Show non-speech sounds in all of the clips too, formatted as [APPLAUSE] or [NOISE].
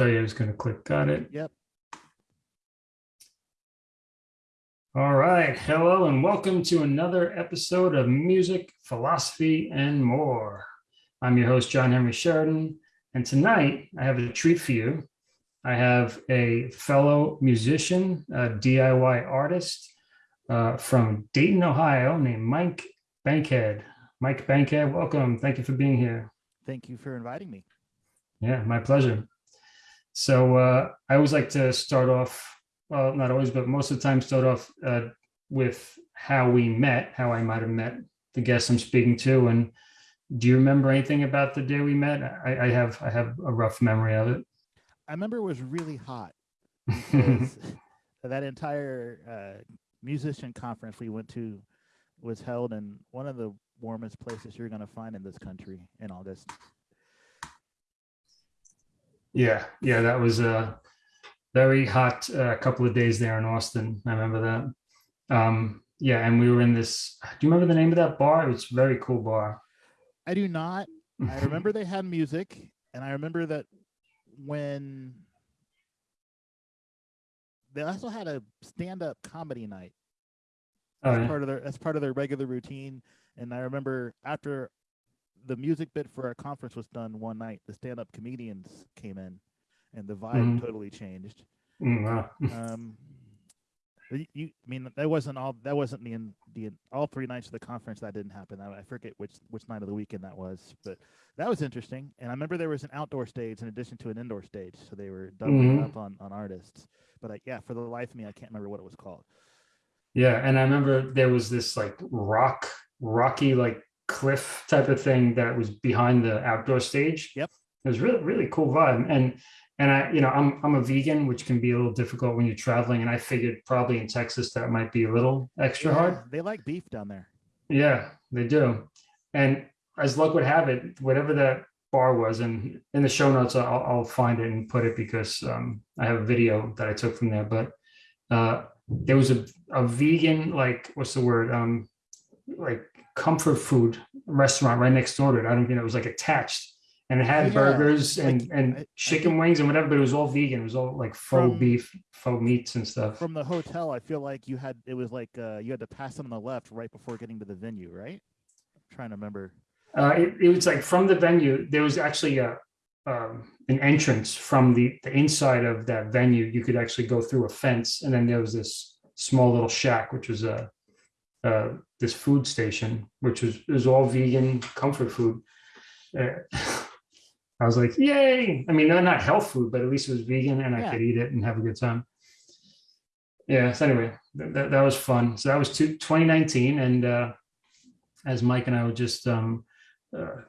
So yeah, just gonna click, got it. Yep. All right, hello and welcome to another episode of Music, Philosophy, and More. I'm your host, John Henry Sheridan, and tonight I have a treat for you. I have a fellow musician, a DIY artist uh, from Dayton, Ohio, named Mike Bankhead. Mike Bankhead, welcome. Thank you for being here. Thank you for inviting me. Yeah, my pleasure. So uh, I always like to start off, well, not always, but most of the time start off uh, with how we met, how I might have met the guest I'm speaking to. And do you remember anything about the day we met? I, I have I have a rough memory of it. I remember it was really hot [LAUGHS] [LAUGHS] that entire uh, musician conference we went to was held in one of the warmest places you're going to find in this country in August. Yeah, yeah, that was a very hot uh, couple of days there in Austin. I remember that. Um, yeah, and we were in this. Do you remember the name of that bar? It was a very cool bar. I do not. I [LAUGHS] remember they had music, and I remember that when they also had a stand-up comedy night. Oh, yeah. part of their that's part of their regular routine. And I remember after the music bit for our conference was done one night, the stand-up comedians came in, and the vibe Mhm. totally changed. Mm, wow. Um, you, I mean, that wasn't all. That wasn't the the all three nights of the conference. That didn't happen. I, I forget which which night of the weekend that was, but that was interesting. And I remember there was an outdoor stage in addition to an indoor stage, so they were doubling Mhm. up on on artists. But I, yeah, for the life of me, I can't remember what it was called. Yeah, and I remember there was this like rock, rocky like cliff type of thing that was behind the outdoor stage. Yep. It was really really cool vibe, and and I you know I'm I'm a vegan, which can be a little difficult when you're traveling, and I figured probably in Texas that might be a little extra hard. They like beef down there. Yeah, they do. And as luck would have it, whatever that bar was, and in the show notes, I'll, I'll find it and put it because um, I have a video that I took from there. But uh, there was a, a vegan, like, what's the word? Um, like comfort food restaurant right next door to it. I don't think it was like attached. And it had Yeah, burgers and, like, and I- I chicken wings and whatever, but it was all vegan. It was all like faux From- beef, faux meats and stuff. From the hotel, I feel like you had it was like uh, you had to pass on the left right before getting to the venue, right? I'm trying to remember. Uh, it, it was like from the venue, there was actually a, um, an entrance from the, the inside of that venue. You could actually go through a fence and then there was this small little shack, which was a, uh, this food station, which was, all vegan comfort food. Uh, [LAUGHS] I was like, yay. I mean, not health food, but at least it was vegan and I could eat it and have a good time. Yeah. So anyway, that, that, that was fun. So that was two, 2019. And, uh, as Mike and I were just, um, uh,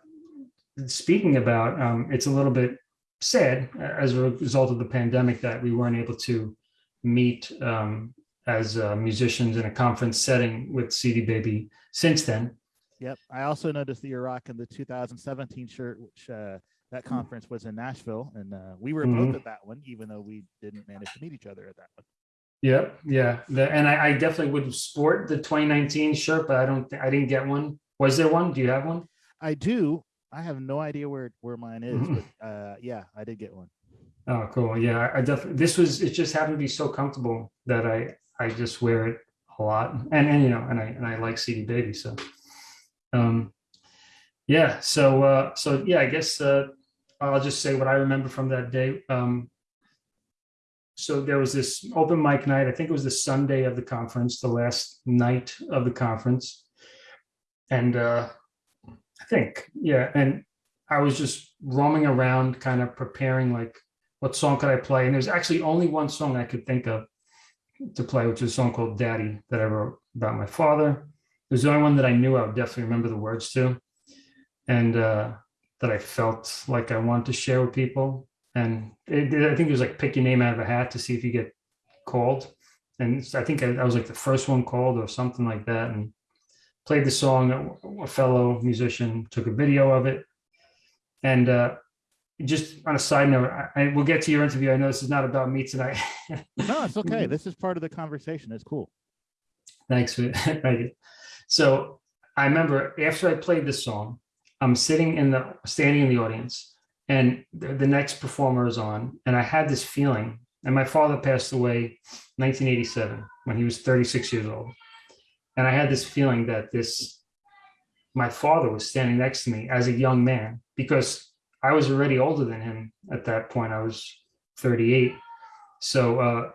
speaking about, um, it's a little bit sad uh, as a result of the pandemic that we weren't able to meet um, as uh, musicians in a conference setting with CD Baby since then. Yep. I also noticed that you're rocking the 2017 shirt, which uh, that conference was in Nashville, and uh, we were Mhm. both at that one, even though we didn't manage to meet each other at that one. Yep, yeah, the, and I, I definitely would sport the 2019 shirt, but I don't, I didn't get one. Was there one? Do you have one? I do. I have no idea where where mine is, Mhm. but uh, yeah, I did get one. Oh, cool. Yeah, I- I definitely, this was, it just happened to be so comfortable that I, I just wear it a lot. And, and, you know, and I, and I like CD Baby, so. Um, yeah, so, uh, so yeah, I guess, uh, I'll just say what I remember from that day. Um, so there was this open mic night, I think it was the Sunday of the conference, the last night of the conference. And, uh, I think, yeah, and I was just roaming around, kind of preparing like what song could I play? And there's actually only one song I could think of to play, which is a song called Daddy that I wrote about my father. It was the only one that I knew I would definitely remember the words to. And uh, that I felt like I wanted to share with people. And it, I think it was like pick your name out of a hat to see if you get called. And I think I, I was like the first one called or something like that. And played the song. A fellow musician took a video of it. And uh, just on a side note, I, I we'll get to your interview. I know this is not about me tonight. No, it's [LAUGHS] okay. This is part of the conversation. It's cool. Thanks for [LAUGHS] thank you. So I remember after I played this song, I'm sitting in the standing in the audience, and the, the next performer is on, and I had this feeling. And my father passed away 1987 when he was 36 years old, and I had this feeling that this my father was standing next to me as a young man because I was already older than him at that point. I was 38, so uh,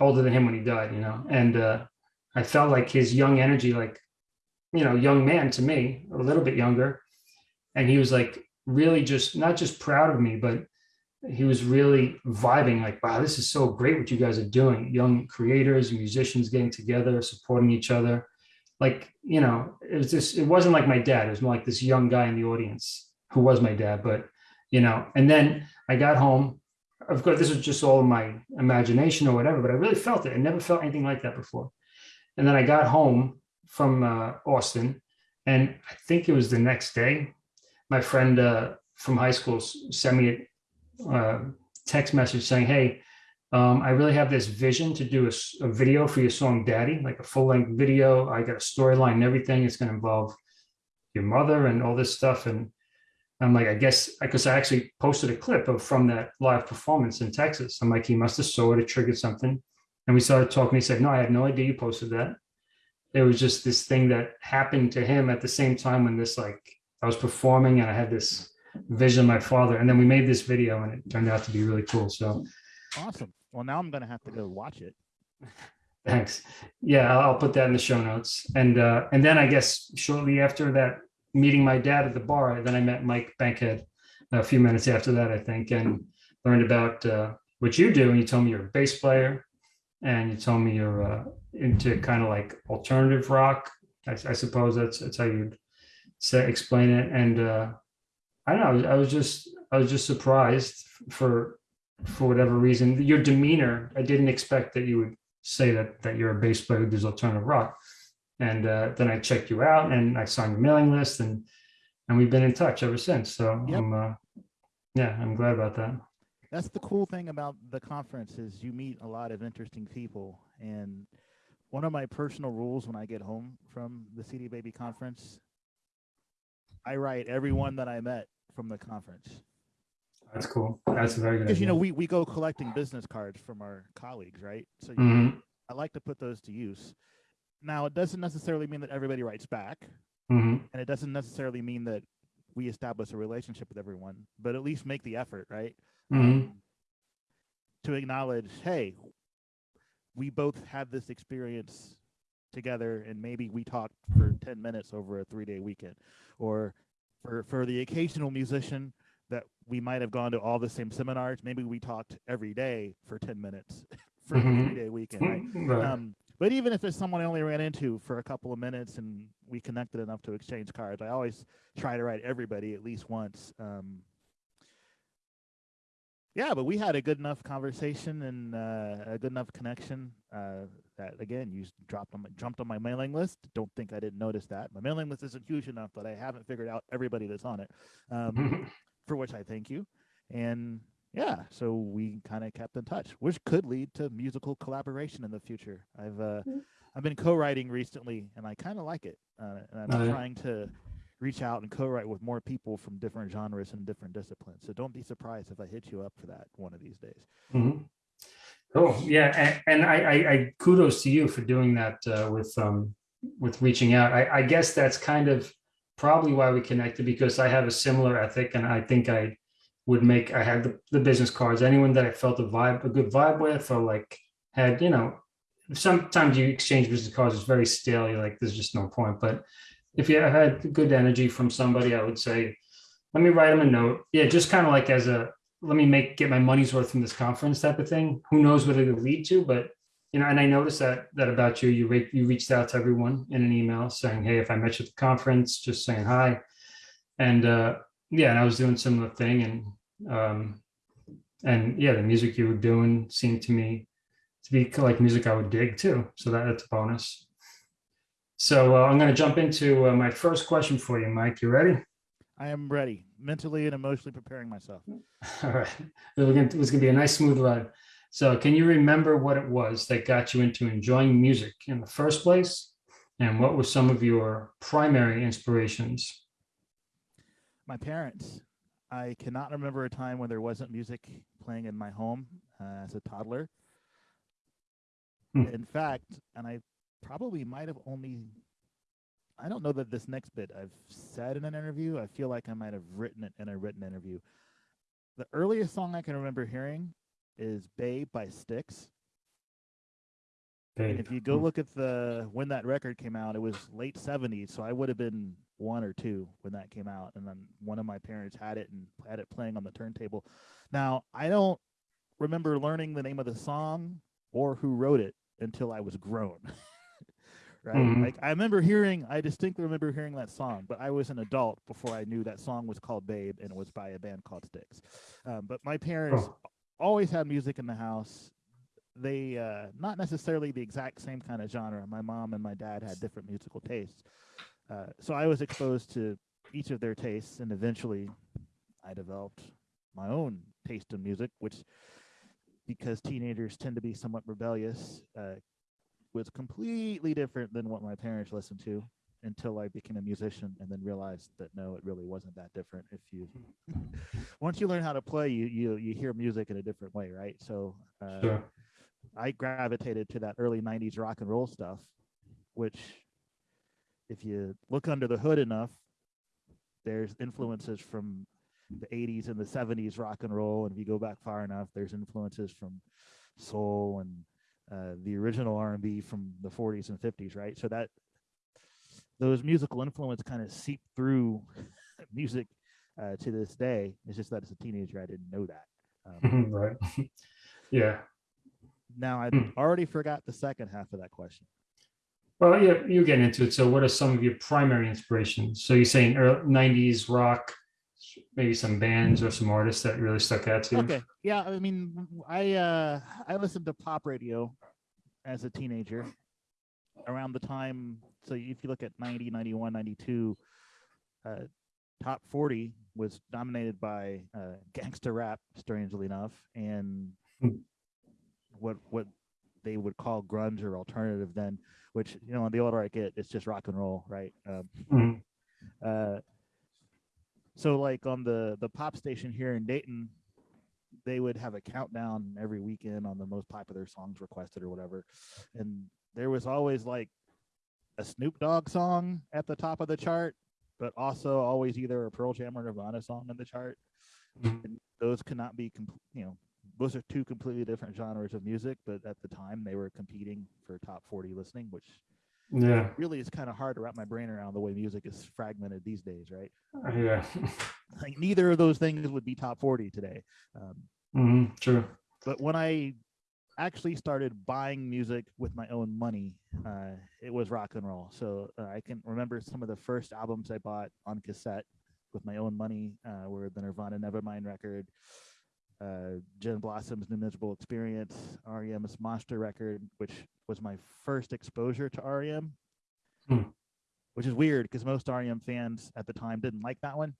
older than him when he died, you know, and uh, I felt like his young energy, like you know, young man to me, a little bit younger, and he was like really just not just proud of me, but he was really vibing like, wow, this is so great what you guys are doing. Young creators, musicians getting together, supporting each other. Like, you know, it was just, it wasn't like my dad. It was more like this young guy in the audience who was my dad. But, you know, and then I got home. Of course, this was just all my imagination or whatever, but I really felt it. I never felt anything like that before. And then I got home from uh, Austin, and I think it was the next day. My friend uh, from high school sent me a uh, text message saying, "Hey, um, I really have this vision to do a video for your song Daddy, like a full length video. I got a storyline and everything. It's going to involve your mother and all this stuff." And I'm like, I guess I because I actually posted a clip of from that live performance in Texas. I'm like, he must have saw it, it triggered something. And we started talking. He said, No, I had no idea you posted that. It was just this thing that happened to him at the same time when this, like, I was performing and I had this vision of my father. And then we made this video and it turned out to be really cool. So Awesome. Well, now I'm gonna have to go watch it. thanks. Yeah, I'll, I'll put that in the show notes. And uh, and then I guess shortly after that, meeting my dad at the bar, then I met Mike Bankhead a few minutes after that, I think, and learned about uh, what you do. And you told me you're a bass player, and you told me you're uh, into kind of like alternative rock. I, I suppose that's that's how you'd say explain it. And uh, I don't know. I was, I was just I was just surprised for for whatever reason. Your demeanor, I didn't expect that you would say that that you're a bass player who does alternative rock. And uh, then I checked you out, and I signed your mailing list, and and we've been in touch ever since. So Yep. I'm uh, yeah, I'm glad about that. That's the cool thing about the conference is you meet a lot of interesting people. And one of my personal rules when I get home from the CD Baby conference, I write everyone that I met from the conference. That's cool. That's very good. Because you know we, we go collecting business cards from our colleagues, right? So you- Mhm, I like to put those to use. Now it doesn't necessarily mean that everybody writes back, mhm, and it doesn't necessarily mean that we establish a relationship with everyone, but at least make the effort, right? mhm. um, to acknowledge, hey, we both had this experience together, and maybe we talked for ten minutes over a three-day weekend, or for for the occasional musician that we might have gone to all the same seminars, maybe we talked every day for ten minutes [LAUGHS] for Mhm. a three-day weekend, right? Right. Um, but even if it's someone I only ran into for a couple of minutes and we connected enough to exchange cards, I always try to write everybody at least once. Um, yeah, but we had a good enough conversation and uh, a good enough connection uh, that again you dropped on my, jumped on my mailing list. Don't think I didn't notice that. My mailing list isn't huge enough that I haven't figured out everybody that's on it. Um, [LAUGHS] for which I thank you. And yeah, so we kind of kept in touch, which could lead to musical collaboration in the future. I've uh, Mm. I've been co-writing recently, and I kind of like it. Uh, and I'm trying to reach out and co-write with more people from different genres and different disciplines. So don't be surprised if I hit you up for that one of these days. Mhm. Cool. Yeah, and, and I, I, I kudos to you for doing that uh, with um with reaching out. I, I guess that's kind of probably why we connected because I have a similar ethic, and I think I would make. I had the, the business cards. Anyone that I felt a vibe, a good vibe with, or like had you know, sometimes you exchange business cards. It's very stale. You're like, there's just no point. But if you had good energy from somebody, I would say, let me write them a note. Yeah, just kind of like as a let me make get my money's worth from this conference type of thing. Who knows what it'll lead to, but you know, and I noticed that that about you. You re- you reached out to everyone in an email saying, "Hey, if I met you at the conference, just saying hi." And uh, yeah, and I was doing similar thing, and um, and yeah, the music you were doing seemed to me to be like music I would dig too. So that, that's a bonus. So uh, I'm going to jump into uh, my first question for you, Mike. You ready? I am ready, mentally and emotionally preparing myself. [LAUGHS] All right. It was gonna- it was going to be a nice, smooth ride. So, can you remember what it was that got you into enjoying music in the first place? And what were some of your primary inspirations? My parents. I cannot remember a time when there wasn't music playing in my home uh, as a toddler. Hmm. In fact, and I probably might have only, I don't know that this next bit I've said in an interview. I feel like I might have written it in a written interview. The earliest song I can remember hearing is Babe by Styx. And if you go Hmm. look at the when that record came out, it was late 70s. So I would have been one or two when that came out. And then one of my parents had it and had it playing on the turntable. Now, I don't remember learning the name of the song or who wrote it until I was grown. [LAUGHS] right? Mhm. Like I remember hearing, I distinctly remember hearing that song, but I was an adult before I knew that song was called Babe and it was by a band called Styx. Um, but my parents Oh. always had music in the house they uh not necessarily the exact same kind of genre my mom and my dad had different musical tastes uh, so i was exposed to each of their tastes and eventually i developed my own taste in music which because teenagers tend to be somewhat rebellious uh, was completely different than what my parents listened to until i became a musician and then realized that no it really wasn't that different if you [LAUGHS] once you learn how to play you you you hear music in a different way right so uh, Sure. I gravitated to that early 90s rock and roll stuff, which, if you look under the hood enough, there's influences from the 80s and the 70s rock and roll. And if you go back far enough, there's influences from soul and uh, the original R&B from the 40s and 50s, right? So that those musical influence kind of seep through [LAUGHS] music uh, to this day. It's just that as a teenager, I didn't know that. Um, [LAUGHS] right. [LAUGHS] yeah. now I Hmm. already forgot the second half of that question. Well, yeah, you're getting into it. So, what are some of your primary inspirations? So, you're saying early 90s rock, maybe some bands or some artists that really stuck out to you? Okay. Yeah, I mean, I, uh I listened to pop radio as a teenager around the time so if you look at 90, 91, 92 uh top 40 was dominated by uh gangster rap strangely enough and Hmm. what what they would call grunge or alternative then which you know on the older I get it's just rock and roll, right? Um Mhm. uh, so like on the the pop station here in Dayton, they would have a countdown every weekend on the most popular songs requested or whatever, and there was always like a Snoop Dogg song at the top of the chart, but also always either a Pearl Jam or Nirvana song in the chart. Mhm. And those cannot be, you know, those are two completely different genres of music, but at the time they were competing for top 40 listening, which Yeah. really is kind of hard to wrap my brain around the way music is fragmented these days, right? Yeah. [LAUGHS] like neither of those things would be top 40 today um, Mhm, True. but when i actually started buying music with my own money uh, it was rock and roll so uh, i can remember some of the first albums i bought on cassette with my own money uh, were the nirvana nevermind record uh, Gin blossom's new miserable experience rem's monster record which was my first exposure to rem Hmm. which is weird because most rem fans at the time didn't like that one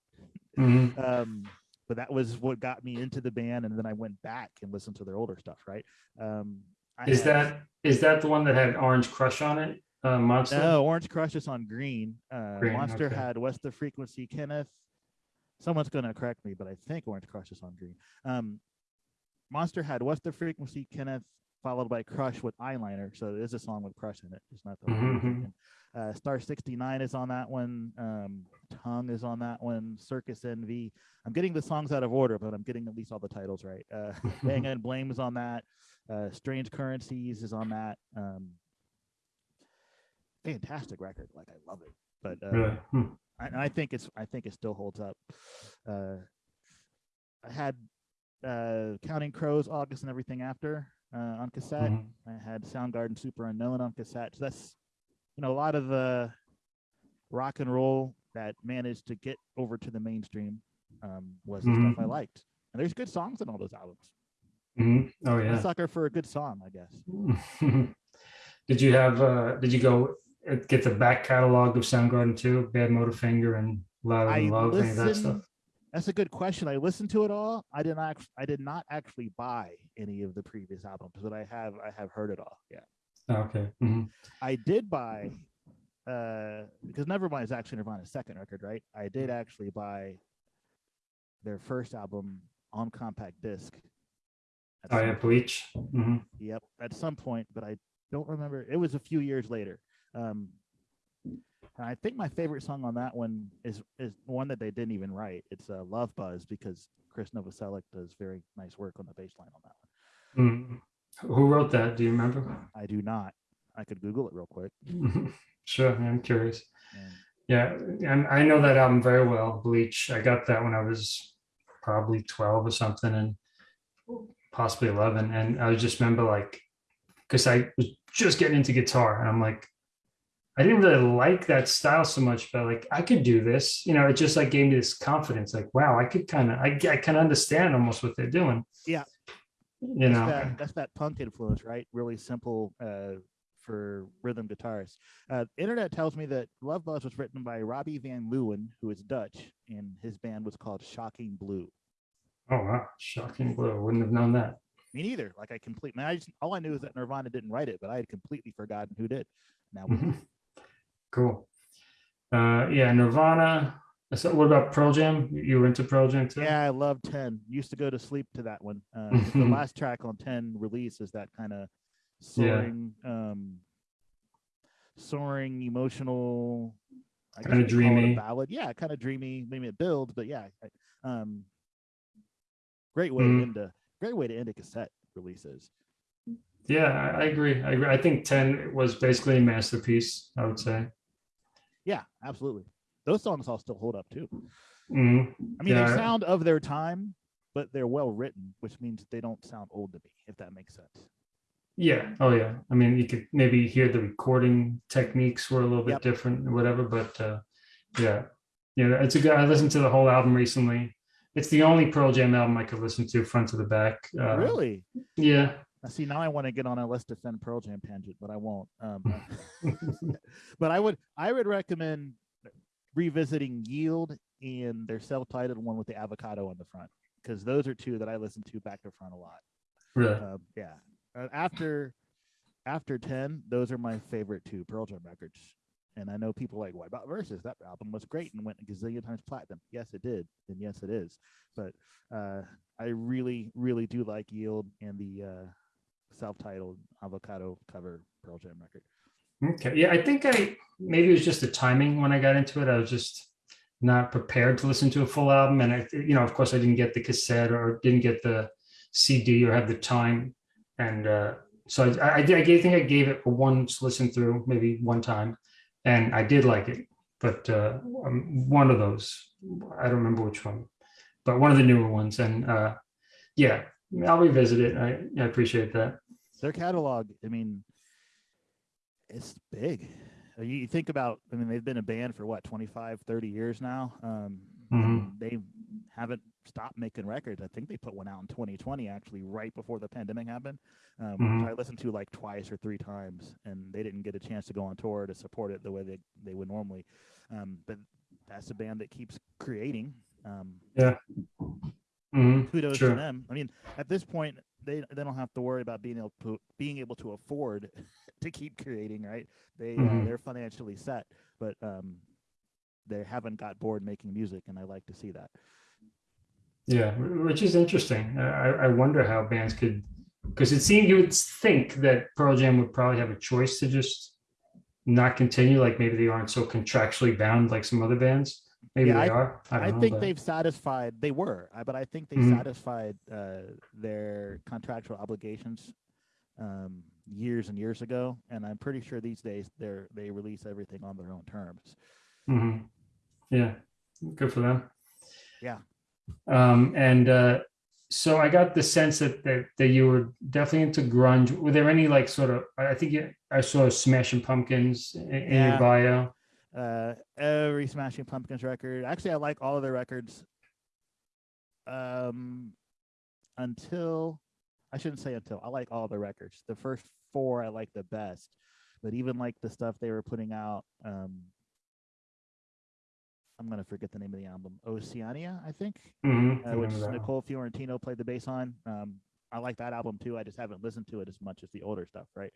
Mhm. um but that was what got me into the band and then i went back and listened to their older stuff right um Is had- that is that the one that had Orange Crush on it? Uh, Monster. no orange crush is on green uh Green, monster okay. had west of frequency kenneth someone's going to correct me but i think orange crush is on green. Um monster had what's the frequency kenneth followed by crush with eyeliner? So it is a song with crush in it. It's not the one you're Mhm. uh star 69 is on that one. Um tongue is on that one. Circus Envy i'm getting the songs out of order but i'm getting at least all the titles right. Uh [LAUGHS] bang and blame is on that. Uh strange currencies is on that. Um fantastic record. Like i love it. But uh Really? Hmm. I, and I think it's I think it still holds up. Uh, I had uh, Counting Crows, August, and everything after uh, on cassette. Mhm. I had Soundgarden, Superunknown on cassette. So that's you know a lot of the rock and roll that managed to get over to the mainstream um, was the stuff I Mhm. liked. And there's good songs in all those albums. Mhm. Oh I'm a yeah. sucker for a good song, I guess. [LAUGHS] did you have? uh Did you go uh, get the back catalog of Soundgarden too? Bad Motorfinger and Louder I Than Love, any of that stuff? That's a good question. I listened to it all. I did not. I did not actually buy any of the previous albums, but I have. I have heard it all. Yeah, Oh, Okay. Mhm. I did buy. Uh, because Nevermind is actually Nirvana's second record, right? I did actually buy their first album on compact disc. at Oh some yeah, Bleach. hmm Yep, at some point, but I don't remember. It was a few years later. Um, and I think my favorite song on that one is is one that they didn't even write. It's uh, "Love Buzz" because Chris Novoselic does very nice work on the bass line on that one. mm Who wrote that? Do you remember? I do not. I could Google it real quick. [LAUGHS] sure, I'm curious. And Yeah, and I know that album very well, Bleach. I got that when I was probably 12 or something, and possibly 11. And I just remember like, because I was just getting into guitar, and I'm like, I didn't really like that style so much, but like I could do this. You know, it just like gave me this confidence. Like, wow, I could kind of, I, I can understand almost what they're doing. Yeah. You that's know, that, that's that punk influence, right? Really simple uh, for rhythm guitarists. Uh, internet tells me that Love Buzz was written by Robbie Van Leeuwen, who is Dutch, and his band was called Shocking Blue. oh wow, shocking blue. I wouldn't have known that. Me neither. Like I completely, I just, all I knew is that Nirvana didn't write it, but I had completely forgotten who did. Now we know. Cool. Uh, yeah, Nirvana. So what about Pearl Jam? You were into Pearl Jam too? Yeah, I love 10. Used to go to sleep to that one. Uh, [LAUGHS] the last track on 10 release is that kind of Yeah. soaring, um, soaring, emotional, I Kinda guess you'd call it a dreamy. ballad. Yeah, kind of dreamy. Maybe it builds, but yeah, um, great way Mhm. to end a great way to end a cassette releases. Yeah, I, I agree. I agree. I think 10 was basically a masterpiece, I would say. Yeah, absolutely. Those songs all still hold up too. Mhm. I mean, Yeah. they sound of their time, but they're well written, which means they don't sound old to me, if that makes sense. Yeah. Oh, yeah. I mean, you could maybe hear the recording techniques were a little bit Yep. different or whatever, but uh, yeah. Yeah, it's a good. I listened to the whole album recently. It's the only Pearl Jam album I could listen to front to the back. Uh, really? Yeah. I see. Now I want to get on a let's defend Pearl Jam tangent, but I won't. Um, [LAUGHS] [LAUGHS] but I would, I would recommend revisiting Yield and their self-titled one with the avocado on the front, because those are two that I listen to back to front a lot. really. Um, yeah. Uh, after after ten, those are my favorite two Pearl Jam records. And I know people like, why about Versus? That album was great and went a gazillion times platinum. Yes, it did, and yes, it is. But uh, I really, really do like Yield and the uh, self-titled avocado cover Pearl Jam record. Okay. Yeah, I think I maybe it was just the timing when I got into it. I was just not prepared to listen to a full album, and I, you know, of course, I didn't get the cassette or didn't get the CD or have the time, and uh, so I, I, I think I gave it a once listen through, maybe one time, and I did like it. But uh, um, one of those, I don't remember which one, but one of the newer ones, and uh, yeah, I'll revisit it. I, I appreciate that. Their catalog, I mean, it's big. Uh, You think about, I mean, they've been a band for what, 25, 30 years now. Um, Mhm. They haven't stopped making records. I think they put one out in 2020, actually, right before the pandemic happened. Um, which Mhm. I listened to like twice or three times, and they didn't get a chance to go on tour to support it the way they, they would normally. Um, but that's a band that keeps creating. Um, Mhm. kudos Sure. to them. I mean, at this point, they they don't have to worry about being able to being able to afford [LAUGHS] to keep creating, right? They uh, Mhm. they're financially set, but um, they haven't got bored making music, and I like to see that. Yeah, which is interesting. I, I wonder how bands could, because it seemed you would think that Pearl Jam would probably have a choice to just not continue, like maybe they aren't so contractually bound like some other bands. Maybe Yeah, they are. I, I, know, think but- they've satisfied. They were, but I think they Mhm. satisfied uh, their contractual obligations um, years and years ago, and I'm pretty sure these days they're they release everything on their own terms. Mhm. Yeah, good for them. Yeah. Um, and uh, so I got the sense that, that that you were definitely into grunge. Were there any like sort of? I I think you, I saw Smashing Pumpkins in, in Yeah. your bio. Uh every smashing pumpkins record. Actually i like all of their records um until i shouldn't say until i like all the records. The first four i like the best but even like the stuff they were putting out um i'm gonna forget the name of the album. Oceania i think Mhm, uh, which nicole fiorentino played the bass on. Um i like that album too. I just haven't listened to it as much as the older stuff right?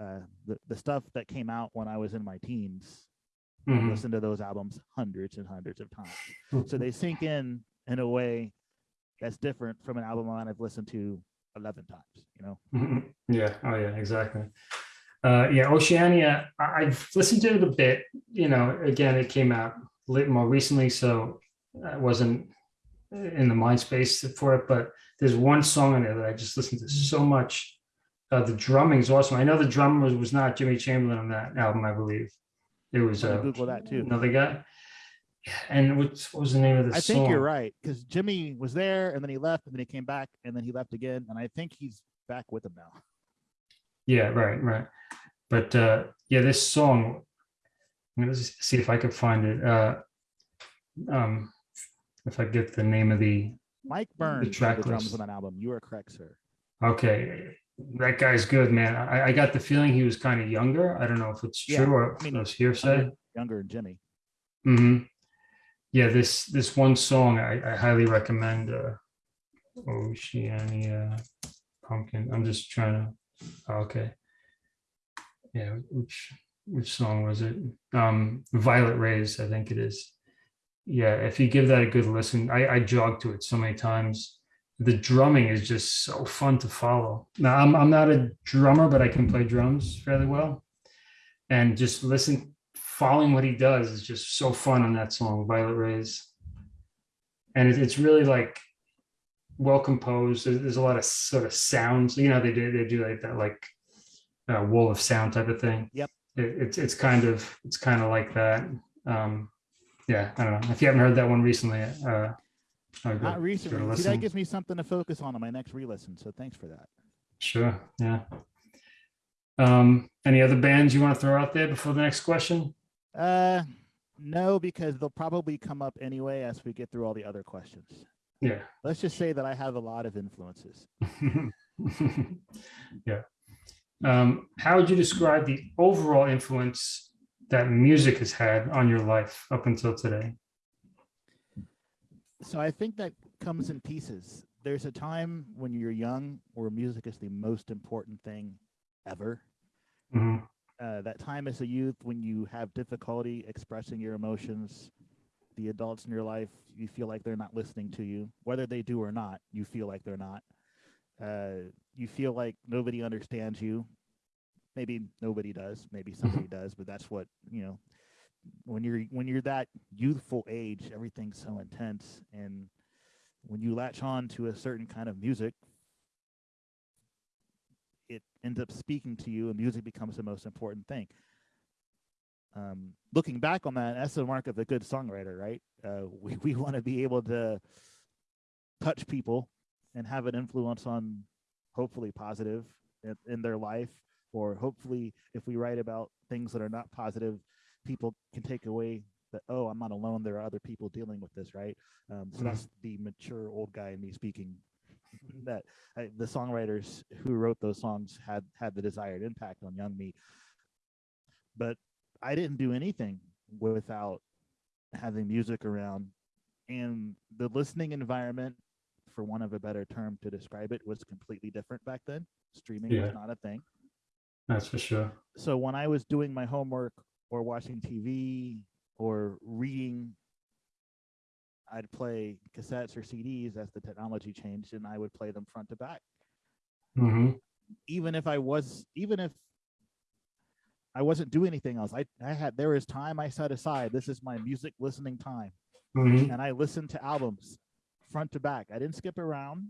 Uh the, the stuff that came out when i was in my teens I Mhm. listened to those albums hundreds and hundreds of times. So they sink in in a way that's different from an album I've listened to 11 times, you know? Mhm. Yeah, oh yeah, exactly. Uh, yeah, Oceania, I, I've listened to it a bit, you know, again, it came out lit more recently, so I wasn't in the mind space for it, but there's one song on there that I just listened to so much. Uh, the drumming is awesome. I know the drummer was, was not Jimmy Chamberlin on that album, I believe. It was I'm uh, Google that too. another guy. And what, what was the name of the song? I song? think you're right because Jimmy was there and then he left and then he came back and then he left again. And I think he's back with them now. Yeah, right, right. But uh yeah, this song, I'm gonna see if I could find it. Uh um if I get the name of the Mike Byrne's track played the drums list. on that album. You are correct, sir. okay, that guy's good, man. I, I got the feeling he was kind of younger. I don't know if it's Yeah, true or I mean, it's hearsay. Younger, Jimmy. hmm Yeah, this this one song I, I highly recommend. Uh, Oceania Pumpkin. I'm just trying to. oh, okay. Yeah, which which song was it? Um, Violet Rays, I think it is. Yeah, if you give that a good listen, I I jogged to it so many times. The drumming is just so fun to follow. Now I'm I'm not a drummer, but I can play drums fairly well, and just listen following what he does is just so fun on that song, Violet Rays. And it- it's really like well composed. There's, there's a lot of sort of sounds. You know, they do they do like that like uh, wall of sound type of thing. Yep. It, it's it's kind of it's kind of like that. Um, yeah, I don't know. If you haven't heard that one recently, uh, Would Not recently. See, listen. that gives me something to focus on on my next re-listen. So thanks for that. Sure. Yeah. Um, any other bands you want to throw out there before the next question? Uh, no, because they'll probably come up anyway as we get through all the other questions. Yeah. Let's just say that I have a lot of influences. [LAUGHS] yeah. Um, how would you describe the overall influence that music has had on your life up until today? So I think that comes in pieces. There's a time when you're young where music is the most important thing ever. Mhm. uh, that time as a youth when you have difficulty expressing your emotions the adults in your life you feel like they're not listening to you whether they do or not you feel like they're not uh, you feel like nobody understands you maybe nobody does maybe somebody does but that's what you know when you're when you're that youthful age everything's so intense. And when you latch on to a certain kind of music it ends up speaking to you and music becomes the most important thing. Um, looking back on that that's the mark of a good songwriter right? Uh, [LAUGHS] we, we want to be able to touch people and have an influence on hopefully positive in, in their life or hopefully if we write about things that are not positive people can take away that oh i'm not alone. There are other people dealing with this right? Um, so that's the mature old guy in me speaking [LAUGHS] that I, the songwriters who wrote those songs had had the desired impact on young me. But i didn't do anything without having music around and the listening environment for one of a better term to describe it was completely different back then. Streaming Yeah. was not a thing. That's for sure. so when I was doing my homework or watching TV or reading, I'd play cassettes or CDs as the technology changed, and I would play them front to back. hmm Even if I was, even if I wasn't doing anything else, I, I had there was time I set aside. This is my music listening time, hmm and I listened to albums front to back. I didn't skip around,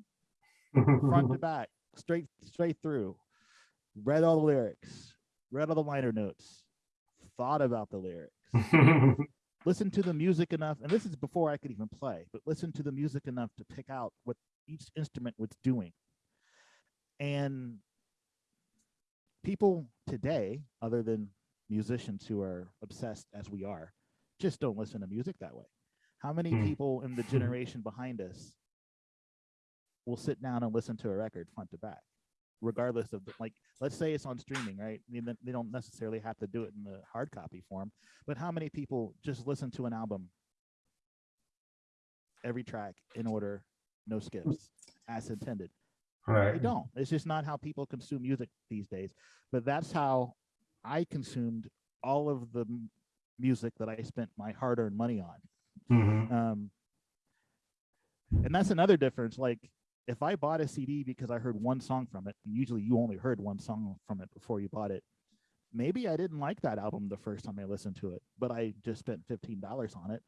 front to [LAUGHS] back, straight straight through. Read all the lyrics, read all the liner notes, thought about the lyrics, [LAUGHS] listen to the music enough, and this is before I could even play, but listen to the music enough to pick out what each instrument was doing. And people today, other than musicians who are obsessed as we are, just don't listen to music that way. How many Hmm. people in the [LAUGHS] generation behind us will sit down and listen to a record front to back, regardless of the, like, let's say it's on streaming, right? I mean, they- don't necessarily have to do it in the hard copy form, but how many people just listen to an album every track in order, no skips, as intended? right. They don't. It's just not how people consume music these days. But that's how I consumed all of the music that I spent my hard-earned money on. hmm Um, and that's another difference. Like if I bought a CD because I heard one song from it, and usually you only heard one song from it before you bought it, maybe I didn't like that album the first time I listened to it, but I just spent fifteen dollars on it,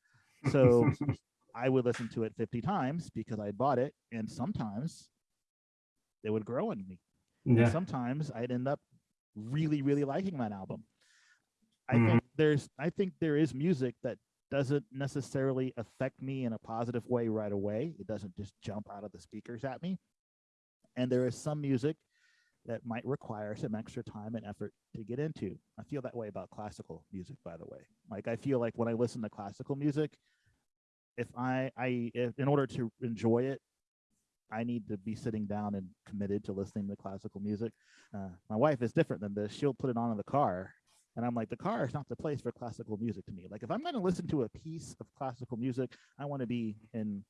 so [LAUGHS] I would listen to it fifty times because I bought it, and sometimes it would grow on me. And sometimes I'd end up really, really liking that album. I Mhm. think there's I think there is music that doesn't necessarily affect me in a positive way right away. It doesn't just jump out of the speakers at me. And there is some music that might require some extra time and effort to get into. I feel that way about classical music, by the way. Like I feel like when I listen to classical music, if I I if, in order to enjoy it, I need to be sitting down and committed to listening to classical music. Uh, my wife is different than this. She'll put it on in the car, and I'm like, the car is not the place for classical music to me. Like, if I'm going to listen to a piece of classical music, I want to be in.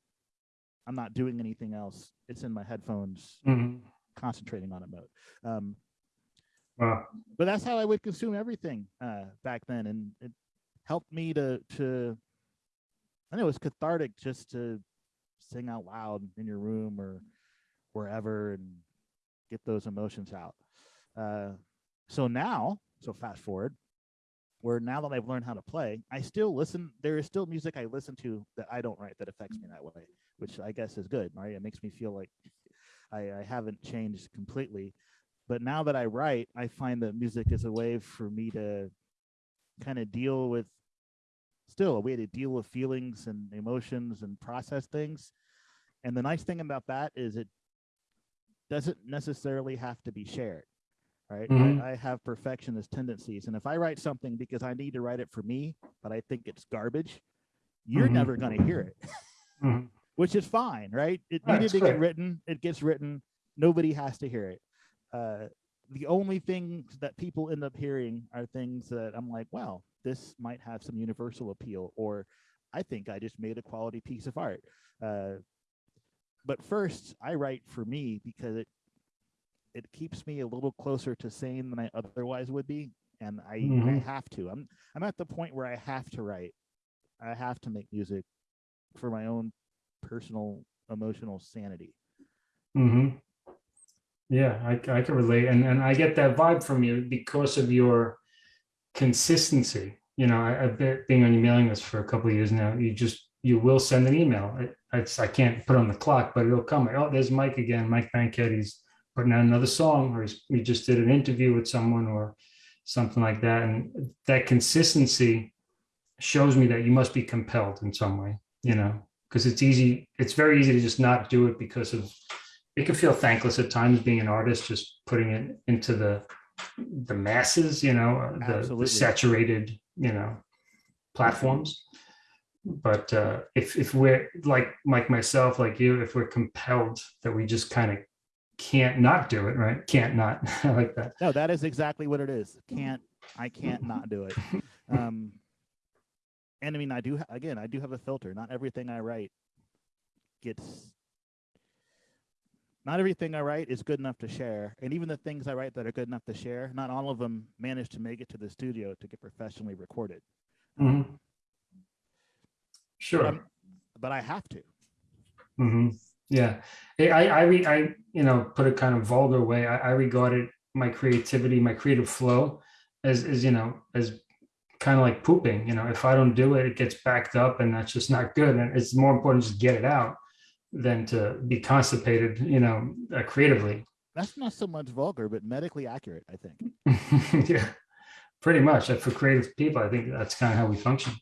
I'm not doing anything else. It's in my headphones, Mhm. concentrating on it mode. Um, Wow. but that's how I would consume everything uh, back then, and it helped me to to. I know it was cathartic just to sing out loud in your room or wherever and get those emotions out. Uh, so now, so fast forward, where now that I've learned how to play, I still listen. There is still music I listen to that I don't write that affects me that way, which I guess is good, right? It makes me feel like I, I haven't changed completely. But now that I write, I find that music is a way for me to kind of deal with still a way to deal with feelings and emotions and process things. And the nice thing about that is it doesn't necessarily have to be shared. Right. Mhm. I, I have perfectionist tendencies. And if I write something because I need to write it for me, but I think it's garbage, you're Mhm. never going to hear it, Mhm. [LAUGHS] which is fine. Right. It needed to get written. It gets written. Nobody has to hear it. Uh, the only things that people end up hearing are things that I'm like, wow, this might have some universal appeal, or I think I just made a quality piece of art. Uh, but first, I write for me because it it keeps me a little closer to sane than I otherwise would be, and I, I Mhm. have to. I'm I'm at the point where I have to write. I have to make music for my own personal emotional sanity. Mm-hmm. Yeah, I, I can relate, and and I get that vibe from you because of your consistency. You know, I, I've been being on your mailing list for a couple of years now. You just you will send an email. I, it's, I can't put on the clock, but it'll come. Oh, there's Mike again. Mike Bankhead. Putting out another song, or we just did an interview with someone, or something like that. And that consistency shows me that you must be compelled in some way. You know, because it's easy. It's very easy to just not do it because of it can feel thankless at times being an artist just putting it into the the masses you know the, the saturated you know platforms but uh if if we're like like myself like you if we're compelled that we just kind of can't not do it right can't not [LAUGHS] I like that No, that is exactly what it is. Can't I can't not do it. [LAUGHS] Um and I mean I do again, I do have a filter. Not everything I write gets not everything I write is good enough to share. And even the things I write that are good enough to share, not all of them manage to make it to the studio to get professionally recorded. Mhm. Sure I'm- but I have to. hmm Yeah, I, I, I, re- I, you know, put a kind of vulgar way. I, I regarded my creativity, my creative flow, as, as you know, as kind of like pooping. You know, if I don't do it, it gets backed up, and that's just not good. And it's more important to just get it out than to be constipated. You know, uh, creatively. That's not so much vulgar, but medically accurate, I think. [LAUGHS] yeah, pretty much. For creative people, I think that's kind of how we function.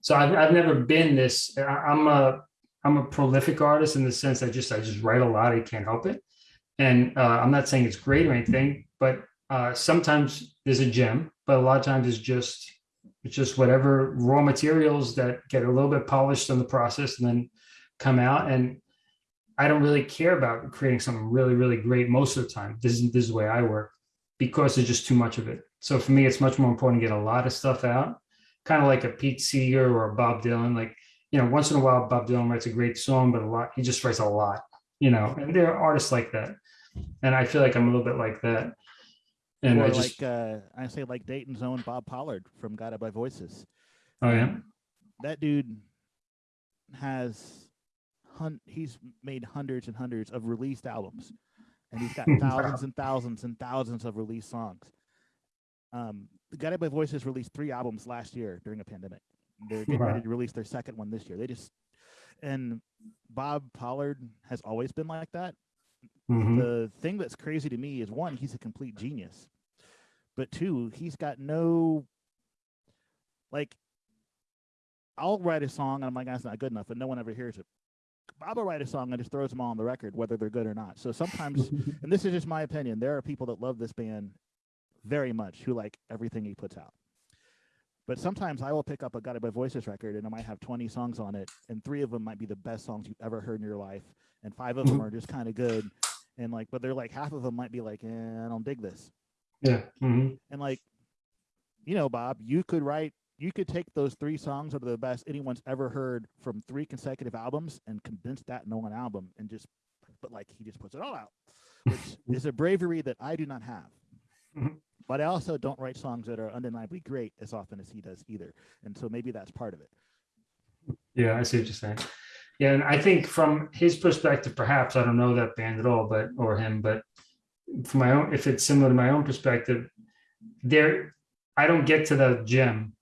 So I've, I've never been this. I- I'm a I'm a prolific artist in the sense I just I just write a lot. I can't help it, and uh, I'm not saying it's great or anything, but uh, sometimes there's a gem, but a lot of times it's just it's just whatever raw materials that get a little bit polished in the process and then come out and I don't really care about creating something really, really great most of the time. This is this is the way I work because there's just too much of it. So for me, it's much more important to get a lot of stuff out, kind of like a Pete Seeger or a Bob Dylan. Like, you know, once in a while, Bob Dylan writes a great song, but a lot, he just writes a lot, you know, and there are artists like that. And I feel like I'm a little bit like that. And or I just, like uh, I say like Dayton's own Bob Pollard from Guided by Voices. oh yeah. That dude has hun- he's made hundreds and hundreds of released albums, and he's got [LAUGHS] Wow. thousands and thousands and thousands of released songs. Um, the Guided by Voices released three albums last year during a pandemic. They're getting Wow. ready to release their second one this year. They just and Bob Pollard has always been like that. Mhm. The thing that's crazy to me is one, he's a complete genius, but two, he's got no like. I'll write a song and I'm like, that's not good enough, and no one ever hears it. Bob will write a song and just throws them all on the record, whether they're good or not. So sometimes, [LAUGHS] and this is just my opinion, there are people that love this band very much who like everything he puts out. But sometimes I will pick up a Guided by Voices record and I might have 20 songs on it, and three of them might be the best songs you've ever heard in your life, and five of them Mhm. are just kind of good. And like, but they're like half of them might be like, eh, I don't dig this. Yeah. mhm. And like, you know, Bob, you could write, you could take those three songs that are the best anyone's ever heard from three consecutive albums and condense that into one album and just, but like he just puts it all out, which [LAUGHS] is a bravery that I do not have. Mhm. But I also don't write songs that are undeniably great as often as he does either. And so maybe that's part of it. Yeah, I see what you're saying. Yeah, and I think from his perspective, perhaps I don't know that band at all, but or him, but from my own, if it's similar to my own perspective, there, I don't get to the gem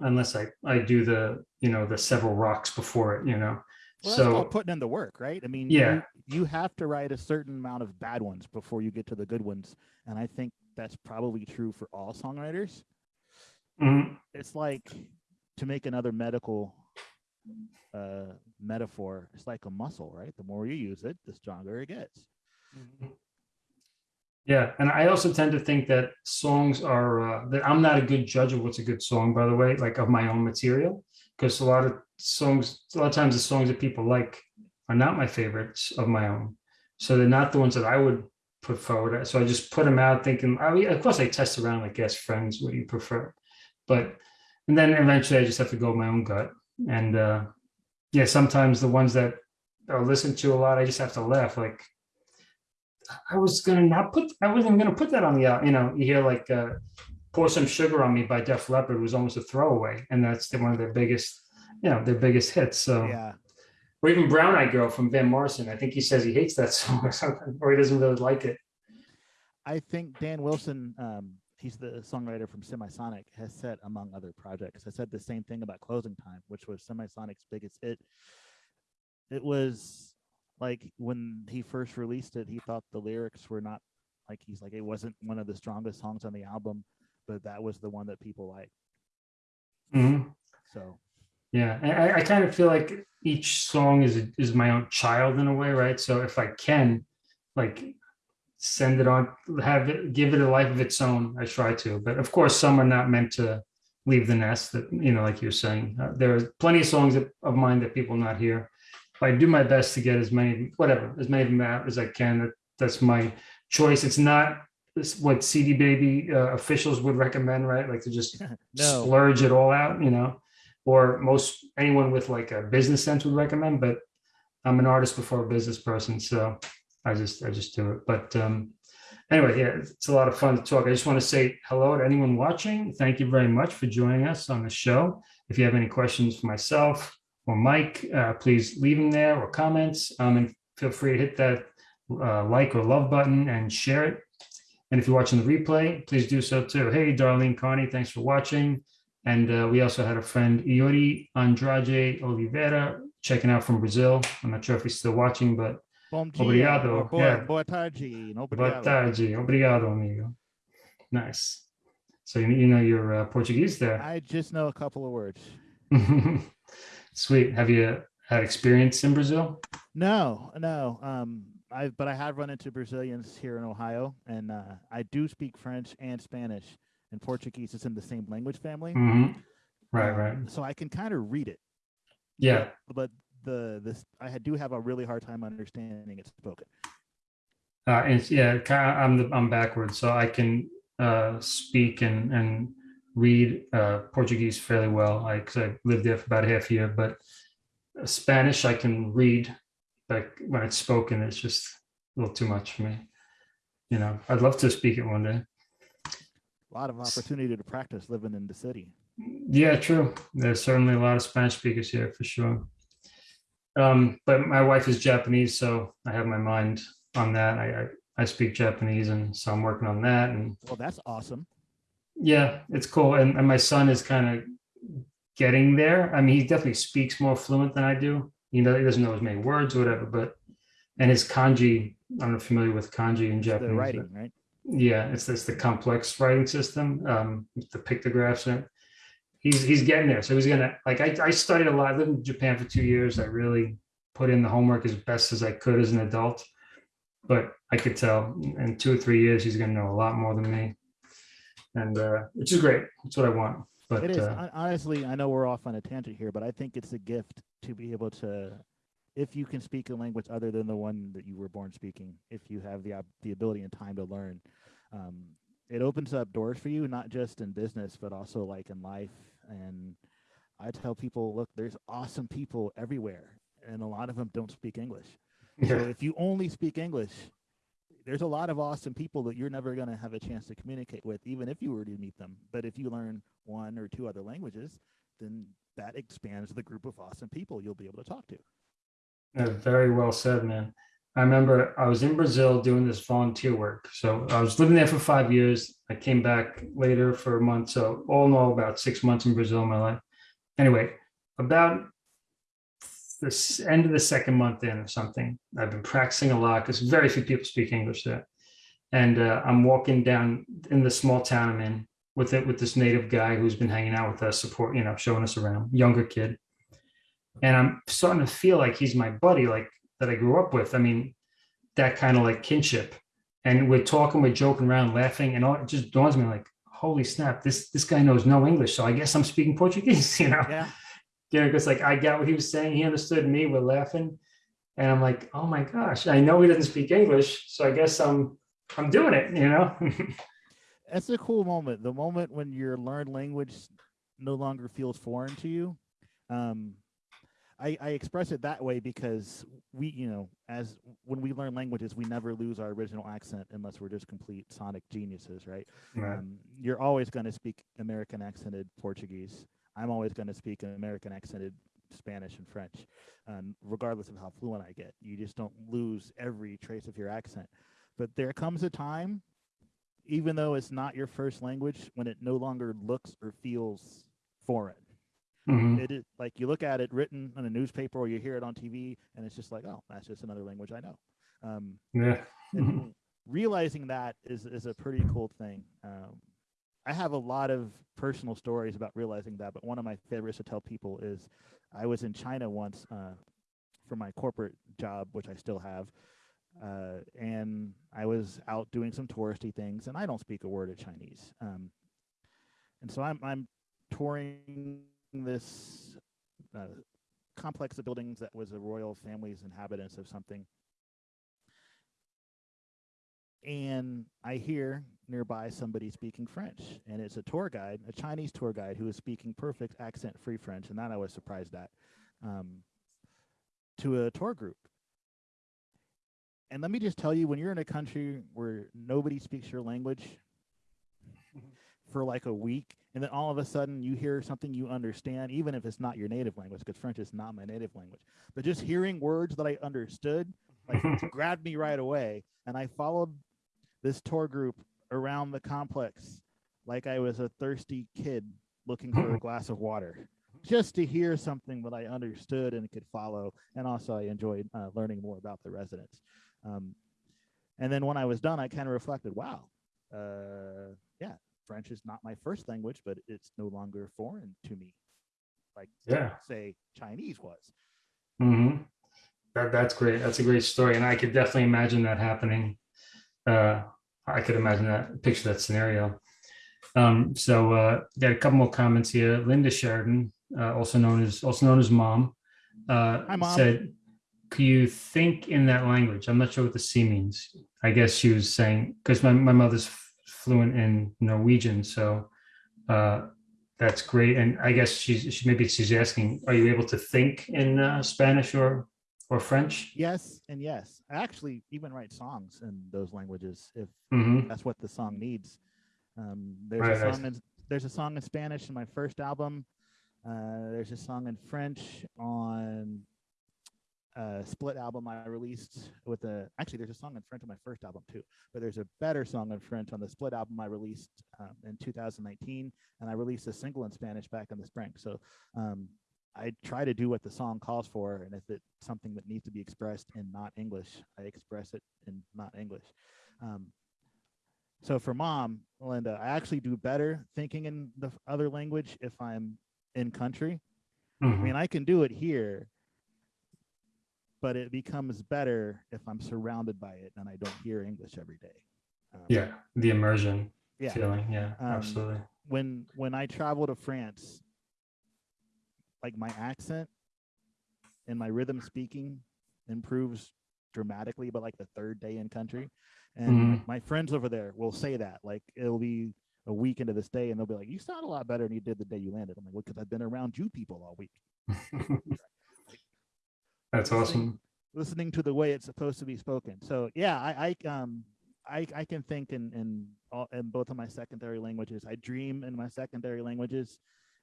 unless I I do the you know the several rocks before it, you know. Well, so putting in the work, right? I mean, Yeah. you, you have to write a certain amount of bad ones before you get to the good ones. And I think that's probably true for all songwriters. mhm, It's like to make another medical uh, metaphor, it's like a muscle, right? The more you use it, the stronger it gets. Yeah, and I also tend to think that songs are uh, that I'm not a good judge of what's a good song, by the way, like of my own material, because a lot of songs, a lot of times the songs that people like are not my favorites of my own, so they're not the ones that I would put forward. So I just put them out, thinking, I mean, of course, I test around like guest friends, what do you prefer? But and then eventually, I just have to go my own gut, and uh, yeah, sometimes the ones that I listen to a lot, I just have to laugh, like. I was gonna not put. I wasn't gonna put that on the. You know, you hear like uh, "Pour Some Sugar on Me" by Def Leppard was almost a throwaway, and that's the, one of their biggest, you know, their biggest hits. So, Yeah. Or even "Brown Eyed Girl" from Van Morrison. I think he says he hates that [LAUGHS] song or something, or he doesn't really like it. I think Dan Wilson, um, he's the songwriter from Semisonic, has said, among other projects, has said the same thing about Closing Time, which was Semisonic's biggest hit. It was like when he first released it, he thought the lyrics were not like he's like, it wasn't one of the strongest songs on the album, but that was the one that people liked. Mhm. So, Yeah, I, I kind of feel like each song is is my own child in a way, right? So if I can, like, send it on, have it, give it a life of its own, I try to. But of course, some are not meant to leave the nest. That you know, like you're saying, uh, there are plenty of songs that, of mine that people not hear. But I do my best to get as many, whatever, as many of them out as I can. That that's my choice. It's not this- what CD Baby uh, officials would recommend, right? Like to just [LAUGHS] no, splurge it all out, you know, or most anyone with like a business sense would recommend. But I'm an artist before a business person, so I just I just do it. But um, anyway, yeah, it's a lot of fun to talk. I just want to say hello to anyone watching. Thank you very much for joining us on the show. If you have any questions for myself or Mike, uh, please leave them there or comments. Um, and feel free to hit that uh, like or love button and share it. And if you're watching the replay, please do so too. Hey, Darlene Carney, thanks for watching. And uh, we also had a friend, Iori Andrade Oliveira, checking out from Brazil. I'm not sure if he's still watching, but bom dia, Obrigado, boa, yeah. boa tarde, no boa obrigado. tarde. Obrigado, amigo. Nice. So you, you know your uh, Portuguese there. I just know a couple of words. [LAUGHS] Sweet. Have you had experience in Brazil? No, no. Um, I but I have run into Brazilians here in Ohio, and uh, I do speak French and Spanish, and Portuguese is in the same language family. Mhm. Right, Um, right. So I can kind of read it, Yeah. but the this I do have a really hard time understanding it spoken. Uh, and yeah, I'm the, I'm backwards, so I can uh, speak and and read uh, Portuguese fairly well. I because I lived there for about a half year, but Spanish I can read, but when it's spoken, it's just a little too much for me. You know, I'd love to speak it one day. A lot of opportunity to practice living in the city. Yeah, true. There's certainly a lot of Spanish speakers here for sure. Um, but my wife is Japanese, so I have my mind on that. I, I, I speak Japanese and so I'm working on that and Well, that's awesome. yeah, it's cool. And, and my son is kind of getting there. I mean, he definitely speaks more fluent than I do. You know, he doesn't know as many words or whatever, but and his kanji, I'm not familiar with kanji in Japanese. but- writing, right? Yeah, it's this the complex writing system, um, with the pictographs. And he's he's getting there. So he's gonna like I, I studied a lot. I lived in Japan for two years. I really put in the homework as best as I could as an adult. But I could tell in two or three years he's gonna know a lot more than me. And uh, which is great. That's what I want. But It is. uh, Honestly, I know we're off on a tangent here, but I think it's a gift to be able to, if you can speak a language other than the one that you were born speaking, if you have the the ability and time to learn, um, it opens up doors for you, not just in business, but also like in life. And I tell people, look, there's awesome people everywhere, and a lot of them don't speak English. [LAUGHS] So if you only speak English, there's a lot of awesome people that you're never going to have a chance to communicate with, even if you were to meet them. But if you learn one or two other languages, then that expands the group of awesome people you'll be able to talk to. Yeah, very well said, man. I remember I was in Brazil doing this volunteer work. So I was living there for five years. I came back later for a month. So all in all, about six months in Brazil in my life. Anyway, about the end of the second month in or something, I've been practicing a lot because very few people speak English there. And uh, I'm walking down in the small town I'm in with it with this native guy who's been hanging out with us, support, you know, showing us around, younger kid. And I'm starting to feel like he's my buddy, like that I grew up with. I mean, that kind of like kinship. And we're talking, we're joking around, laughing, and all it just dawns on me like, holy snap, this this guy knows no English. So I guess I'm speaking Portuguese, [LAUGHS] you know. Yeah. Yeah, because like I got what he was saying, he understood me, we're laughing. And I'm like, oh my gosh, I know he doesn't speak English. So I guess I'm I'm doing it, you know. [LAUGHS] That's a cool moment. The moment when your learned language no longer feels foreign to you. Um, I, I express it that way because we, you know, as when we learn languages, we never lose our original accent unless we're just complete sonic geniuses, right? Right. Um, you're always going to speak American accented Portuguese. I'm always going to speak an American accented Spanish and French, um, regardless of how fluent I get. You just don't lose every trace of your accent. But there comes a time, even though it's not your first language, when it no longer looks or feels foreign. Mhm. It is like you look at it written in a newspaper or you hear it on TV, and it's just like, oh, that's just another language I know. Um, Yeah. and realizing that is is a pretty cool thing. Um, I have a lot of personal stories about realizing that, but one of my favorites to tell people is I was in China once uh, for my corporate job, which I still have, uh, and I was out doing some touristy things, and I don't speak a word of Chinese, um, and so I'm I'm touring this uh, complex of buildings that was a royal family's inhabitants of something and I hear nearby somebody speaking French, and it's a tour guide, a Chinese tour guide who is speaking perfect accent-free French, and that I was surprised at, um, to a tour group. And let me just tell you, when you're in a country where nobody speaks your language [LAUGHS] for like a week, and then all of a sudden you hear something you understand, even if it's not your native language, because French is not my native language, but just hearing words that I understood like [LAUGHS] grabbed me right away. And i followed this tour group around the complex like i was a thirsty kid looking for a [LAUGHS] glass of water just to hear something that i understood and could follow. And also i enjoyed uh, learning more about the residents. Um, and then when i was done i kind of reflected wow uh, french is not my first language but it's no longer foreign to me like Yeah. say chinese was hmm That that's great. That's a great story, and I could definitely imagine that happening. Uh, I could imagine that, picture that scenario. Um, so uh, got a couple more comments here. Linda Sheridan, uh, also known as also known as Mom, uh, Hi, Mom. said, "Can you think in that language?" I'm not sure what the C means. I guess she was saying because my my mother's fluent in Norwegian, so uh, that's great. And I guess she's she maybe she's asking, "Are you able to think in uh, Spanish or or French?" Yes, and yes. I actually even write songs in those languages if hmm that's what the song needs. Um, there's Right, a right. song in there's a song in Spanish in my first album. Uh, there's a song in French on uh, split album I released with a actually there's a song in French on my first album too, but there's a better song in French on the split album I released um, in 2019, and I released a single in Spanish back in the spring. So um, I try to do what the song calls for, and if it's something that needs to be expressed in not English, I express it in not English. Um, so for mom, Linda, I actually do better thinking in the other language if I'm in country. I Mhm. mean, I can do it here, but it becomes better if I'm surrounded by it and I don't hear English every day. Um, Yeah, the immersion yeah. feeling. Yeah, Um, absolutely. When when I travel to France, like my accent and my rhythm speaking improves dramatically, but like the third day in country, and Mhm. my friends over there will say that like it'll be a week into this day, and they'll be like, "You sound a lot better than you did the day you landed." I'm like, "Well, because I've been around you people all week." [LAUGHS] That's awesome. listening to the way it's supposed to be spoken. So yeah, I, I um I I can think in in all in both of my secondary languages. I dream in my secondary languages.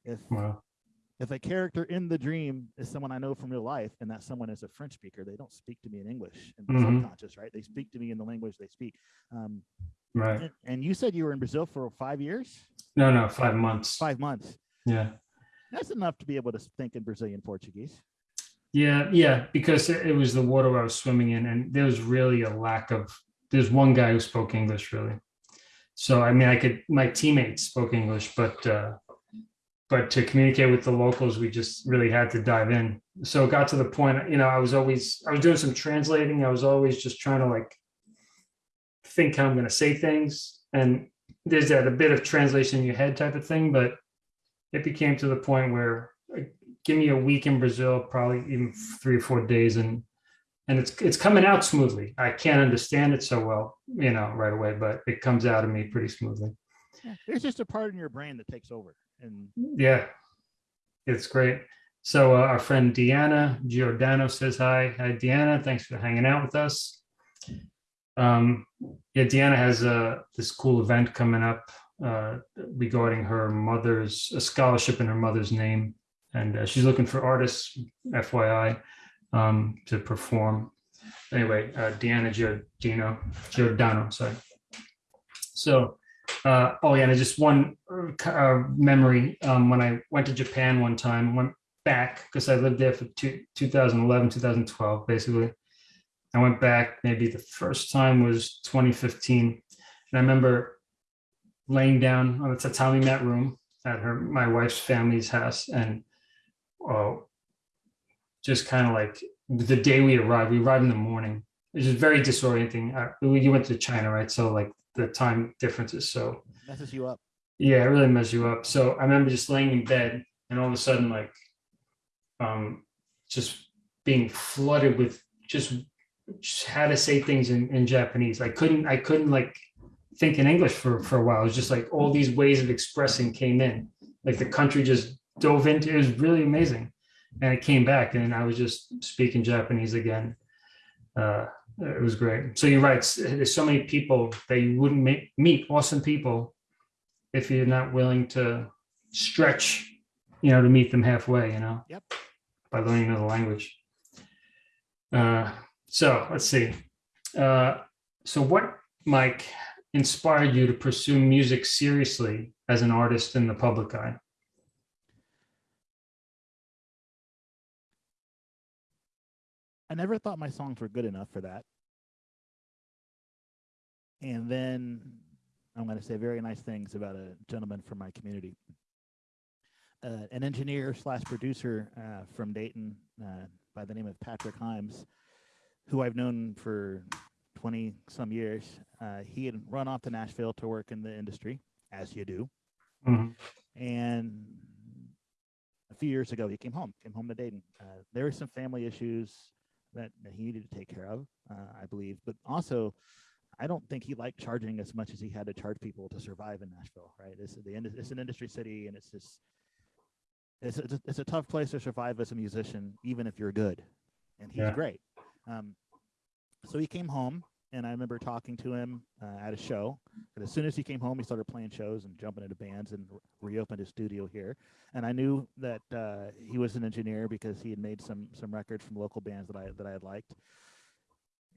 If Wow. if a character in the dream is someone I know from real life and that someone is a French speaker, they don't speak to me in English in the Mhm. subconscious, right? They speak to me in the language they speak. Um, Right. and, and you said you were in Brazil for five years, No, no, five months. five months. Yeah. That's enough to be able to think in Brazilian Portuguese. Yeah, yeah, because it, was the water I was swimming in, and there was really a lack of. There's one guy who spoke English really, so I mean, I could. My teammates spoke English, but uh, but to communicate with the locals, we just really had to dive in. So it got to the point, you know, I was always I was doing some translating. I was always just trying to like think how I'm going to say things, and there's that a bit of translation in your head type of thing, but it became to the point where give me a week in Brazil, probably even three or four days, and and it's it's coming out smoothly. I can't understand it so well, you know, right away, but it comes out of me pretty smoothly. Yeah, there's just a part in your brain that takes over, and Yeah, it's great. So uh, our friend Deanna Giordano says hi. Hi, Deanna. Thanks for hanging out with us. Um, yeah, Deanna has uh, this cool event coming up uh, regarding her mother's a scholarship in her mother's name, and uh, she's looking for artists, FYI, um, to perform. Anyway, uh, Deanna Giordano, Giordano, sorry. So, uh, oh yeah, and just one uh, memory. Um, when I went to Japan one time, went back because I lived there for two, 2011, 2012, basically. I went back, maybe the first time was 2015. And I remember laying down on the tatami mat room at her, my wife's family's house. And oh, just kind of like the day we arrived, we arrived in the morning. It was very disorienting. Uh, we went to China, right? So like the time differences. So messes you up. yeah, it really messes you up. So I remember just laying in bed and all of a sudden, like, um, just being flooded with just, just how to say things in, in Japanese. I couldn't, I couldn't like think in English for, for a while. It was just like all these ways of expressing came in. Like the country just dove into it. was really amazing. And it came back and I was just speaking Japanese again. Uh, it was great. So you're right. There's so many people that you wouldn't meet, meet awesome people if you're not willing to stretch, you know, to meet them halfway, you know? Yep. By learning another language. Uh, so let's see. Uh, so what, Mike, inspired you to pursue music seriously as an artist in the public eye? I never thought my songs were good enough for that. And then I'm going to say very nice things about a gentleman from my community, uh, an engineer slash producer uh, from Dayton uh, by the name of Patrick Himes, who I've known for 20 some years. Uh, he had run off to Nashville to work in the industry, as you do. Mhm. And a few years ago, he came home, came home to Dayton. Uh, there were some family issues that, that he needed to take care of, uh, I believe. But also, I don't think he liked charging as much as he had to charge people to survive in Nashville, right? It's, the, it's an industry city, and it's just it's a, it's a tough place to survive as a musician, even if you're good. And he's Yeah. great. Um, so he came home and I remember talking to him uh, at a show. And as soon as he came home, he started playing shows and jumping into bands and re- reopened his studio here. And I knew that uh, he was an engineer because he had made some some records from local bands that I that I had liked.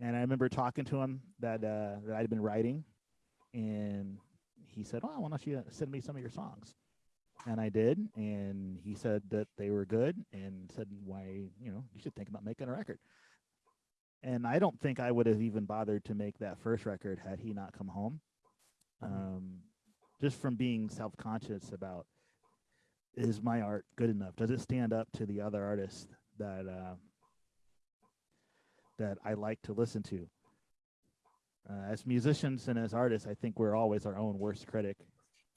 And I remember talking to him that uh, that I'd been writing, and he said, "Oh, why don't you send me some of your songs?" And I did, and he said that they were good, and said, "Why, you know, you should think about making a record." And I don't think I would have even bothered to make that first record had he not come home. Um, just from being self-conscious about is my art good enough? Does it stand up to the other artists that uh, that I like to listen to? Uh, as musicians and as artists, I think we're always our own worst critic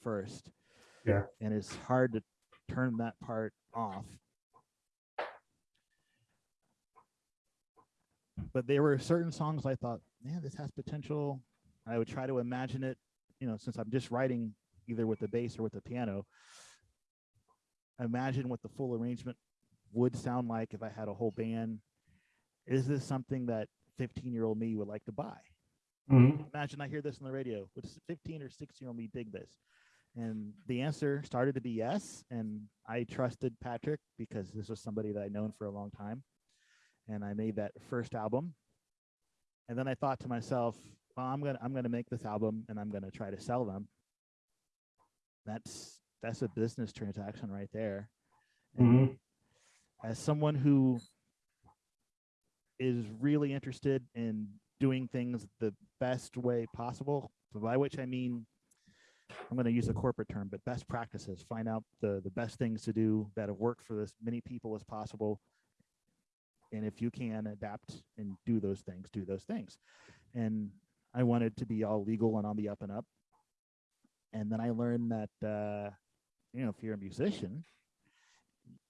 first. Yeah. And it's hard to turn that part off. But there were certain songs I thought, man, this has potential. I would try to imagine it, you know, since I'm just writing either with the bass or with the piano. Imagine what the full arrangement would sound like if I had a whole band. Is this something that 15 year old me would like to buy? Mhm. imagine I hear this on the radio. Would 15 or 16 year old me dig this? And the answer started to be yes. And I trusted Patrick because this was somebody that I'd known for a long time. And I made that first album. And then I thought to myself, well, I'm gonna I'm gonna make this album and I'm gonna try to sell them. That's that's a business transaction right there. Mhm. as someone who is really interested in doing things the best way possible, by which I mean, I'm going to use a corporate term, but best practices. Find out the the best things to do that have worked for as many people as possible, and if you can adapt and do those things, do those things. And I wanted to be all legal and on the up and up. And then I learned that uh, you know if you're a musician,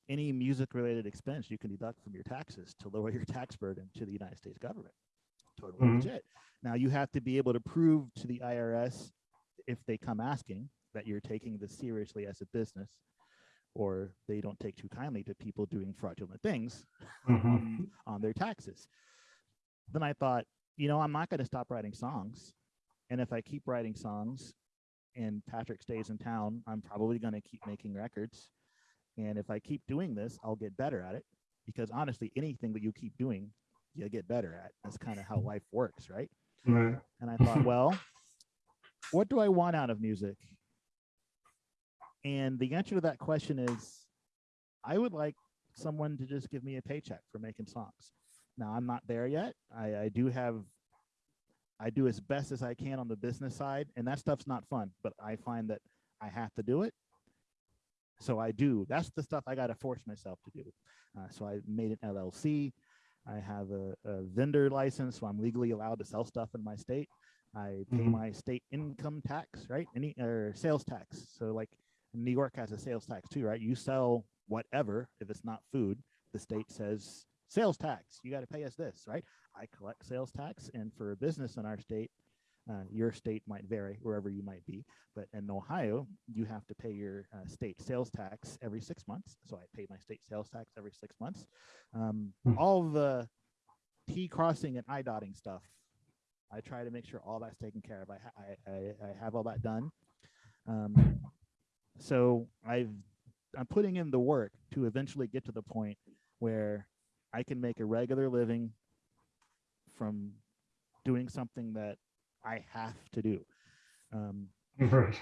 any music related expense you can deduct from your taxes to lower your tax burden to the United States government. Totally Mhm. legit. Now you have to be able to prove to the IRS if they come asking that you're taking this seriously as a business or they don't take too kindly to people doing fraudulent things Mhm. on, on their taxes. Then I thought, you know, I'm not going to stop writing songs. And if I keep writing songs and Patrick stays in town, I'm probably going to keep making records. And if I keep doing this, I'll get better at it. Because honestly, anything that you keep doing, you get better at. That's kind of how life works, right? Right. And I thought, [LAUGHS] well, what do I want out of music? And the answer to that question is I would like someone to just give me a paycheck for making songs. Now, I'm not there yet. I, I do have, I do as best as I can on the business side, and that stuff's not fun, but I find that I have to do it. So I do. That's the stuff I got to force myself to do. Uh, so I made an LLC. I have a, a vendor license, so I'm legally allowed to sell stuff in my state. I pay Mhm. my state income tax, right? Any or sales tax. So like New York has a sales tax too, right? You sell whatever, if it's not food, the state says sales tax. You got to pay us this, right? I collect sales tax, and for a business in our state, uh, your state might vary wherever you might be, but in Ohio, you have to pay your uh, state sales tax every six months. So I pay my state sales tax every six months. Um, Hmm. All the T crossing and I dotting stuff, I try to make sure all that's taken care of. I ha- I, I, I have all that done. Um, so I've I'm putting in the work to eventually get to the point where I can make a regular living from doing something that I have to do. Um, Right.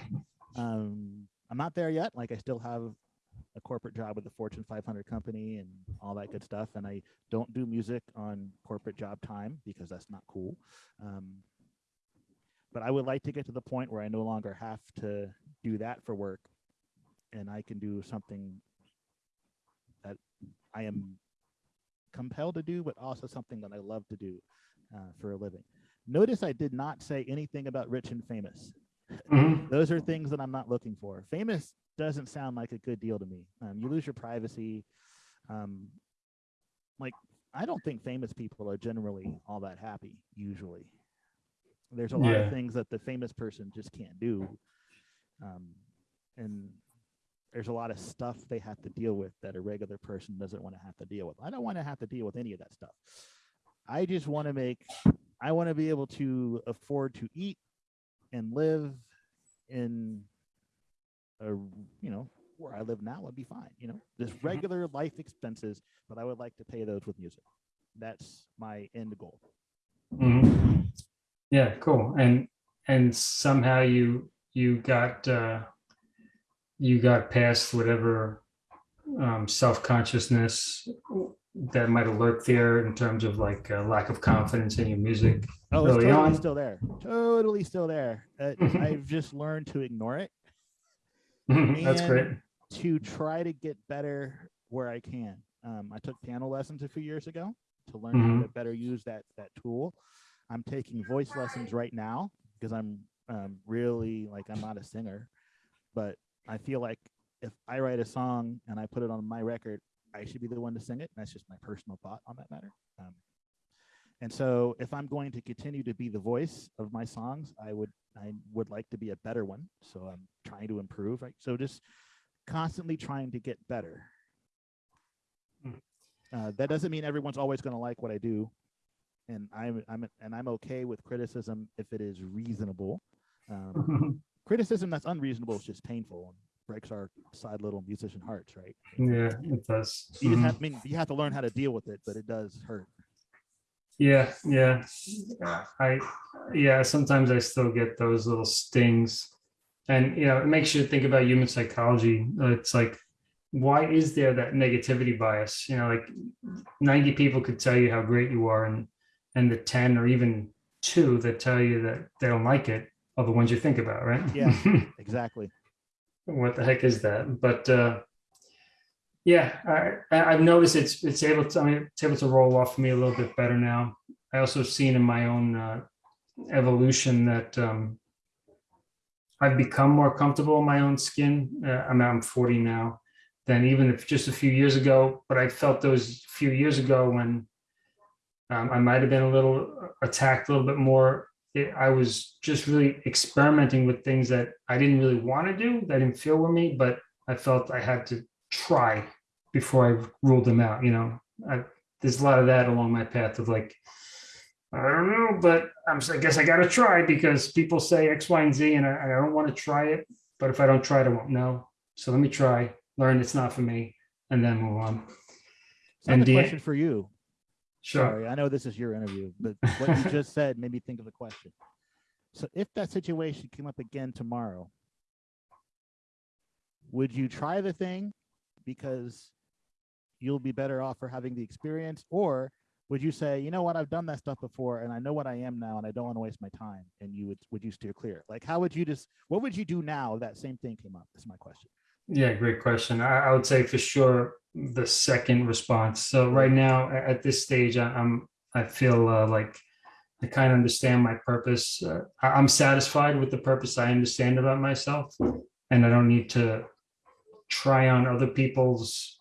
um, I'm not there yet. Like I still have a corporate job with a Fortune 500 company and all that good stuff. And I don't do music on corporate job time because that's not cool. Um, but I would like to get to the point where I no longer have to do that for work, and I can do something that I am compelled to do, but also something that I love to do uh, for a living. Notice I did not say anything about rich and famous Mhm. [LAUGHS] those are things that I'm not looking for. Famous doesn't sound like a good deal to me. Um, you lose your privacy. Um, like I don't think famous people are generally all that happy. Usually, there's a lot Yeah. of things that the famous person just can't do, um, and there's a lot of stuff they have to deal with that a regular person doesn't want to have to deal with. I don't want to have to deal with any of that stuff. I just want to make I want to be able to afford to eat and live in a you know where I live now would be fine. You know, just regular life expenses, but I would like to pay those with music. That's my end goal. Mhm. Yeah, cool. And and somehow you you got uh you got past whatever um self-consciousness that might have lurked there in terms of like uh, lack of confidence in your music. Oh, it's totally on? still there. Totally still there. Uh, [LAUGHS] I've just learned to ignore it That's great. to try to get better where I can. Um, I took piano lessons a few years ago to learn how to better use that that tool. I'm taking voice lessons right now because I'm um, really like I'm not a singer, but I feel like if I write a song and I put it on my record, I should be the one to sing it. That's just my personal thought on that matter. Um, and so, if I'm going to continue to be the voice of my songs, I would I would like to be a better one. So I'm trying to improve. Right. So just constantly trying to get better. Mm. Uh, that doesn't mean everyone's always going to like what I do, and I'm I'm and I'm okay with criticism if it is reasonable. Um, [LAUGHS] criticism that's unreasonable is just painful and breaks our sad little musician hearts, right? yeah, it does. You just have, I mm-hmm. mean, you have to learn how to deal with it, but it does hurt. Yeah, yeah. I yeah, sometimes I still get those little stings. And you know, it makes you think about human psychology. It's like, why is there that negativity bias? You know, like 90 people could tell you how great you are, and and the 10 or even two that tell you that they don't like it are the ones you think about, right? Yeah. [LAUGHS] Exactly. what the heck is that? But uh, yeah, I, I've noticed it's it's able to I mean, it's able to roll off for me a little bit better now. I also seen in my own uh, evolution that um, I've become more comfortable in my own skin. Uh, I'm I'm 40 now than even if just a few years ago. But I felt those few years ago when um, I might have been a little attacked a little bit more it, I was just really experimenting with things that I didn't really want to do, that didn't feel with me, but I felt I had to try before I ruled them out. You know, I, there's a lot of that along my path of like, I don't know, but I'm, I guess I got to try because people say X, Y, and Z, and I, I don't want to try it. But if I don't try it, I won't know. So let me try, learn it's not for me, and then move on. And the- question for you. Sorry, I know this is your interview, but what you just said made me think of a question. So if that situation came up again tomorrow, would you try the thing because you'll be better off for having the experience, or would you say, you know what, I've done that stuff before and I know what I am now and I don't want to waste my time, and you would would you steer clear? Like, how would you just what would you do now if that same thing came up? Is my question. Yeah, great question. I, I would say for sure the second response. So right now at this stage, I, I'm I feel uh, like I kind of understand my purpose. Uh, I'm satisfied with the purpose I understand about myself, and I don't need to try on other people's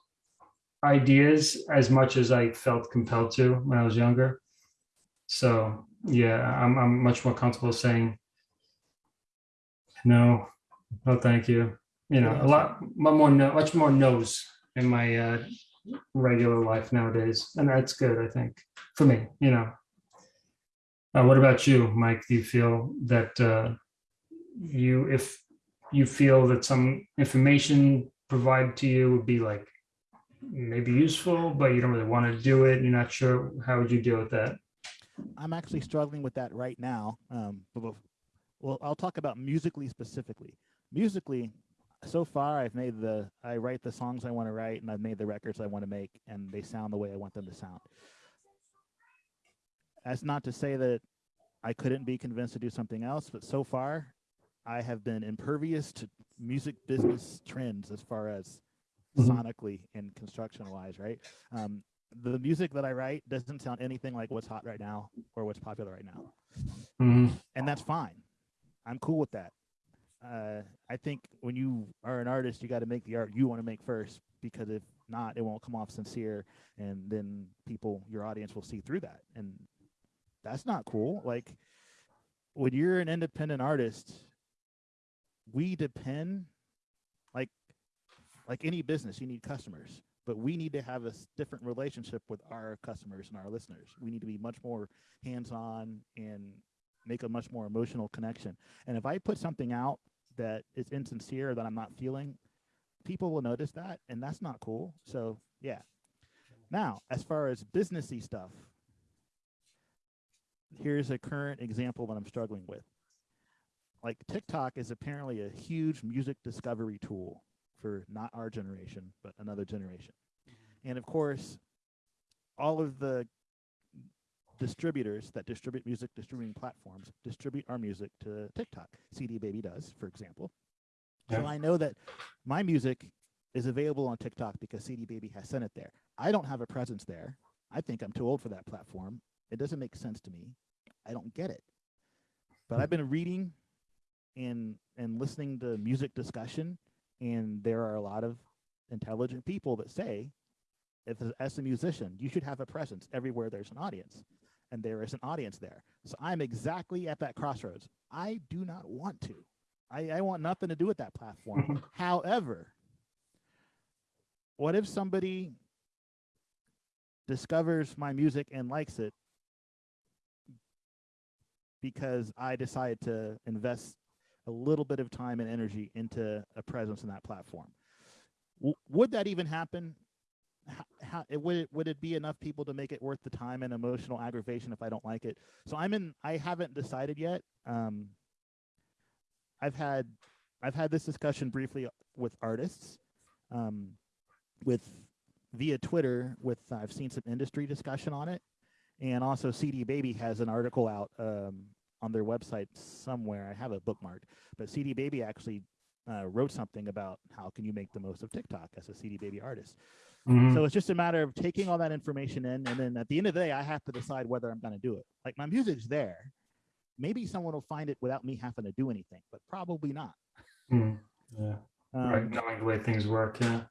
ideas as much as I felt compelled to when I was younger. So yeah, I'm I'm much more comfortable saying no, no, thank you you know, a lot, more, much more no's in my uh, regular life nowadays, and that's good, I think, for me. You know, uh, what about you, Mike? Do you feel that uh, you, if you feel that some information provided to you would be like maybe useful, but you don't really want to do it, you're not sure, how would you deal with that? I'm actually struggling with that right now. Um, well, I'll talk about musically specifically. Musically, so far I've made the I write the songs I want to write and I've made the records I want to make and they sound the way I want them to sound. That's not to say that I couldn't be convinced to do something else, but so far I have been impervious to music business trends as far as Mhm. sonically and construction wise, right? Um, the music that I write doesn't sound anything like what's hot right now or what's popular right now Mhm. and that's fine. I'm cool with that. Uh, I think when you are an artist, you got to make the art you want to make first, because if not, it won't come off sincere, and then people, your audience, will see through that, and that's not cool. Like when you're an independent artist, we depend, like, like any business, you need customers. but we need to have a different relationship with our customers and our listeners. We need to be much more hands-on and make a much more emotional connection. And if I put something out that is insincere that I'm not feeling, people will notice that, and that's not cool. So yeah. Now, as far as businessy stuff, here's a current example that I'm struggling with. Like TikTok is apparently a huge music discovery tool for not our generation, but another generation. And of course, all of the distributors that distribute music distributing platforms distribute our music to TikTok. CD Baby does, for example. So I know that my music is available on TikTok because CD Baby has sent it there. I don't have a presence there. I think I'm too old for that platform. It doesn't make sense to me. I don't get it. But I've been reading and and listening to music discussion, and there are a lot of intelligent people that say, if as a musician, you should have a presence everywhere there's an audience, and there is an audience there. So I'm exactly at that crossroads. I do not want to. I, I want nothing to do with that platform. [LAUGHS] However, what if somebody discovers my music and likes it because I decide to invest a little bit of time and energy into a presence in that platform? W- would that even happen? How, it, would it would it be enough people to make it worth the time and emotional aggravation if I don't like it? So I'm in. I haven't decided yet. Um, I've had I've had this discussion briefly with artists, um, with via Twitter. With I've seen some industry discussion on it, and also CD Baby has an article out um, on their website somewhere. I have it bookmarked, but CD Baby actually uh, wrote something about how can you make the most of TikTok as a CD Baby artist. Mhm. So it's just a matter of taking all that information in, and then at the end of the day, I have to decide whether I'm going to do it. Like my music's there. Maybe someone will find it without me having to do anything, but probably not. Mm, Yeah, Um, right, knowing the way things work, yeah.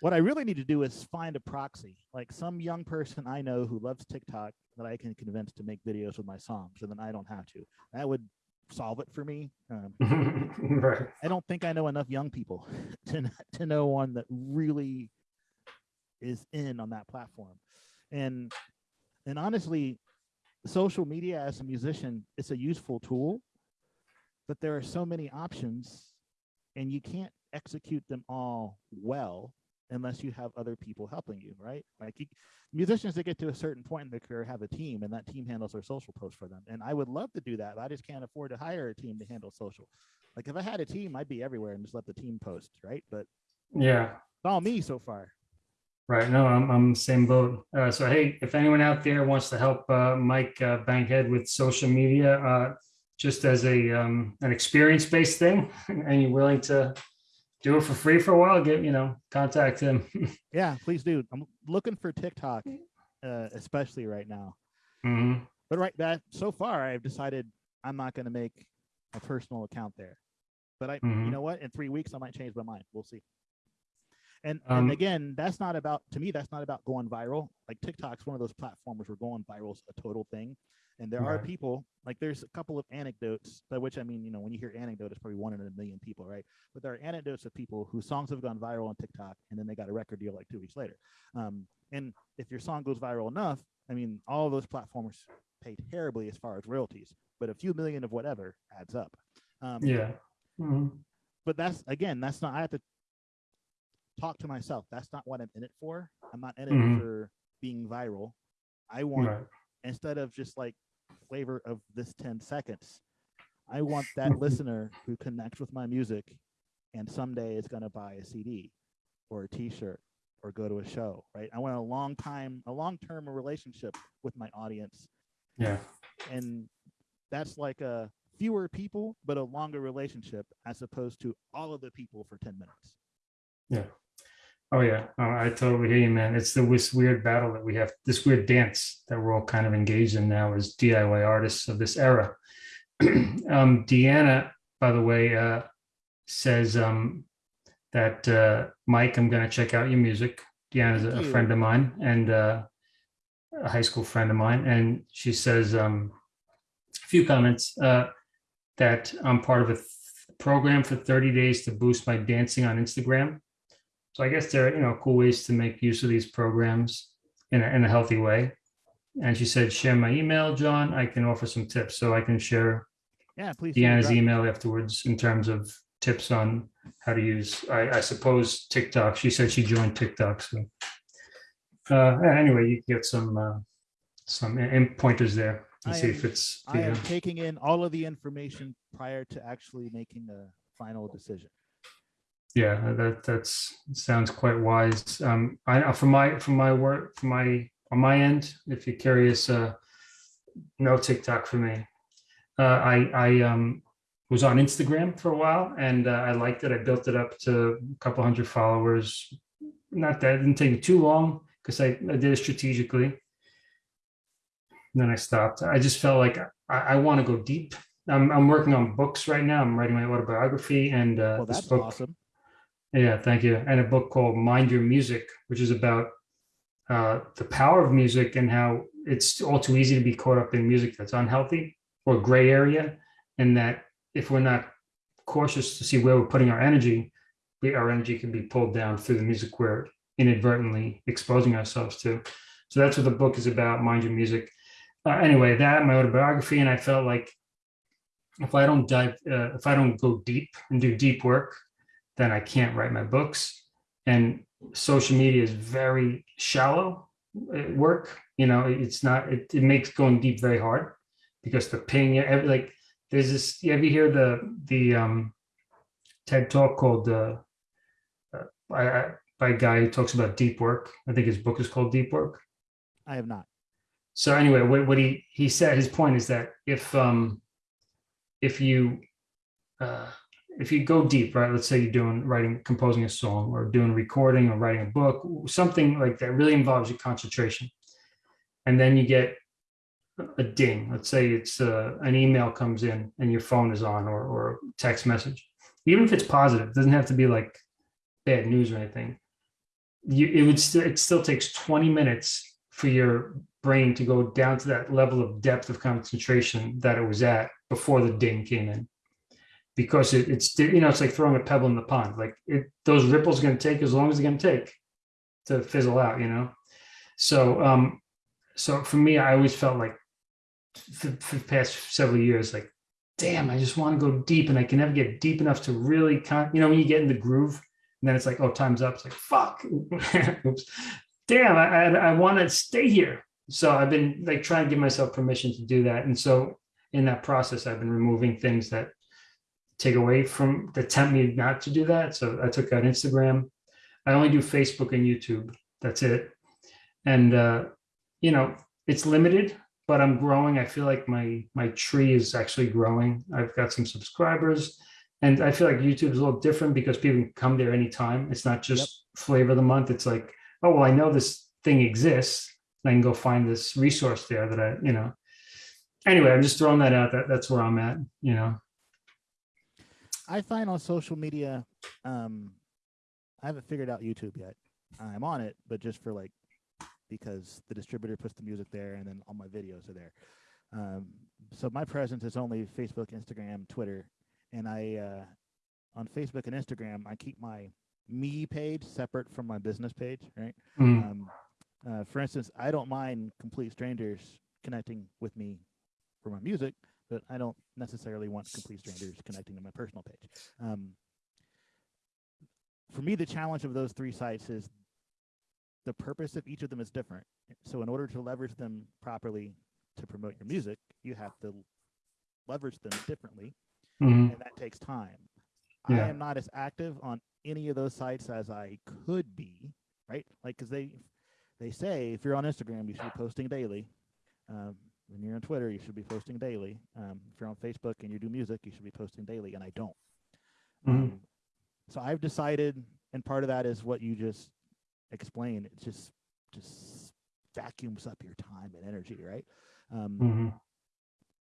What I really need to do is find a proxy, like some young person I know who loves TikTok that I can convince to make videos with my songs, and then I don't have to. That would solve it for me. Um, [LAUGHS] Right, I don't think I know enough young people [LAUGHS] to to know one that really is in on that platform. And and honestly, social media as a musician, it's a useful tool, but there are so many options and you can't execute them all well unless you have other people helping you, right? Like you, musicians that get to a certain point in their career have a team and that team handles their social posts for them. And I would love to do that. but I just can't afford to hire a team to handle social. Like if I had a team, I'd be everywhere and just let the team post, right? But yeah. it's all me so far. Right. No, I'm, I'm the same boat. Uh, so, hey, if anyone out there wants to help uh, Mike uh, Bankhead with social media, uh, just as a um, an experience based thing, [LAUGHS] and you're willing to do it for free for a while, get you know, contact him. [LAUGHS] Yeah, please do. I'm looking for TikTok, uh, especially right now. Mhm. But right that so far, I've decided I'm not going to make a personal account there. But I, you Mhm. know what? In three weeks, I might change my mind. We'll see. And Um, and again, that's not about to me. That's not about going viral. Like TikTok's one of those platforms where going viral is a total thing. And there are people like there's a couple of anecdotes by which I mean, you know, when you hear anecdote, it's probably one in a million people, right? But there are anecdotes of people whose songs have gone viral on TikTok and then they got a record deal like two weeks later. Um, and if your song goes viral enough, I mean, all those platforms pay terribly as far as royalties, but a few million of whatever adds up. Um, Yeah. Mhm. but that's again, that's not. I have to talk to myself. That's not what I'm in it for. I'm not in it Mhm. for being viral. I want Right. instead of just like flavor of this 10 seconds, I want [LAUGHS] that listener who connects with my music and someday is going to buy a CD or a t-shirt or go to a show, right? I want a long time, a long-term relationship with my audience. Yeah. And that's like a fewer people, but a longer relationship as opposed to all of the people for 10 minutes. Yeah. Oh yeah. Oh, I totally hear you, man. It's the this weird battle that we have, this weird dance that we're all kind of engaged in now as DIY artists of this era. [CLEARS THROAT] um, Deanna, by the way, uh, says um, that uh, Mike, I'm going to check out your music. Deanna's a, a friend of mine and uh, a high school friend of mine, and she says um, a few comments uh, that I'm part of a program for 30 days to boost my dancing on Instagram So I guess there are, you know, cool ways to make use of these programs in a, in a healthy way. And she said, share my email, John. I can offer some tips. So I can share Yeah, please. Deanna's email afterwards in terms of tips on how to use, I, I suppose TikTok. She said she joined TikTok, so. Uh, anyway, you get some, uh, some in- in pointers there and I see am- if it's. I am taking in all of the information prior to actually making a final decision. Yeah, that that's sounds quite wise. Um, I from my from my work from my on my end, if you're curious, uh, no TikTok for me. Uh, I I um was on Instagram for a while and uh, I liked it. I built it up to a couple hundred followers. Not that it didn't take me too long because I, I did it strategically. And then I stopped. I just felt like I, I want to go deep. I'm I'm working on books right now. I'm writing my autobiography and uh, Well, this book. awesome. Yeah, thank you. And a book called Mind Your Music, which is about uh, the power of music and how it's all too easy to be caught up in music that's unhealthy or gray area. And that if we're not cautious to see where we're putting our energy, we, our energy can be pulled down through the music we're inadvertently exposing ourselves to. So that's what the book is about, Mind Your Music. Uh, anyway, that, my autobiography, and I felt like if I don't dive, uh, if I don't go deep and do deep work, then I can't write my books. And social media is very shallow uh, work. You know, it's not, it, it makes going deep very hard because the ping, every, like, there's this, you ever hear the, the um, TED talk called, uh, uh, by, by a guy who talks about deep work. I think his book is called Deep Work. I have not. So anyway, what, what he, he said, his point is that if, um, if you, uh, if you go deep, right, let's say you're doing writing, composing a song or doing recording or writing a book, something like that really involves your concentration. And then you get a ding. Let's say it's uh, an email comes in and your phone is on or, or text message. Even if it's positive, it doesn't have to be like bad news or anything. You, it would still, it still takes 20 minutes for your brain to go down to that level of depth of concentration that it was at before the ding came in because it, it's you know it's like throwing a pebble in the pond. Like it those ripples are going to take as long as they're going to take to fizzle out you know? So um so for me i always felt like for, for the past several years like damn i just want to go deep and i can never get deep enough to really con- you know when you get in the groove and then it's like oh time's up. It's like fuck. [LAUGHS] Oops. Damn i i, I want to stay here. So i've been like trying to give myself permission to do that. And so in that process i've been removing things that take away from that tempt me not to do that. So I took out Instagram. I only do Facebook and YouTube. That's it. And uh, you know, it's limited, but I'm growing. I feel like my my tree is actually growing. I've got some subscribers. And I feel like YouTube is a little different because people can come there anytime. It's not just flavor of the month. It's like, oh well, I know this thing exists. I can go find this resource there that I, you know. Anyway, I'm just throwing that out. That that's where I'm at, you know. I find on social media, um, I haven't figured out YouTube yet. I'm on it, but just for like because the distributor puts the music there, and then all my videos are there. Um, so my presence is only Facebook, Instagram, Twitter, and I uh, on Facebook and Instagram I keep my me page separate from my business page. Right. Mm, Um, uh, for instance, I don't mind complete strangers connecting with me for my music, but I don't necessarily want complete strangers connecting to my personal page. Um, for me, the challenge of those three sites is the purpose of each of them is different. So, in order to leverage them properly to promote your music, you have to leverage them differently, mhm. and that takes time. Yeah. I am not as active on any of those sites as I could be, right? Like, because they they say if you're on Instagram, you should be posting daily. Um, when you're on Twitter, you should be posting daily. Um, if you're on Facebook and you do music, you should be posting daily, and I don't. Mhm. Um, so I've decided, and part of that is what you just explained. It just just vacuums up your time and energy, right? Um, Mhm.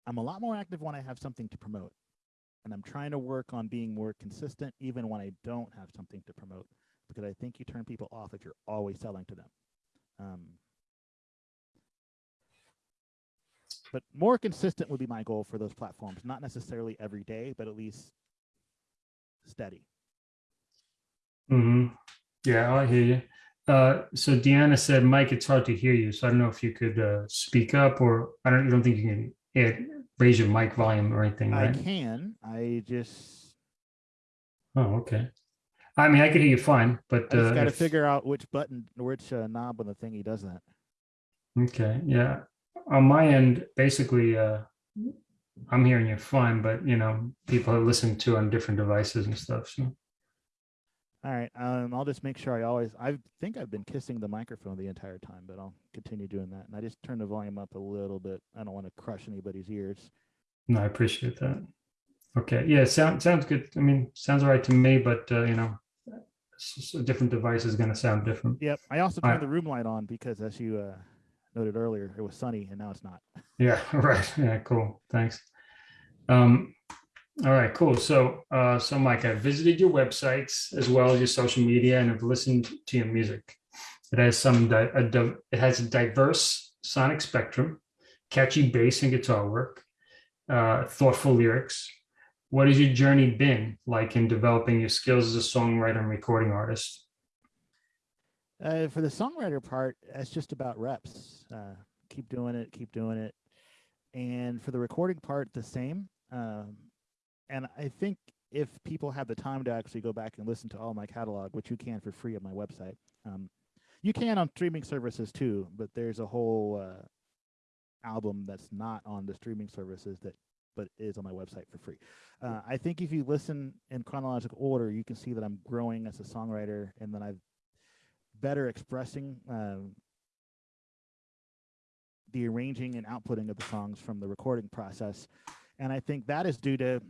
I'm a lot more active when I have something to promote. And I'm trying to work on being more consistent even when I don't have something to promote because I think you turn people off if you're always selling to them. Um, but more consistent would be my goal for those platforms. Not necessarily every day, but at least steady. Mm -hmm. Yeah, I hear you. Uh, so Deanna said, Mike, it's hard to hear you. So I don't know if you could uh, speak up or I don't, you don't think you can add, raise your mic volume or anything, right? I can. I just Oh, okay. I mean, I could hear you fine, but I just uh, got to if- figure out which button, which uh, knob on the thingy does that. Okay, yeah. On my end, basically, uh, I'm hearing you fine, but you know, people listen to on different devices and stuff. So All right. Um, I'll just make sure I always. I think I've been kissing the microphone the entire time, but I'll continue doing that. And I just turn the volume up a little bit. I don't want to crush anybody's ears. no, I appreciate that. Okay, yeah, sound sounds good. I mean, sounds all right to me, but uh, you know, a different device is gonna sound different. Yep. I also turned right. the room light on because, as you uh, noted earlier, it was sunny and now it's not. Yeah, [LAUGHS] right. Yeah, cool. Thanks. Um, all right, cool. So, uh, so Mike, I visited your websites as well as your social media and have listened to your music. It has some, it has a diverse sonic spectrum, catchy bass and guitar work, uh, thoughtful lyrics. What has your journey been like in developing your skills as a songwriter and recording artist? Uh, for the songwriter part, it's just about reps. Uh, keep doing it, keep doing it. And for the recording part, the same. Um, and I think if people have the time to actually go back and listen to all my catalog, which you can for free on my website, um, you can on streaming services too. But there's a whole uh, album that's not on the streaming services that, but is on my website for free. Uh, I think if you listen in chronological order, you can see that I'm growing as a songwriter, and then I've better expressing um, the arranging and outputting of the songs from the recording process. And i think that is due to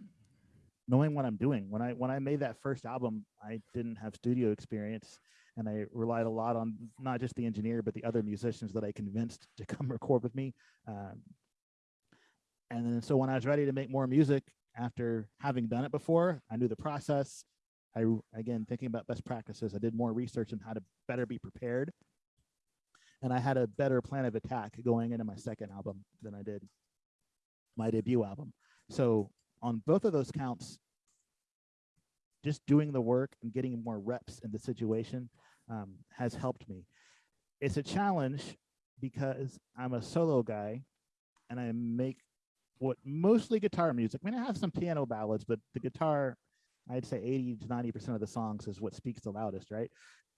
knowing what i'm doing. When i when i made that first album i didn't have studio experience and i relied a lot on not just the engineer but the other musicians that i convinced to come [LAUGHS] record with me. Um, and then so when i was ready to make more music after having done it before i knew the process I again thinking about best practices. I did more research on how to better be prepared, and I had a better plan of attack going into my second album than I did my debut album. So on both of those counts, just doing the work and getting more reps in the situation um, has helped me. It's a challenge because I'm a solo guy, and I make what mostly guitar music. I mean, I have some piano ballads, but the guitar I'd say 80 to 90% of the songs is what speaks the loudest, right?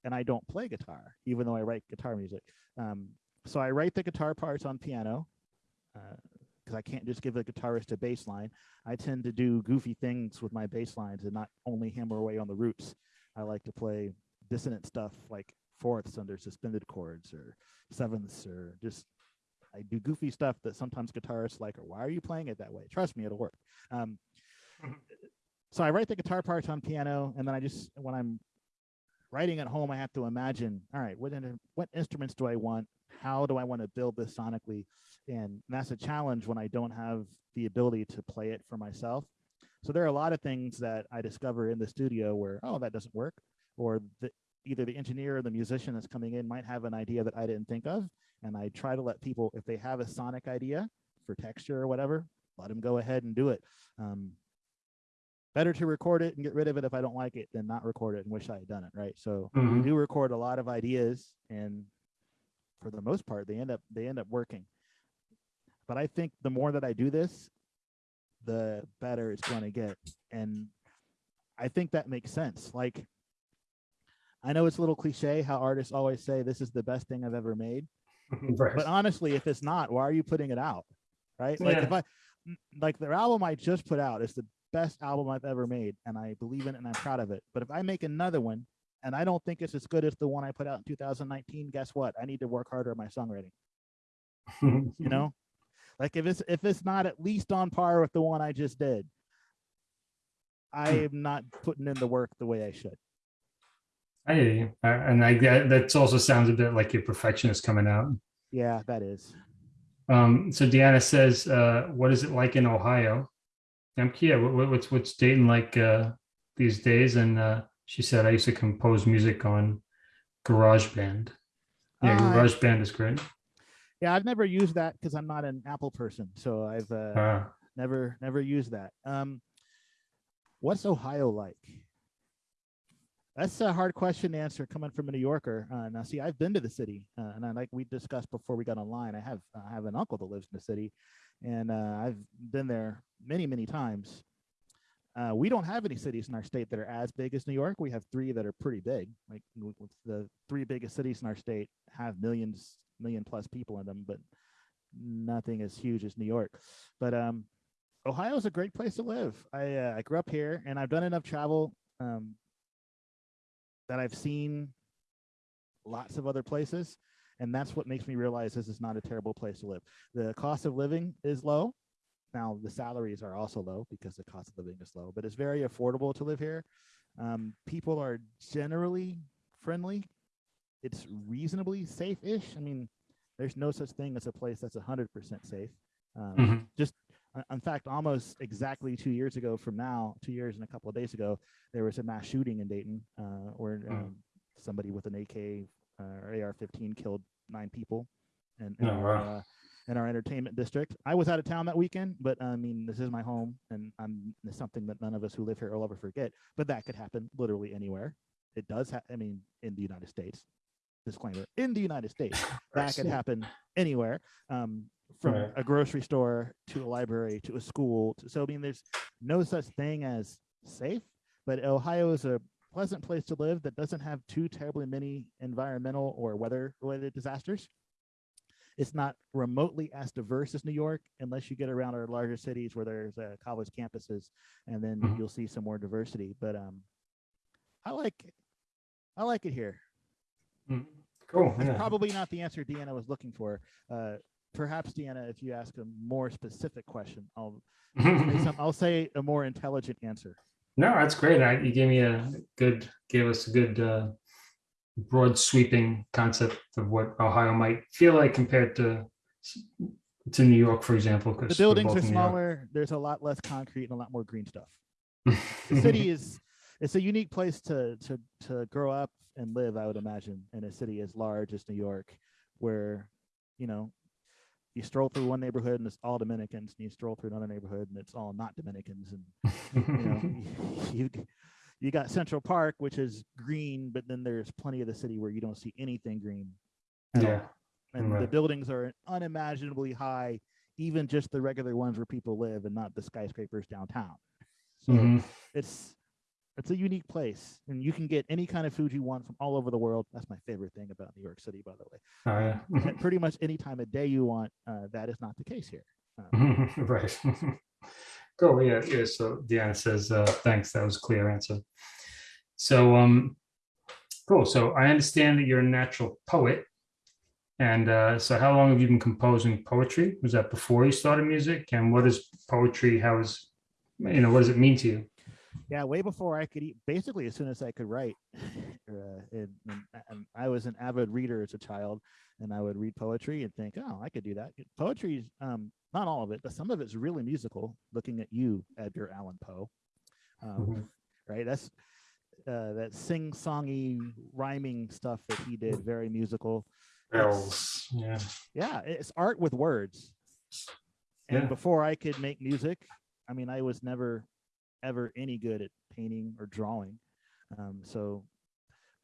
And I don't play guitar, even though I write guitar music. Um, so I write the guitar parts on piano because I can't just give a guitarist a bass line. I tend to do goofy things with my bass lines and not only hammer away on the roots. I like to play dissonant stuff like fourths under suspended chords or sevenths or just I do goofy stuff that sometimes guitarists like, or why are you playing it that way? Trust me, it'll work. Um, [LAUGHS] so I write the guitar parts on piano, and then I just when I'm writing at home, I have to imagine, all right, what what instruments do I want? How do I want to build this sonically? And that's a challenge when I don't have the ability to play it for myself. So there are a lot of things that I discover in the studio where, oh, that doesn't work, or the, either the engineer or the musician that's coming in might have an idea that I didn't think of, and I try to let people, if they have a sonic idea for texture or whatever, let them go ahead and do it. Um, better to record it and get rid of it if I don't like it than not record it and wish I had done it. Right. So we Mhm. do record a lot of ideas and for the most part they end up they end up working. But I think the more that I do this, the better it's going to get. And I think that makes sense. Like I know it's a little cliche how artists always say this is the best thing I've ever made. [LAUGHS] Right. But honestly, if it's not, why are you putting it out? Right? Like if I like the album I just put out is the best album I've ever made, and I believe in it and I'm proud of it. But if I make another one and I don't think it's as good as the one I put out in 2019, guess what? I need to work harder at my songwriting. [LAUGHS] You know? Like if it's if it's not at least on par with the one I just did, I am not putting in the work the way I should. I hear you. Uh, and I get that also sounds a bit like your perfectionist coming out. Yeah, that is. Um, so Deanna says, uh, what is it like in Ohio? I'm Kia, what, what- what's what's Dayton like uh, these days? And uh, she said, I used to compose music on GarageBand. Yeah, Ah, GarageBand is great. Yeah, I've never used that because I'm not an Apple person, so I've uh, Uh, never never used that. Um, what's Ohio like? That's a hard question to answer coming from a New Yorker. Uh, now, see, I've been to the city, uh, and I like we discussed before we got online. I have I have an uncle that lives in the city, and uh, I've been there many many times. Uh, we don't have any cities in our state that are as big as New York. We have three that are pretty big. Like the three biggest cities in our state have millions, million plus people in them, but nothing as huge as New York. But um, Ohio is a great place to live. I uh, I grew up here, and I've done enough travel um, that I've seen lots of other places, and that's what makes me realize this is not a terrible place to live. The cost of living is low. Now the salaries are also low because the cost of living is low, but it's very affordable to live here. Um, people are generally friendly. It's reasonably safe-ish. I mean, there's no such thing as a place that's 100% safe. Um, Mhm. Just, uh, in fact, almost exactly two years ago from now, two years and a couple of days ago, there was a mass shooting in Dayton uh, where Mm. um, somebody with an AK AR-15 killed nine people, and in, Oh, our, wow. uh, in our entertainment district. I was out of town that weekend, but I mean, this is my home, and I'm it's something that none of us who live here will ever forget. But that could happen literally anywhere. It does. I mean, in the United States. Disclaimer: in the United States, [LAUGHS] that could happen anywhere. Um, from Right. a grocery store to a library to a school. To, so I mean, there's no such thing as safe, but Ohio is a pleasant place to live that doesn't have too terribly many environmental or weather related disasters. It's not remotely as diverse as New York, unless you get around our larger cities where there's uh, college campuses, and then Mhm. you'll see some more diversity. But um, I like, I like it here. Mm, Cool. It's Yeah. probably not the answer Deanna was looking for. Uh, perhaps Deanna, if you ask a more specific question, I'll say [LAUGHS] some, I'll say a more intelligent answer. No, that's great. I, you gave me a good, gave us a good uh, broad sweeping concept of what Ohio might feel like compared to to New York, for example. The buildings are in New York. smaller. There's a lot less concrete and a lot more green stuff. [LAUGHS] The city is it's a unique place to to to grow up and live. I would imagine in a city as large as New York, where you know you stroll through one neighborhood and it's all Dominicans, and you stroll through another neighborhood and it's all not Dominicans, and [LAUGHS] you know [LAUGHS] you you got Central Park, which is green, but then there's plenty of the city where you don't see anything green. at all. yeah. and the buildings are unimaginably high, even just the regular ones where people live, and not the skyscrapers downtown. So Mhm. it's it's a unique place, and you can get any kind of food you want from all over the world. That's my favorite thing about New York City, by the way. Oh, yeah. [LAUGHS] Pretty much any time of day you want. Uh, that is not the case here. Um, [LAUGHS] right. [LAUGHS] Cool. Yeah. Yeah. So Deanna says, uh, thanks. That was a clear answer. So, um, cool. So I understand that you're a natural poet. And uh, so how long have you been composing poetry? Was that before you started music? And what is poetry? How is, you know, what does it mean to you? Yeah, way before I could eat, basically as soon as I could write. [LAUGHS] uh, and, and, I was an avid reader as a child, and I would read poetry and think, oh, I could do that. Poetry is um, not all of it, but some of it's really musical. Looking at you, Edgar Allan Poe, um, Mhm. right? That's uh, that sing-songy rhyming stuff that he did, very musical. Bells. Yeah. Yeah, it's art with words. And Yeah. before I could make music, I mean, I was never ever any good at painting or drawing. Um, so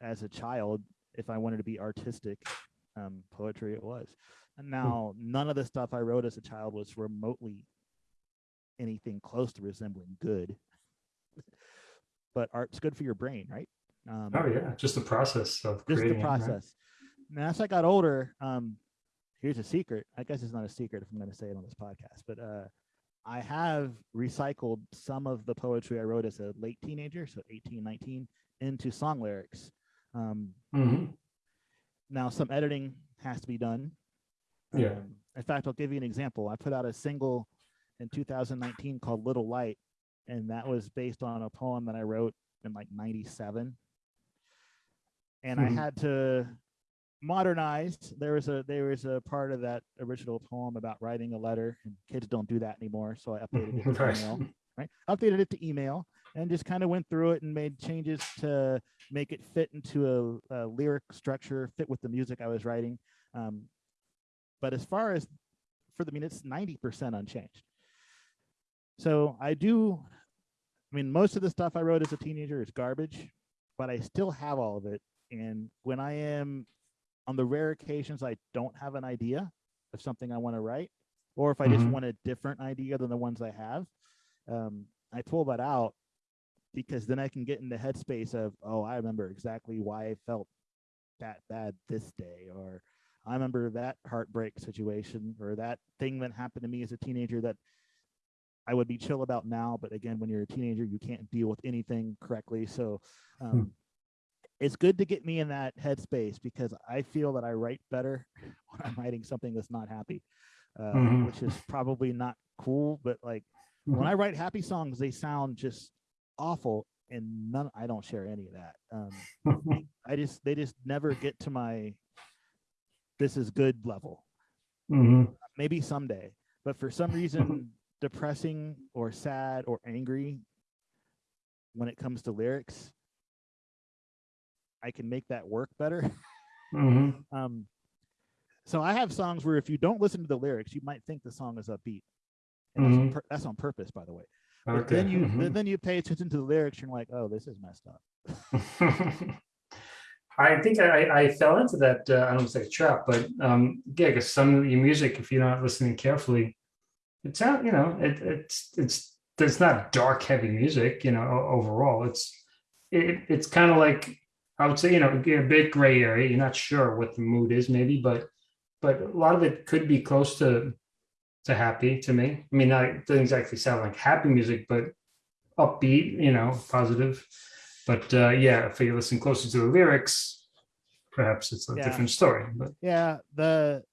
as a child, if I wanted to be artistic, um, poetry it was. And now none of the stuff I wrote as a child was remotely anything close to resembling good. [LAUGHS] but art's good for your brain, right? Um, Oh, yeah. Just the process of just the it, right? process. Now, as I got older, um, here's a secret. I guess it's not a secret if I'm going to say it on this podcast, but uh, I have recycled some of the poetry I wrote as a late teenager, so 18, 19, into song lyrics. Um, Mhm. now, some editing has to be done. Yeah. Um, in fact, I'll give you an example. I put out a single in 2019 called Little Light, and that was based on a poem that I wrote in like 97. And I Mhm. had to modernize. There was a there was a part of that original poem about writing a letter, and kids don't do that anymore. So I updated it [LAUGHS] to email. Right, updated it to email, and just kind of went through it and made changes to make it fit into a, a lyric structure, fit with the music I was writing. Um, but as far as for the, I mean, it's 90% unchanged. So I do, I mean, most of the stuff I wrote as a teenager is garbage, but I still have all of it. And when I am on the rare occasions I don't have an idea of something I want to write, or if I just Mhm. want a different idea than the ones I have, um, I pull that out because then I can get in the headspace of, oh, I remember exactly why I felt that bad this day, or I remember that heartbreak situation, or that thing that happened to me as a teenager that I would be chill about now. But again, when you're a teenager, you can't deal with anything correctly. So um, it's good to get me in that headspace because I feel that I write better [LAUGHS] when I'm writing something that's not happy, uh, Mhm. which is probably not cool. But like when I write happy songs, they sound just awful, and none. I don't share any of that. Um, [LAUGHS] I just they just never get to my this is good level. Mhm. Maybe someday, but for some reason, [LAUGHS] depressing or sad or angry when it comes to lyrics, I can make that work better. [LAUGHS] Mhm. Um, so I have songs where if you don't listen to the lyrics, you might think the song is upbeat. And that's, on Mhm. pur- that's on purpose, by the way. But then you mhm. then, then you pay attention to the lyrics, you're like, oh, this is messed up. [LAUGHS] I think I, I fell into that. Uh, I don't say trap, but um, yeah, because some of your music, if you're not listening carefully, it sounds, you know, it, it's it's it's not dark, heavy music, you know. Overall, it's it, it's kind of like I would say, you know, a bit gray area. You're not sure what the mood is, maybe, but but a lot of it could be close to to happy to me. I mean, not, it doesn't exactly sound like happy music, but upbeat, you know, positive. But uh, yeah, if you listen closer to the lyrics, perhaps it's a Yeah. different story. But Yeah, the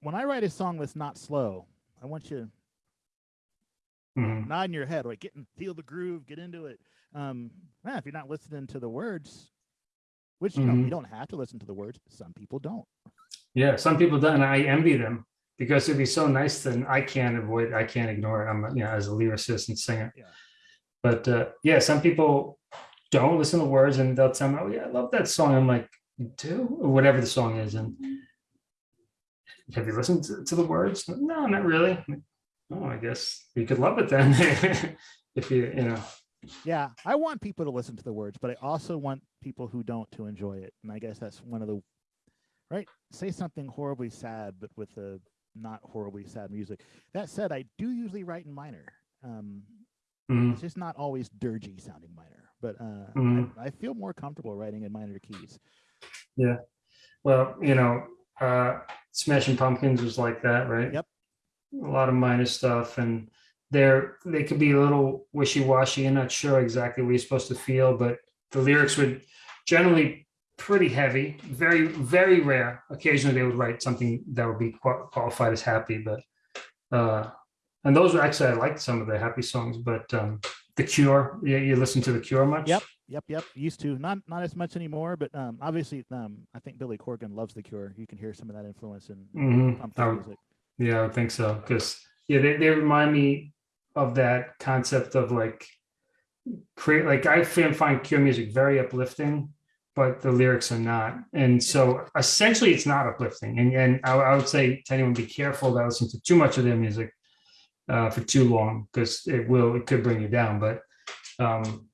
when I write a song that's not slow, I want you mhm, nod in your head, like get and feel the groove, get into it. Um, yeah, if you're not listening to the words, which you know you Mhm. don't have to listen to the words. Some people don't. yeah, some people do, and I envy them because it'd be so nice. Then I can't avoid, I can't ignore it. I'm, you know, as a lyricist and singer. Yeah. But uh, yeah, some people don't listen to words, and they'll tell me, "Oh yeah, I love that song." I'm like, do?" Or whatever the song is, and have you listened to, to the words? No, not really. Oh, I guess you could love it then, [LAUGHS] if you, you know. Yeah, I want people to listen to the words, but I also want people who don't to enjoy it. And I guess that's one of the right. Say something horribly sad, but with a not horribly sad music. That said, I do usually write in minor. Um, Mhm. it's just not always dirgy sounding minor, but uh, Mhm. I, I feel more comfortable writing in minor keys. Yeah well, you know, uh, Smashing Pumpkins was like that, right? Yep. A lot of minor stuff, and they're they could be a little wishy washy. You're not sure exactly what you're supposed to feel, but the lyrics would generally pretty heavy. Very, very rare. Occasionally, they would write something that would be qualified as happy, but uh, and those were actually I liked some of the happy songs, but um, the Cure. Yeah, you listen to the Cure much? Yep. Yep, yep. Used to not not as much anymore, but um, obviously, um, I think Billy Corgan loves The Cure. You can hear some of that influence in I would- music. Yeah, I would think so. Because yeah, they, they remind me of that concept of like create like I find Cure music very uplifting, but the lyrics are not. And so essentially it's not uplifting. And and I, I would say to anyone be careful that listen to too much of their music uh, for too long because it will it could bring you down. But um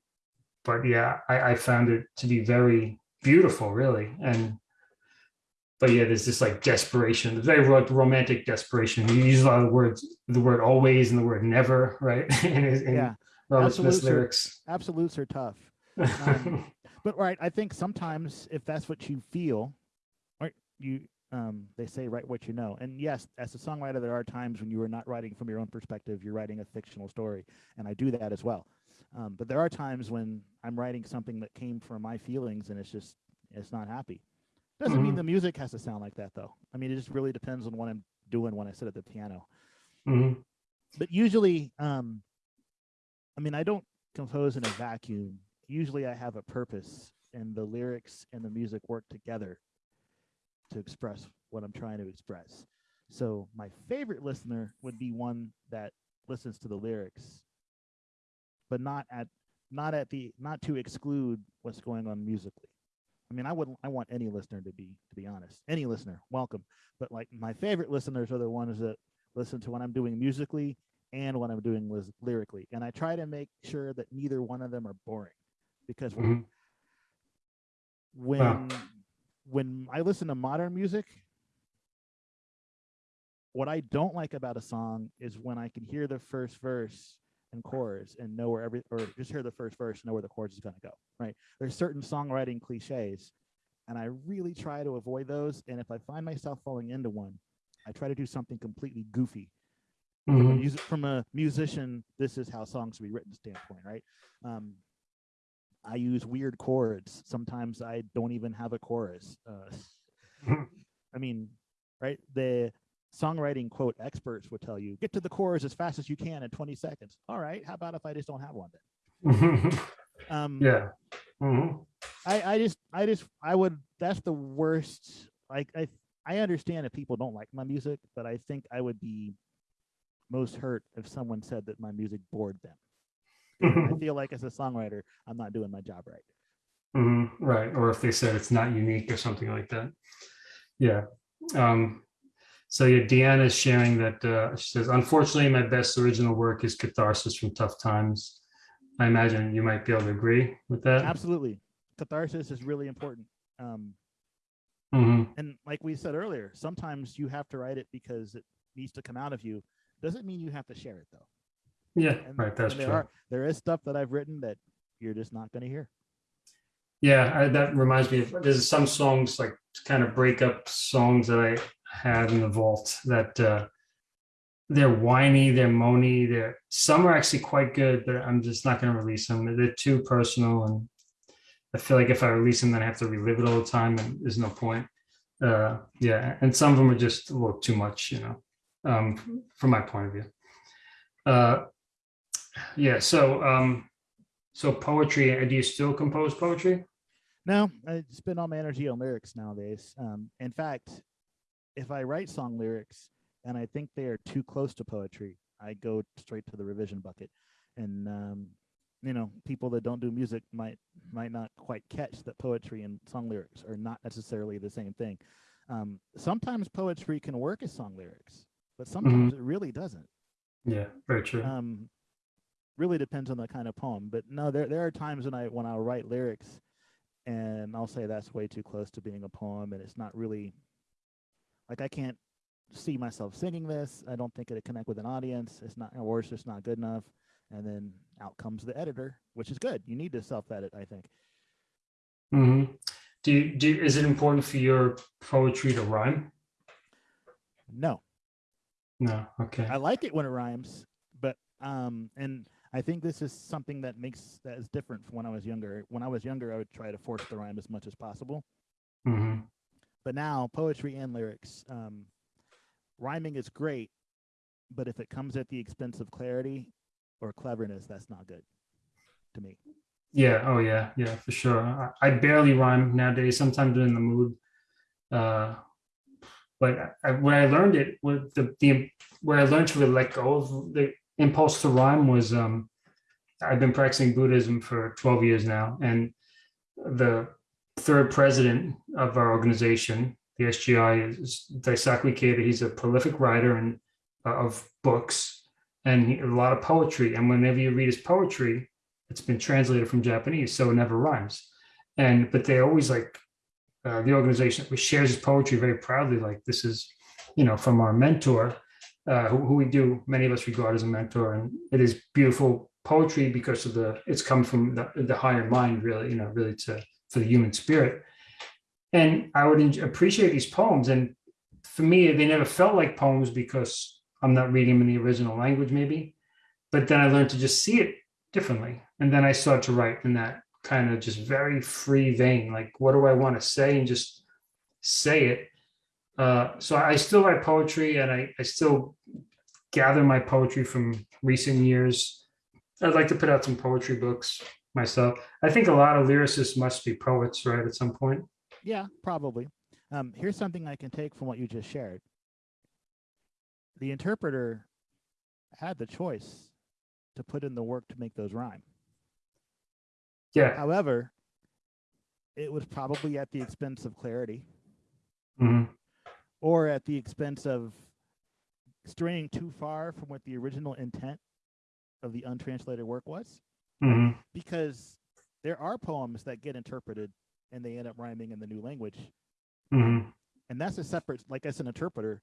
but yeah, I, I found it to be very beautiful, really. And but yeah, there's this like desperation, very like romantic desperation. You use a lot of the words, the word always and the word never, right? [LAUGHS] his- in Yeah, Robert Smith's absolutes are- lyrics. absolutes are tough. um, [LAUGHS] But right, I think sometimes if that's what you feel, or you um they say write what you know. And yes, as a songwriter, there are times when you are not writing from your own perspective, you're writing a fictional story. And I do that as well. Um, but there are times when I'm writing something that came from my feelings and it's just it's not happy. Doesn't mean Mhm. the music has to sound like that though. I mean it just really depends on what I'm doing when I sit at the piano. Mhm. But usually, um I mean I don't compose in a vacuum. Usually I have a purpose and the lyrics and the music work together to express what I'm trying to express. So my favorite listener would be one that listens to the lyrics, but not at not at the not to exclude what's going on musically. I mean, I wouldn't. I want any listener to be to be honest, any listener, welcome. But like my favorite listeners are the ones that listen to what I'm doing musically and what I'm doing was lyrically. And I try to make sure that neither one of them are boring because Mhm. when when I listen to modern music, what I don't like about a song is when I can hear the first verse and chorus and know where every or just hear the first verse and know where the chorus is going to go. Right? There's certain songwriting cliches, and I really try to avoid those. And if I find myself falling into one, I try to do something completely goofy. From a, Mhm. from a musician, this is how songs should be written standpoint, right? Um, I use weird chords. Sometimes I don't even have a chorus. Uh. [LAUGHS] I mean, right? The songwriting quote experts would tell you get to the chorus as fast as you can in 20 seconds. All right. How about if I just don't have one then? Um, [LAUGHS] yeah. Mhm. I, I just, I just, I would, that's the worst. Like, I, I understand if people don't like my music, but I think I would be most hurt if someone said that my music bored them. I feel like as a songwriter, I'm not doing my job right. Mhm, Right, or if they said it's not unique or something like that. Yeah. Um, so yeah, Deanna is sharing that uh, she says, unfortunately, my best original work is catharsis from tough times. I imagine you might be able to agree with that. Absolutely. Catharsis is really important. Um, Mhm, and like we said earlier, sometimes you have to write it because it needs to come out of you. Doesn't mean you have to share it though. Yeah, And, right, that's there true. are there is stuff that I've written that you're just not going to hear. Yeah, I, that reminds me of, there's some songs like kind of breakup songs that I have in the vault that uh, they're whiny, they're moany, they're, some are actually quite good, but I'm just not gonna release them. They're too personal and I feel like if I release them, then I have to relive it all the time and there's no point. Uh, yeah, and some of them are just a little too much, you know, um, from my point of view. Uh, yeah, so, um, so poetry, uh, do you still compose poetry? No, I spend all my energy on lyrics nowadays. Um, in fact, if I write song lyrics and I think they are too close to poetry, I go straight to the revision bucket. And um, you know, people that don't do music might might not quite catch that poetry and song lyrics are not necessarily the same thing. Um, sometimes poetry can work as song lyrics, but sometimes it really doesn't. Yeah, very true. Um, really depends on the kind of poem. But no, there there are times when I when I'll write lyrics and I'll say that's way too close to being a poem and it's not really like I can't see myself singing this. I don't think it'd connect with an audience. It's not or it's just not good enough. And then out comes the editor, which is good. You need to self-edit, I think. Mm -hmm. Do you, do, you- is it important for your poetry to rhyme? No, No, okay. I like it when it rhymes, but um, and I think this is something that makes that is different from when I was younger. When I was younger, I would try to force the rhyme as much as possible. hmm But now, poetry and lyrics, um, rhyming is great, but if it comes at the expense of clarity or cleverness, that's not good to me. Yeah, oh yeah, yeah, for sure. I, I barely rhyme nowadays, sometimes I'm in the mood. Uh, but I, where I learned it, with the, the, where I learned to really let go of the impulse to rhyme was, um, I've been practicing Buddhism for 12 years now. And the third president of our organization, the SGI, is Daisaku Ikeda. He's a prolific writer and uh, of books and a lot of poetry. And whenever you read his poetry, it's been translated from Japanese, so it never rhymes. And but they always like uh, the organization which shares his poetry very proudly. Like this is, you know, from our mentor, uh, who, who we do many of us regard as a mentor, and it is beautiful poetry because of the it's come from the, the higher mind, really, you know, really to for the human spirit. And I would appreciate these poems, and for me, they never felt like poems because I'm not reading them in the original language, maybe. But then I learned to just see it differently. And then I started to write in that kind of just very free vein. Like, what do I want to say? And just say it. Uh, so I still write poetry and I, I still gather my poetry from recent years. I'd like to put out some poetry books myself. I think a lot of lyricists must be poets, right? At some point. Yeah, probably. Um, here's something I can take from what you just shared. The interpreter had the choice to put in the work to make those rhyme. Yeah. However, it was probably at the expense of clarity Mhm. or at the expense of straying too far from what the original intent of the untranslated work was Mhm. because there are poems that get interpreted and they end up rhyming in the new language. Mhm. And that's a separate, like as an interpreter,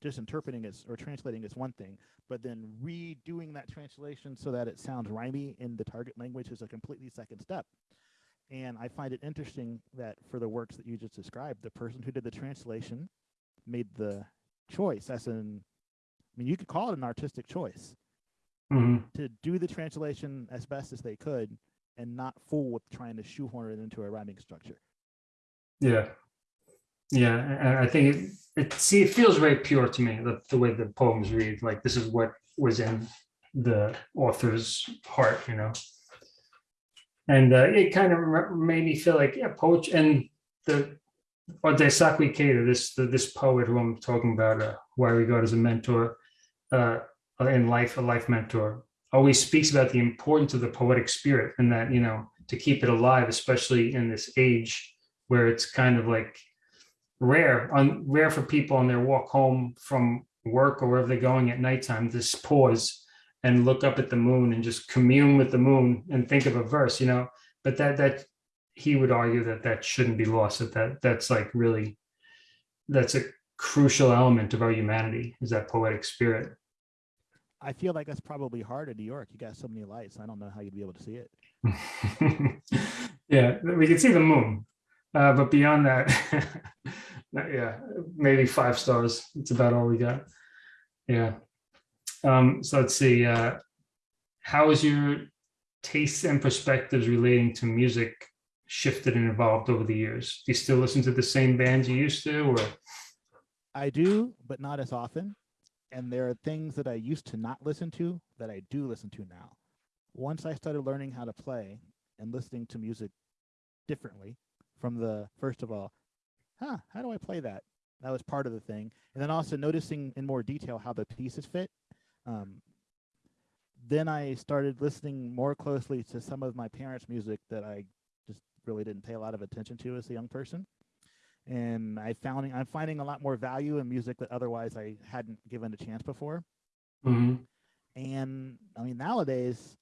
just interpreting is or translating is one thing, but then redoing that translation so that it sounds rhymy in the target language is a completely second step. And I find it interesting that for the works that you just described, the person who did the translation made the choice, as in, I mean, you could call it an artistic choice Mhm. to do the translation as best as they could and not fool with trying to shoehorn it into a rhyming structure. Yeah. Yeah, I think it, it, see, it feels very pure to me, the, the way the poems read, like this is what was in the author's heart, you know? And uh, it kind of made me feel like, yeah, poetry, and the, or Daisaku Ikeda, this, the- this poet who I'm talking about, uh, who I regard as a mentor uh, in life, a life mentor, always speaks about the importance of the poetic spirit and that, you know, to keep it alive, especially in this age where it's kind of like rare, on rare for people on their walk home from work or wherever they're going at nighttime, just pause and look up at the moon and just commune with the moon and think of a verse, you know. But that that he would argue that that shouldn't be lost. That that that's like really that's a crucial element of our humanity is that poetic spirit. I feel like that's probably hard in New York. You got so many lights. I don't know how you'd be able to see it. [LAUGHS] yeah, we can see the moon, uh, but beyond that, [LAUGHS] yeah, maybe five stars. It's about all we got. Yeah. Um, so let's see. Uh, how has your tastes and perspectives relating to music shifted and evolved over the years? Do you still listen to the same bands you used to, or? I do, but not as often. And there are things that I used to not listen to that I do listen to now. Once I started learning how to play and listening to music differently from the first of all, huh, how do I play that? That was part of the thing. And then also noticing in more detail how the pieces fit. Um, then I started listening more closely to some of my parents' music that I just really didn't pay a lot of attention to as a young person and I found I'm finding a lot more value in music that otherwise I hadn't given a chance before. Mhm. And I mean, nowadays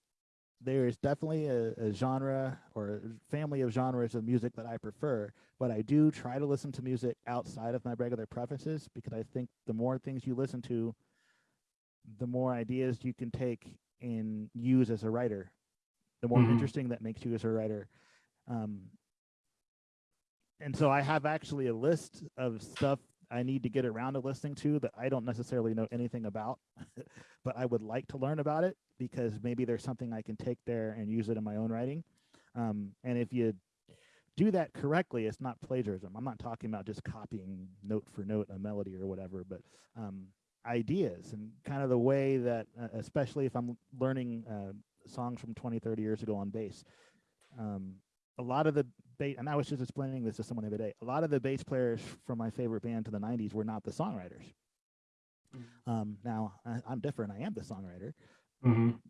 there is definitely a, a genre or a family of genres of music that I prefer, but I do try to listen to music outside of my regular preferences because I think the more things you listen to, the more ideas you can take and use as a writer, the more Mhm. interesting that makes you as a writer. Um, and so I have actually a list of stuff I need to get around to listening to that I don't necessarily know anything about, [LAUGHS] but I would like to learn about it because maybe there's something I can take there and use it in my own writing. Um, and if you do that correctly, it's not plagiarism. I'm not talking about just copying note for note a melody or whatever, but um, ideas and kind of the way that, uh, especially if I'm learning uh, songs from 20, 30 years ago on bass. Um, a lot of the bass, and I was just explaining this to someone the other day. A lot of the bass players from my favorite band to the '90s were not the songwriters. Um, now I, I'm different. I am the songwriter, Mhm.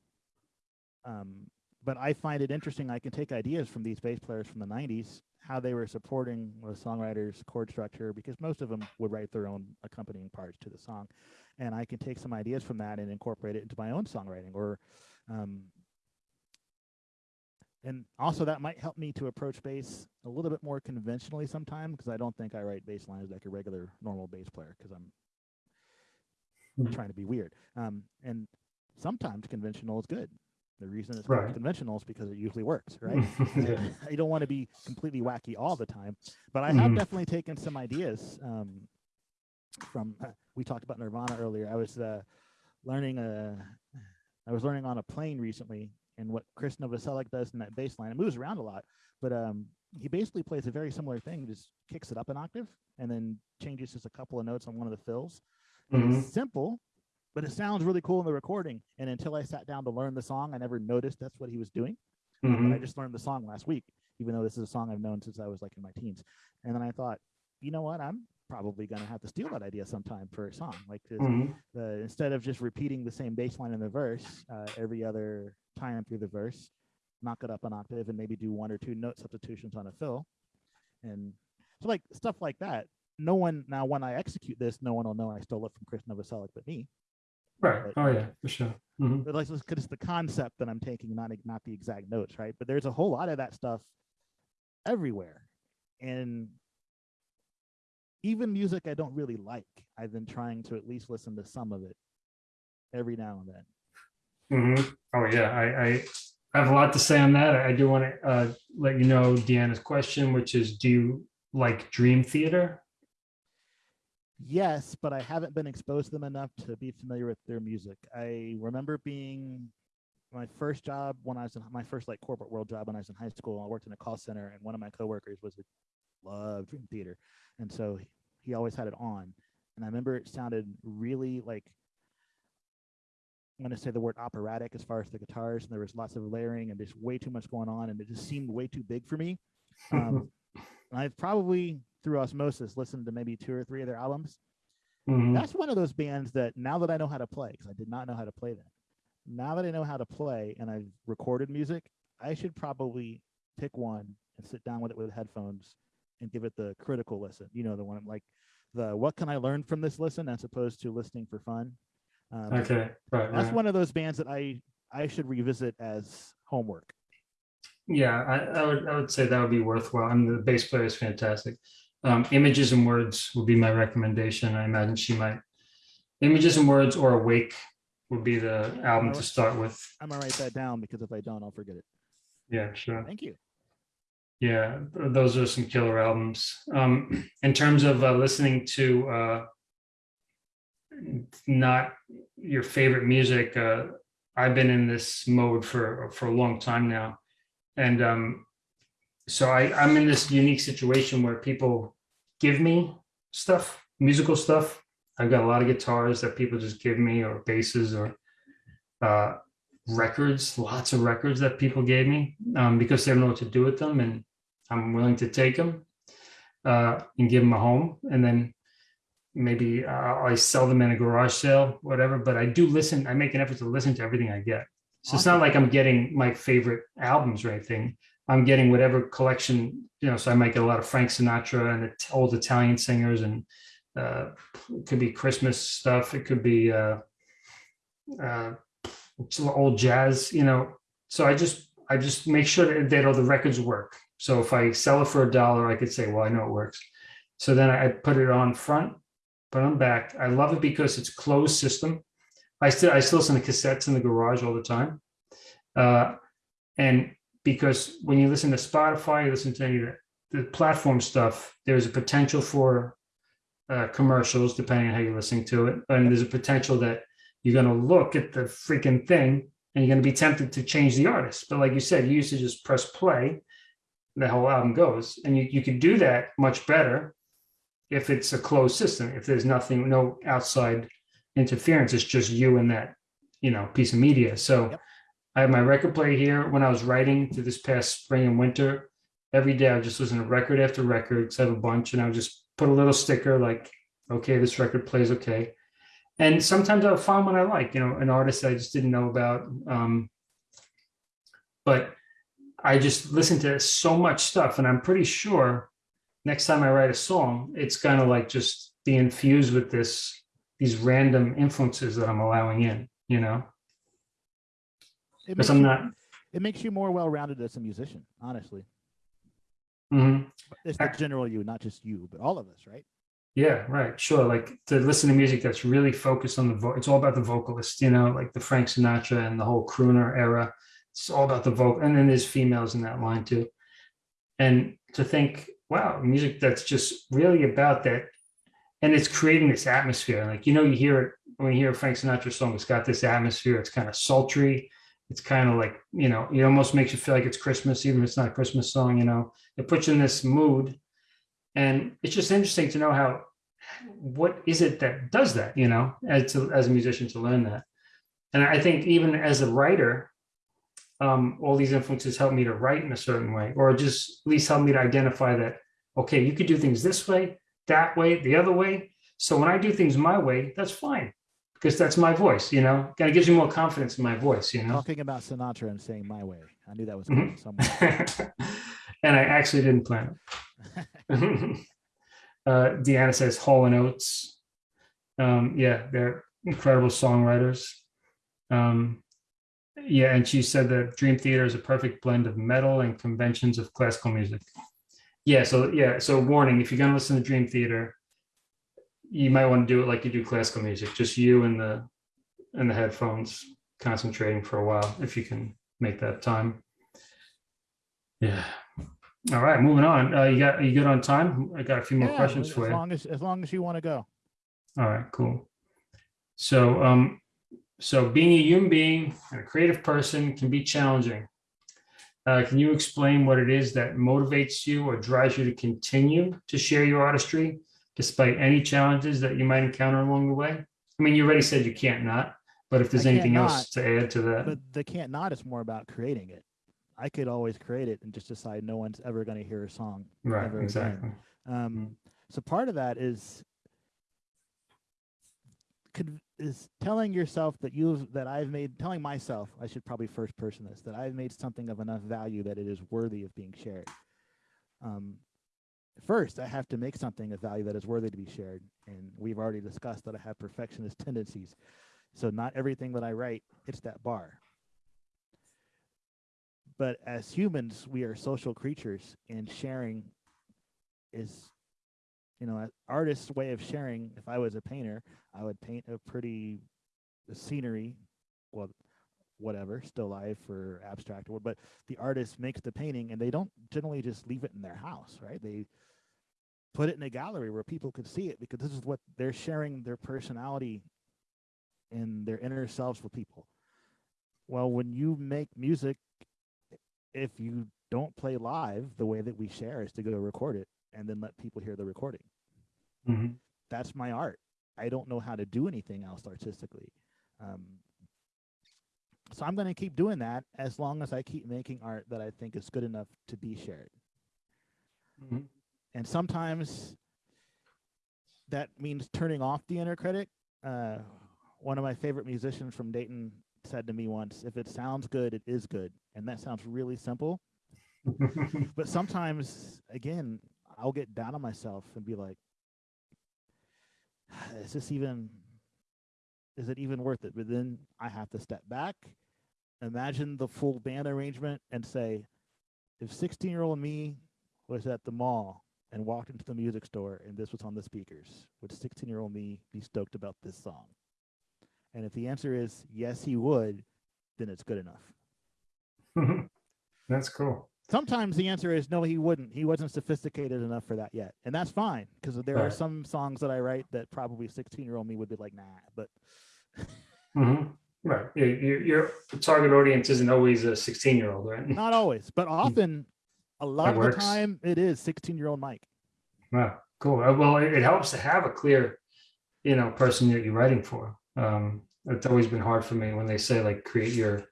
um, but I find it interesting. I can take ideas from these bass players from the '90s, how they were supporting the songwriters' chord structure, because most of them would write their own accompanying parts to the song, and I can take some ideas from that and incorporate it into my own songwriting. Or, um, and also that might help me to approach bass a little bit more conventionally sometime, because I don't think I write bass lines like a regular normal bass player, because I'm Mhm. trying to be weird. Um, and sometimes conventional is good. The reason it's Right. conventional is because it usually works, [LAUGHS] right? yeah. [LAUGHS] I don't want to be completely wacky all the time, but I have Mhm. definitely taken some ideas um, from. Uh, we talked about Nirvana earlier. I was uh, learning a, I was learning on a plane recently, and what Chris Novoselic does in that bass line. It moves around a lot, but um, he basically plays a very similar thing. Just kicks it up an octave and then changes just a couple of notes on one of the fills. Mhm. It's simple, but it sounds really cool in the recording. And until I sat down to learn the song, I never noticed that's what he was doing. But I just learned the song last week, even though this is a song I've known since I was like in my teens. And then I thought, you know what? I'm probably going to have to steal that idea sometime for a song. Like this, Mhm. the, instead of just repeating the same bass line in the verse uh, every other time through the verse, knock it up an octave and maybe do one or two note substitutions on a fill. And so like stuff like that. No one now when I execute this, no one will know I stole it from Chris Novoselic but me. Right. but- Oh yeah, for sure. Mhm. But like because it's the concept that I'm taking, not not the exact notes, right? But there's a whole lot of that stuff everywhere. and even music I don't really like, I've been trying to at least listen to some of it every now and then. Mhm. Oh, yeah, I, I, I have a lot to say on that. I do want to uh, let you know Deanna's question, which is, do you like Dream Theater? Yes, but I haven't been exposed to them enough to be familiar with their music. I remember being my first job when I was in my first like corporate world job when I was in high school. I worked in a call center, and one of my coworkers was a loved Dream Theater, and so he always had it on. And I remember it sounded really like I'm going to say the word operatic as far as the guitars, and there was lots of layering and just way too much going on, and it just seemed way too big for me. Um, [LAUGHS] and I've probably through osmosis listened to maybe two or three of their albums. Mhm. That's one of those bands that now that I know how to play, because I did not know how to play them. Now that I know how to play and I've recorded music, I should probably pick one and sit down with it with headphones and give it the critical listen. You know, the one like the what can I learn from this listen as opposed to listening for fun. Um, Okay, right, That's right. one of those bands that I I should revisit as homework. Yeah, I, I would, I would say that would be worthwhile. I mean, the bass player is fantastic. Um, Images and Words would be my recommendation. I imagine she might. Images and Words or Awake would be the album to start with. I'm gonna write that down because if I don't, I'll forget it. Yeah, sure. Thank you. Yeah, those are some killer albums. Um, [CLEARS THROAT] in terms of uh, listening to uh, not your favorite music, uh, I've been in this mode for for a long time now, and um, so I, I'm in this unique situation where people give me stuff, musical stuff. I've got a lot of guitars that people just give me, or basses, or uh, records, lots of records that people gave me um, because they don't know what to do with them, and I'm willing to take them uh, and give them a home, and then maybe uh, I sell them in a garage sale, whatever. But I do listen. I make an effort to listen to everything I get. So it's not like I'm getting my favorite albums or anything. I'm getting whatever collection, you know. So I might get a lot of Frank Sinatra and old Italian singers, and uh, it could be Christmas stuff. It could be uh, uh, old jazz, you know. So I just I just make sure that, that all the records work. So if I sell it for a dollar, I could say, well, I know it works. So then I put it on front, put on back. I love it because it's closed system. I still I still listen to cassettes in the garage all the time. Uh, and because when you listen to Spotify, you listen to any of the, the platform stuff, there's a potential for uh, commercials, depending on how you're listening to it. And there's a potential that you're going to look at the freaking thing and you're going to be tempted to change the artist. But like you said, you used to just press play, the whole album goes. And you, you can do that much better if it's a closed system, if there's nothing, no outside interference, it's just you and that, you know, piece of media. So Yep. I have my record player here. When I was writing through this past spring and winter, every day I would just listen to record after record, because I have a bunch, and I would just put a little sticker like, okay, this record plays okay. And sometimes I'll find one I like, you know, an artist I just didn't know about. Um, but I just listen to so much stuff, and I'm pretty sure next time I write a song, it's kind of like just be infused with this these random influences that I'm allowing in, you know, It because makes, I'm you, not. it makes you more well-rounded as a musician, honestly. Mhm. It's not general you, not just you, but all of us, right? Yeah, right. Sure. Like to listen to music that's really focused on the it's all about the vocalist, you know, like the Frank Sinatra and the whole crooner era. It's all about the vocal. And then there's females in that line too. And to think, wow, music that's just really about that. And it's creating this atmosphere. Like, you know, you hear it when you hear a Frank Sinatra song, it's got this atmosphere. It's kind of sultry. It's kind of like, you know, it almost makes you feel like it's Christmas, even if it's not a Christmas song, you know, it puts you in this mood. And it's just interesting to know how what is it that does that you know as to, as a musician to learn that and i think even as a writer um, all these influences help me to write in a certain way or just at least help me to identify that okay you could do things this way that way the other way so when i do things my way that's fine because that's my voice you know kind of gives you more confidence in my voice you know Talking about Sinatra and saying my way. I knew that was Mhm. somewhere. [LAUGHS] and i actually didn't plan it [LAUGHS] [LAUGHS] uh, Deanna says Hall and Oates. Um, yeah, they're incredible songwriters. Um, yeah, and she said that Dream Theater is a perfect blend of metal and conventions of classical music. Yeah, so yeah, so warning, if you're gonna listen to Dream Theater, you might want to do it like you do classical music, just you and the and the headphones concentrating for a while, if you can make that time. Yeah. All right, moving on. Uh, you got, are you good on time? I got a few more Yeah, questions as for you. As long as as long as you want to go. All right, cool. So, um, so being a human being and a creative person can be challenging. Uh, can you explain what it is that motivates you or drives you to continue to share your artistry despite any challenges that you might encounter along the way? I mean, you already said you can't not, but if there's can't anything not, else to add to that, But the can't not is more about creating it. I could always create it and just decide no one's ever going to hear a song. right, ever again. exactly. Um, so part of that is could is telling yourself that you've that I've made telling myself I should probably first person this that I've made something of enough value that it is worthy of being shared. Um, first, I have to make something of value that is worthy to be shared, and we've already discussed that I have perfectionist tendencies, so not everything that I write hits that bar. But as humans, we are social creatures, and sharing is you know, artist's way of sharing. If I was a painter, I would paint a pretty scenery, well, whatever, still life or abstract, or but the artist makes the painting, and they don't generally just leave it in their house, right? They put it in a gallery where people could see it because this is what they're sharing their personality and their inner selves with people. Well, when you make music, if you don't play live, the way that we share is to go record it and then let people hear the recording. Mhm. That's my art. I don't know how to do anything else artistically. Um, so I'm going to keep doing that as long as I keep making art that I think is good enough to be shared. Mhm. And sometimes that means turning off the inner critic. Uh, one of my favorite musicians from Dayton said to me once, if it sounds good, it is good. And that sounds really simple. [LAUGHS] But sometimes, again, I'll get down on myself and be like, ah, is this even, is it even worth it? But then I have to step back, imagine the full band arrangement, and say, if 16 year old me was at the mall and walked into the music store and this was on the speakers, would 16 year old me be stoked about this song? And if the answer is yes, he would, then it's good enough. [LAUGHS] That's cool. Sometimes the answer is no, he wouldn't. He wasn't sophisticated enough for that yet. And that's fine because there are some songs that I write that probably 16 year old me would be like, nah, but [LAUGHS] Mhm. Right. You, you, your target audience isn't always a 16 year old, right? [LAUGHS] not always, but often a lot of the time it is 16 year old Mike. Wow, cool. Uh, Well, it, it helps to have a clear, you know, person that you're writing for. Um, it's always been hard for me when they say like create your,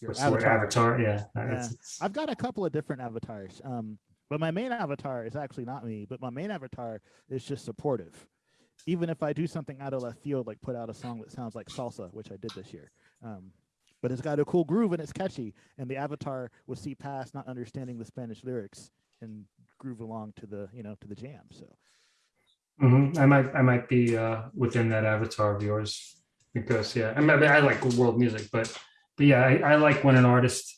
Your what's the word, avatar. Yeah. it's- it's- I've got a couple of different avatars. Um, but my main avatar is actually not me, but my main avatar is just supportive. Even if I do something out of left field, like put out a song that sounds like salsa, which I did this year. Um, but it's got a cool groove and it's catchy. And the avatar would see past not understanding the Spanish lyrics and groove along to the, you know, to the jam. So mm -hmm. I might, I might be uh, within that avatar of yours because yeah, I mean, I like world music, but, but yeah, I, I like when an artist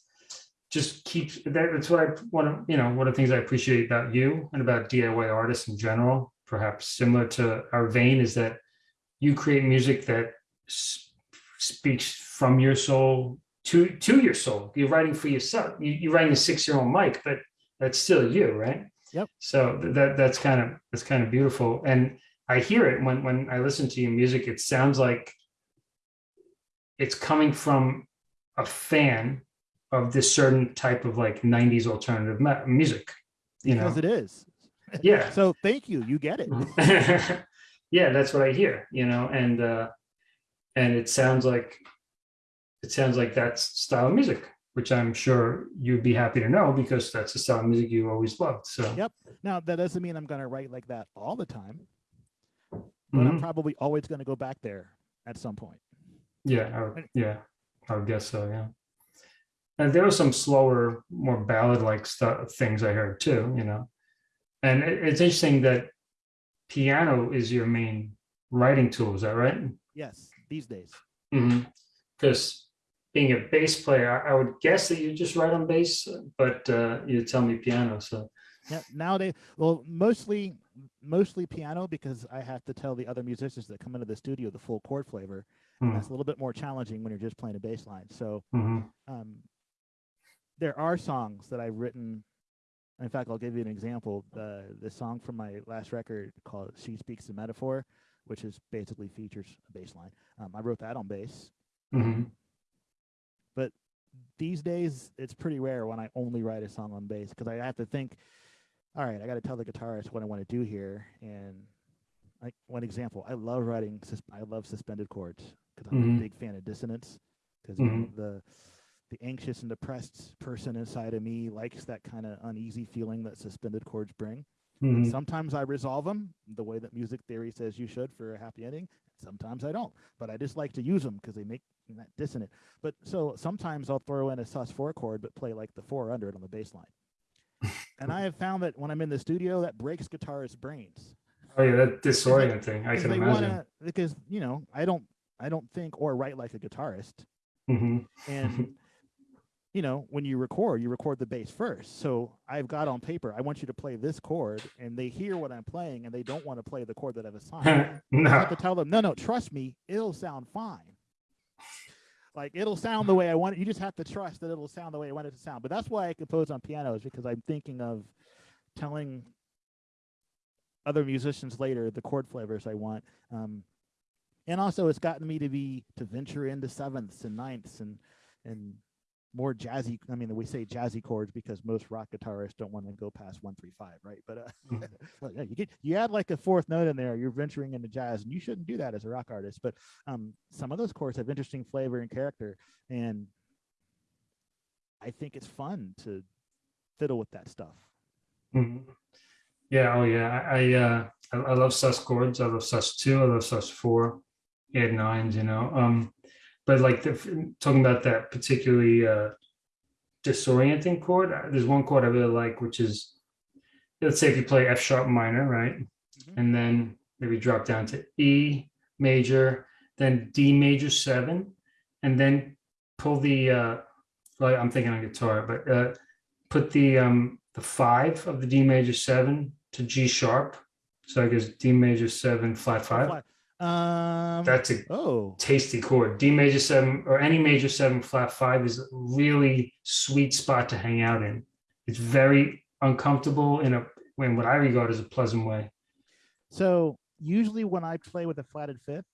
just keeps, that, that's what I want to, you know, one of the things I appreciate about you and about DIY artists in general, perhaps similar to our vein is that you create music that speaks from your soul to, to your soul. You're writing for yourself. You, you're writing a six-year-old Mike, but that's still you, right? Yep. So that that's kind of that's kind of beautiful, and I hear it when when I listen to your music. It sounds like it's coming from a fan of this certain type of like '90s alternative music. You know, because it is. yeah, [LAUGHS] So thank you. You get it. [LAUGHS] yeah, that's what I hear. You know, and uh, and it sounds like it sounds like that's style of music, which I'm sure you'd be happy to know because that's the style of music you always loved. So Yep. Now that doesn't mean I'm going to write like that all the time, but mhm. I'm probably always going to go back there at some point. Yeah, I yeah, I would guess so. Yeah, and there were some slower, more ballad-like stuff things I heard too. You know, and it, it's interesting that piano is your main writing tool. Is that right? Yes, these days. Because being a bass player, I, I would guess that you just write on bass, but uh, you tell me piano. So Yeah, nowadays, well, mostly mostly piano because I have to tell the other musicians that come into the studio the full chord flavor. Mm, that's a little bit more challenging when you're just playing a bass line. So mhm, um, there are songs that I've written. In fact, I'll give you an example. The the song from my last record called "She Speaks the Metaphor," which is basically features a bass line. Um, I wrote that on bass. mhm. These days, it's pretty rare when I only write a song on bass because I have to think. All right, I got to tell the guitarist what I want to do here. And like one example, I love writing. I love suspended chords because I'm a big fan of dissonance. Because Mhm. the the anxious and depressed person inside of me likes that kind of uneasy feeling that suspended chords bring. And Mhm. sometimes I resolve them the way that music theory says you should for a happy ending. Sometimes I don't, but I just like to use them because they make that dissonant. But so sometimes I'll throw in a sus4 chord, but play like the four under it on the bass line. [LAUGHS] and I have found that when I'm in the studio, that breaks guitarists' brains. Oh yeah, that disorienting. I can imagine. wanna because you know, I don't I don't think or write like a guitarist. Mhm. And [LAUGHS] you know, when you record, you record the bass first. So I've got on paper, I want you to play this chord, and they hear what I'm playing, and they don't want to play the chord that I've [LAUGHS] assigned. I have to tell them, no, no, trust me, it'll sound fine. Like it'll sound the way I want it. You just have to trust that it'll sound the way I want it to sound. But that's why I compose on piano is because I'm thinking of telling other musicians later the chord flavors I want. Um, and also it's gotten me to be to venture into sevenths and ninths and and more jazzy. I mean, we say jazzy chords because most rock guitarists don't want to go past one, three, five, right? But uh, [LAUGHS] Mhm. yeah, you get you add like a fourth note in there, you're venturing into jazz, and you shouldn't do that as a rock artist. But um, some of those chords have interesting flavor and character, and I think it's fun to fiddle with that stuff. Mhm. Yeah, oh yeah. I I, uh, I I love sus chords. I love sus two. I love sus four, add nines. You know, um, but like the, talking about that particularly uh, disorienting chord. uh, There's one chord I really like, which is let's say if you play F sharp minor, right, Mhm. and then maybe drop down to E major, then D major seven, and then pull the. Uh, well, I'm thinking on guitar, but uh, put the um the five of the D major seven to G sharp. So I guess D major seven flat five. Flat- Um, That's a oh, tasty chord. D major seven or any major seven flat five is a really sweet spot to hang out in. It's very uncomfortable in a in what I regard as a pleasant way. so usually when I play with a flatted fifth,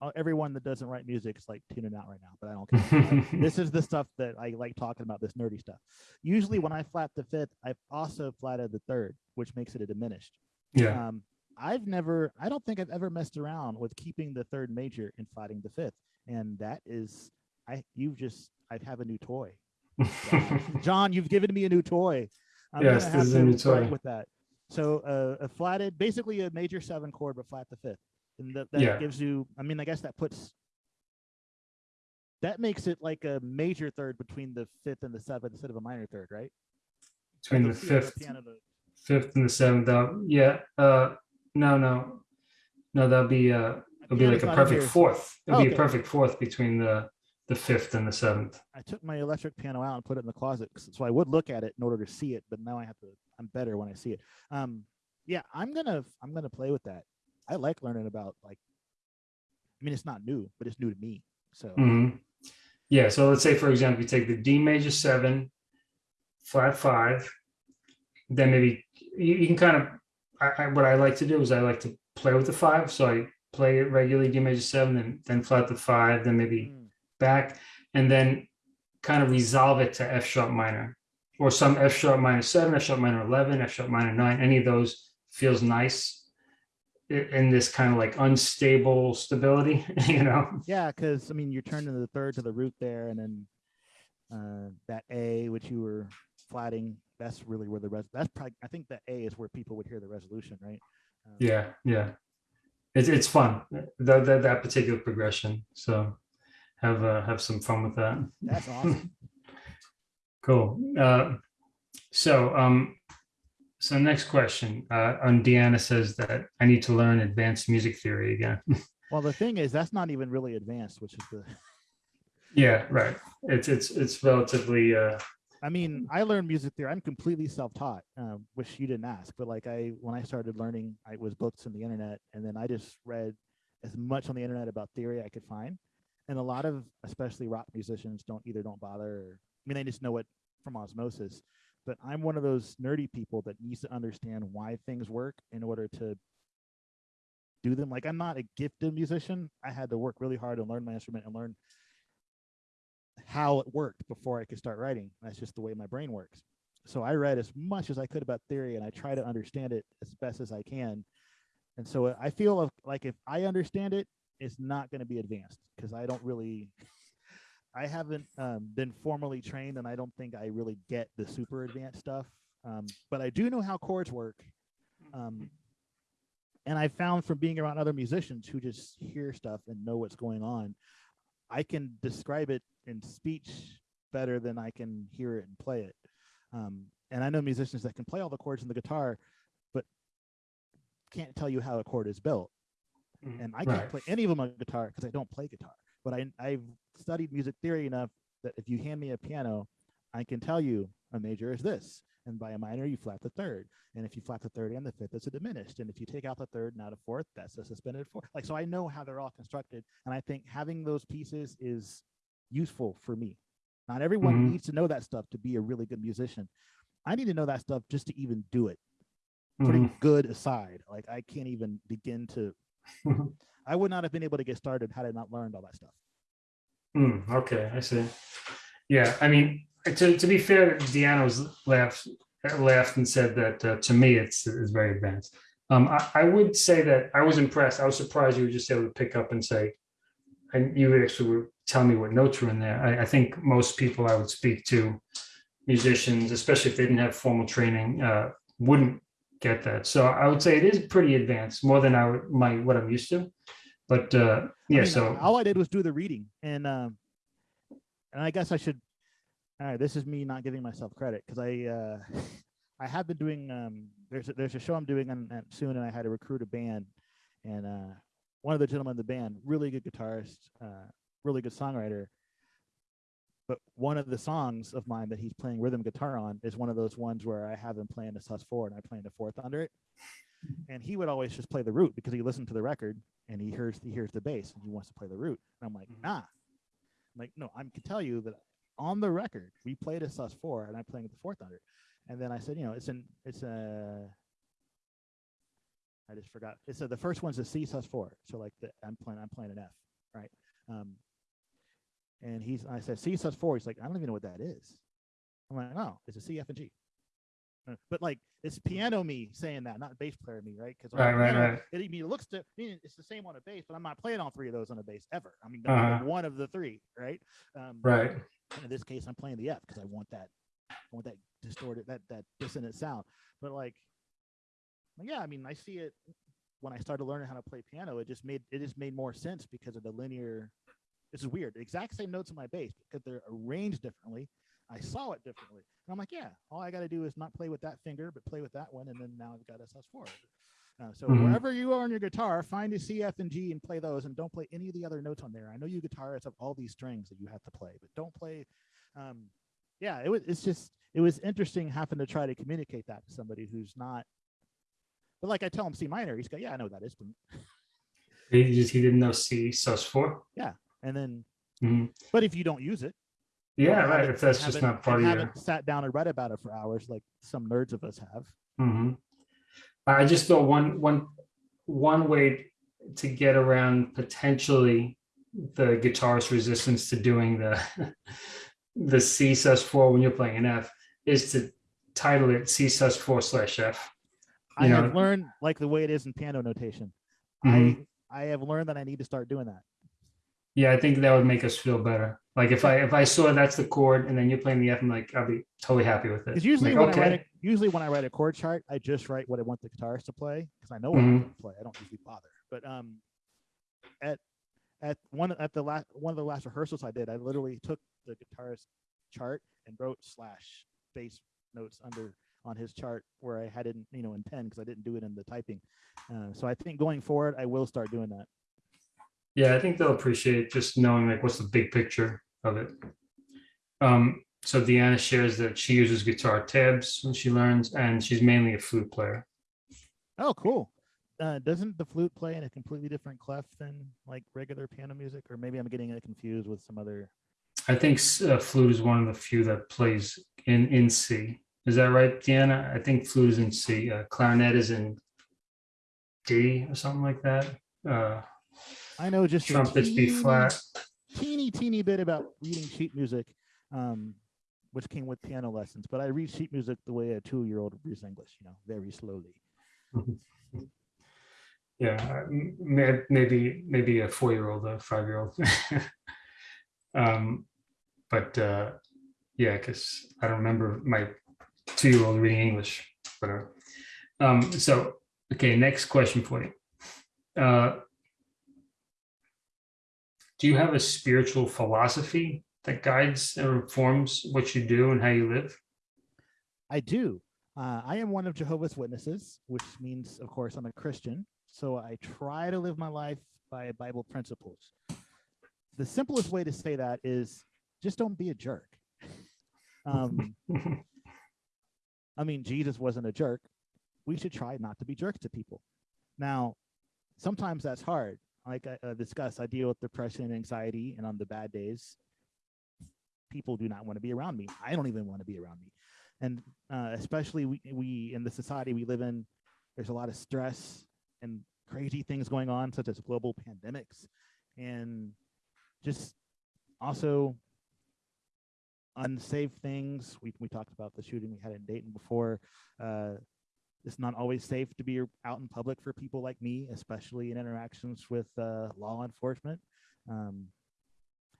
uh, everyone that doesn't write music is like tuning out right now, but I don't care. [LAUGHS] this is the stuff that I like talking about, this nerdy stuff. Usually when I flat the fifth, I've also flatted the third, which makes it a diminished. yeah. Um, I've never, I don't think I've ever messed around with keeping the third major and flatting the fifth. And that is, I, you've just, I have a new toy. [LAUGHS] John, you've given me a new toy. I'm Yes, gonna this is a new toy. with that. So uh, a flatted, basically a major seven chord, but flat the fifth. And that, that Yeah. gives you, I mean, I guess that puts, that makes it like a major third between the fifth and the seventh instead of a minor third, right? Between the fifth piano fifth and the seventh out. Yeah. Uh no, no. No, that'll be uh it'll be like a not in perfect here. fourth. It'll be Okay. a perfect fourth between the the fifth and the seventh. I took my electric piano out and put it in the closet, 'cause- so I would look at it in order to see it. But now I have to. I'm better when I see it. Um, yeah, I'm gonna I'm gonna play with that. I like learning about like. I mean, it's not new, but it's new to me. So Mhm. Yeah. So let's say, for example, you take the D major seven, flat five, then maybe you, you can kind of. I, I, what I like to do is I like to play with the five. So I play it regularly D major seven, then, then flat the five, then maybe Mm, back, and then kind of resolve it to F sharp minor or some F sharp minor seven, F sharp minor 11, F sharp minor nine. Any of those feels nice in this kind of like unstable stability, [LAUGHS] you know? yeah, because I mean, you're turning the third to the root there, and then uh, that A, which you were flatting, that's really where the res. That's probably I think the A is where people would hear the resolution, right? Um, Yeah, yeah. It's it's fun that that, that particular progression. So have uh, have some fun with that. That's [LAUGHS] awesome. Cool. Uh, so um, so next question. Uh, on Deanna says that I need to learn advanced music theory again. [LAUGHS] well, the thing is, that's not even really advanced, which is the yeah, right. It's it's it's relatively uh, I mean, I learned music theory. I'm completely self-taught, um, which you didn't ask, but like I, when I started learning, I was books on the internet, and then I just read as much on the internet about theory I could find. And a lot of, especially rock musicians, don't either don't bother. Or, I mean, they just know it from osmosis. But I'm one of those nerdy people that needs to understand why things work in order to do them. Like I'm not a gifted musician. I had to work really hard and learn my instrument and learn how it worked before I could start writing. That's just the way my brain works. So I read as much as I could about theory and I try to understand it as best as I can. And so I feel like if I understand it, it's not going to be advanced because I don't really, [LAUGHS] I haven't um, been formally trained and I don't think I really get the super advanced stuff. Um, but I do know how chords work. Um, and I found from being around other musicians who just hear stuff and know what's going on, I can describe it in speech better than I can hear it and play it. Um, and I know musicians that can play all the chords in the guitar, but can't tell you how a chord is built. Mhm. And I can't Right. play any of them on guitar because I don't play guitar. But I, I've studied music theory enough that if you hand me a piano, I can tell you a major is this. And by a minor, you flat the third. And if you flat the third and the fifth, it's a diminished. And if you take out the third and out a fourth, that's a suspended fourth. Like, so I know how they're all constructed. And I think having those pieces is useful for me. Not everyone Mhm. needs to know that stuff to be a really good musician. I need to know that stuff just to even do it. Putting Mhm. good aside, like I can't even begin to. [LAUGHS] I would not have been able to get started had I not learned all that stuff. Mm, okay, I see. Yeah, I mean, to, to be fair, Deanna's laughed laughed and said that uh, to me it's it's very advanced. Um, I, I would say that I was impressed. I was surprised you were just able to pick up and say, and you actually were telling me what notes were in there. I, I think most people I would speak to, musicians, especially if they didn't have formal training, uh, wouldn't get that. So I would say it is pretty advanced, more than I would my what I'm used to. But uh, I yeah, mean, so all I did was do the reading, and um, and I guess I should. All right, this is me not giving myself credit because I uh, [LAUGHS] I have been doing um, there's a, there's a show I'm doing on, on soon, and I had to recruit a band, and uh, one of the gentlemen in the band, really good guitarist, uh, really good songwriter. But one of the songs of mine that he's playing rhythm guitar on is one of those ones where I have him playing a sus four and I playing the fourth under it. And he would always just play the root because he listened to the record and he hears he hears the bass and he wants to play the root. And I'm like, Mhm. nah. I'm like, no, I can tell you that on the record we played a sus four and I'm playing the fourth under it. And then I said, you know, it's an it's a I just forgot. It said the first one's a C sus four. So like the I'm playing I'm playing an F, right? Um and he's I said C sus four. He's like, I don't even know what that is. I'm like, oh, it's a C, F, and G. Uh, But like it's piano me saying that, not bass player me, right? Because Right, right, right. It, I mean, it looks to I mean, it's the same on a bass, but I'm not playing all three of those on a bass ever. I mean, Uh-huh. one of the three, right? Um, right. in this case, I'm playing the F because I want that, I want that distorted, that that dissonant sound. But like, yeah, I mean, I see it when I started learning how to play piano. It just made it just made more sense because of the linear. This is weird. The exact same notes on my bass because they're arranged differently. I saw it differently, and I'm like, yeah, all I got to do is not play with that finger, but play with that one, and then now I've got a sus4. Uh, so Mhm. wherever you are on your guitar, find a C, F, and G and play those, and don't play any of the other notes on there. I know you guitarists have all these strings that you have to play, but don't play. Um, yeah, it was. It's just it was interesting having to try to communicate that to somebody who's not. But like I tell him C minor, he's got yeah, I know that is, [LAUGHS] He just he didn't know C sus four. And then Mhm. but if you don't use it, Yeah, right. If that's just not part of your. haven't sat down and read about it for hours like some nerds of us have. hmm I just thought one one one way to get around potentially the guitarist resistance to doing the [LAUGHS] the C sus four when you're playing an F is to title it C sus four slash F. I You have know- learned like the way it is in piano notation. Mhm. I I have learned that I need to start doing that. Yeah, I think that would make us feel better. Like if I if I saw that's the chord and then you're playing the F, I'm like I'll be totally happy with it. Because usually Like, when I write a, usually when I write a chord chart, I just write what I want the guitarist to play because I know what I Mhm. want to play. I don't usually bother. But um, at at one at the last one of the last rehearsals I did, I literally took the guitarist chart and wrote slash bass notes under on his chart where I had it, in, you know, in pen because I didn't do it in the typing. Uh, so I think going forward, I will start doing that. Yeah, I think they'll appreciate just knowing like what's the big picture of it. Um, so Deanna shares that she uses guitar tabs when she learns, and she's mainly a flute player. Oh, cool. Uh, doesn't the flute play in a completely different clef than like regular piano music? Or maybe I'm getting it confused with some other. I think uh, flute is one of the few that plays in in C. Is that right, Deanna? I think flute is in C. Uh, clarinet is in D or something like that. I know just a trumpets B teeny, flat. teeny, teeny bit about reading sheet music, um, which came with piano lessons. But I read sheet music the way a two-year-old reads English, you know, very slowly. [LAUGHS] Yeah, maybe maybe a four-year-old, a five-year-old. [LAUGHS] um, but uh, yeah, because I don't remember my two-year-old reading English. Whatever. Um, so okay, next question for you. Uh, do you have a spiritual philosophy that guides and informs what you do and how you live? I do. Uh, I am one of Jehovah's Witnesses, which means, of course, I'm a Christian. So I try to live my life by Bible principles. The simplest way to say that is just don't be a jerk. [LAUGHS] Um, I mean, Jesus wasn't a jerk. We should try not to be jerks to people. Now, sometimes that's hard. Like I uh, discussed, I deal with depression and anxiety, and on the bad days, people do not want to be around me. I don't even want to be around me. And uh, especially we, we in the society we live in, there's a lot of stress and crazy things going on, such as global pandemics, and just also unsafe things. We we talked about the shooting we had in Dayton before. Uh, it's not always safe to be out in public for people like me, especially in interactions with uh, law enforcement. Um,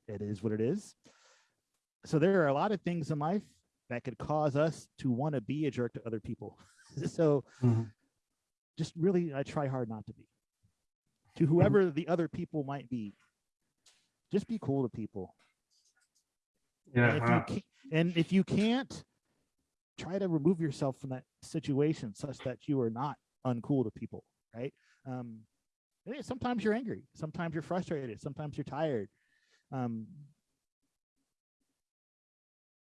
it is what it is. So there are a lot of things in life that could cause us to want to be a jerk to other people. [LAUGHS] so Mhm. just really, I try hard not to be. To whoever the other people might be, just be cool to people. Yeah, And if you can't, and if you can't, try to remove yourself from that situation such that you are not uncool to people, right? Um, sometimes you're angry, sometimes you're frustrated, sometimes you're tired. Um,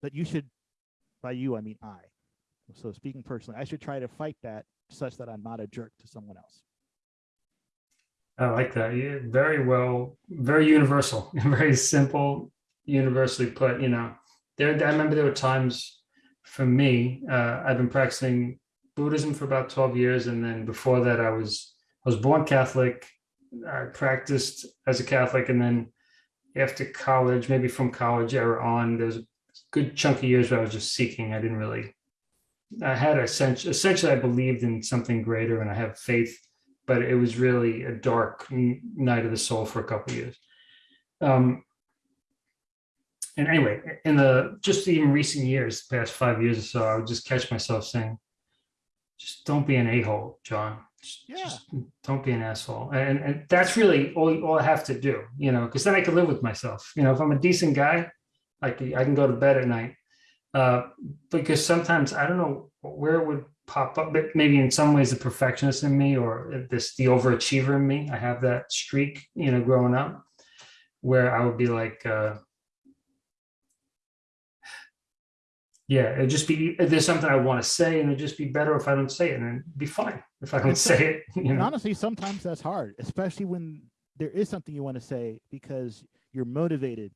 but you should, by you, I mean I. So speaking personally, I should try to fight that such that I'm not a jerk to someone else. I like that. Yeah, very well, very universal, [LAUGHS] very simple, universally put. You know, there. I remember there were times for me. Uh, I've been practicing Buddhism for about twelve years, and then before that, I was I was born Catholic. I practiced as a Catholic, and then after college, maybe from college era on, there's a good chunk of years where I was just seeking. I didn't really. I had a sense. Essentially, I believed in something greater, and I have faith but it was really a dark night of the soul for a couple years. Um, and anyway, in the just even recent years, past five years or so, I would just catch myself saying, "Just don't be an a-hole, John. Just, Yeah. just don't be an asshole." And and that's really all all I have to do, you know, because then I can live with myself. You know, if I'm a decent guy, I can I can go to bed at night. Uh, because sometimes I don't know where it would pop up, but maybe in some ways the perfectionist in me or this the overachiever in me. I have that streak, you know, growing up, where I would be like, uh, yeah, it'd just be there's something I want to say, and it'd just be better if I don't say it, and it'd be fine if I don't say it. [LAUGHS] You And honestly, sometimes that's hard, especially when there is something you want to say because you're motivated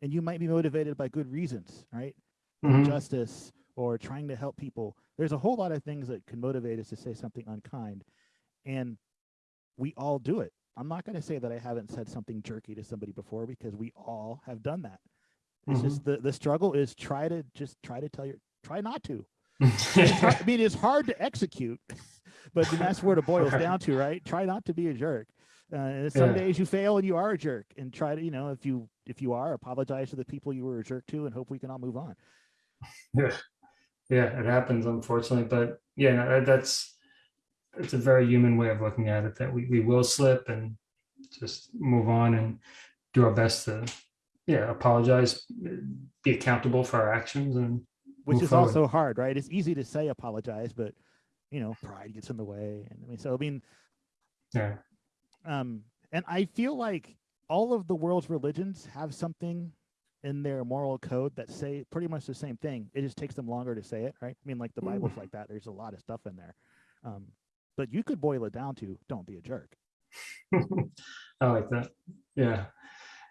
and you might be motivated by good reasons, right? Mhm. Justice or trying to help people. There's a whole lot of things that can motivate us to say something unkind. And we all do it. I'm not going to say that I haven't said something jerky to somebody before because we all have done that. It's just the, the struggle is try to just try to tell your try not to. [LAUGHS] Hard- I mean, it's hard to execute, [LAUGHS] but that's where it boils down to, right? Try not to be a jerk. Uh, some Yeah. days you fail and you are a jerk, and try to, you know, if you if you are, apologize to the people you were a jerk to, and hope we can all move on. [LAUGHS] yeah, yeah, it happens unfortunately, but yeah, no, that's it's a very human way of looking at it that we, we will slip and just move on and do our best to yeah apologize be accountable for our actions and Which is forward. also hard, right? It's easy to say apologize, but you know, pride gets in the way. And I mean, so I mean, yeah um, and I feel like all of the world's religions have something in their moral code that say pretty much the same thing. It just takes them longer to say it, right? I mean, like the Bible's like that. There's a lot of stuff in there. Um, but you could boil it down to don't be a jerk. [LAUGHS] I like that. Yeah.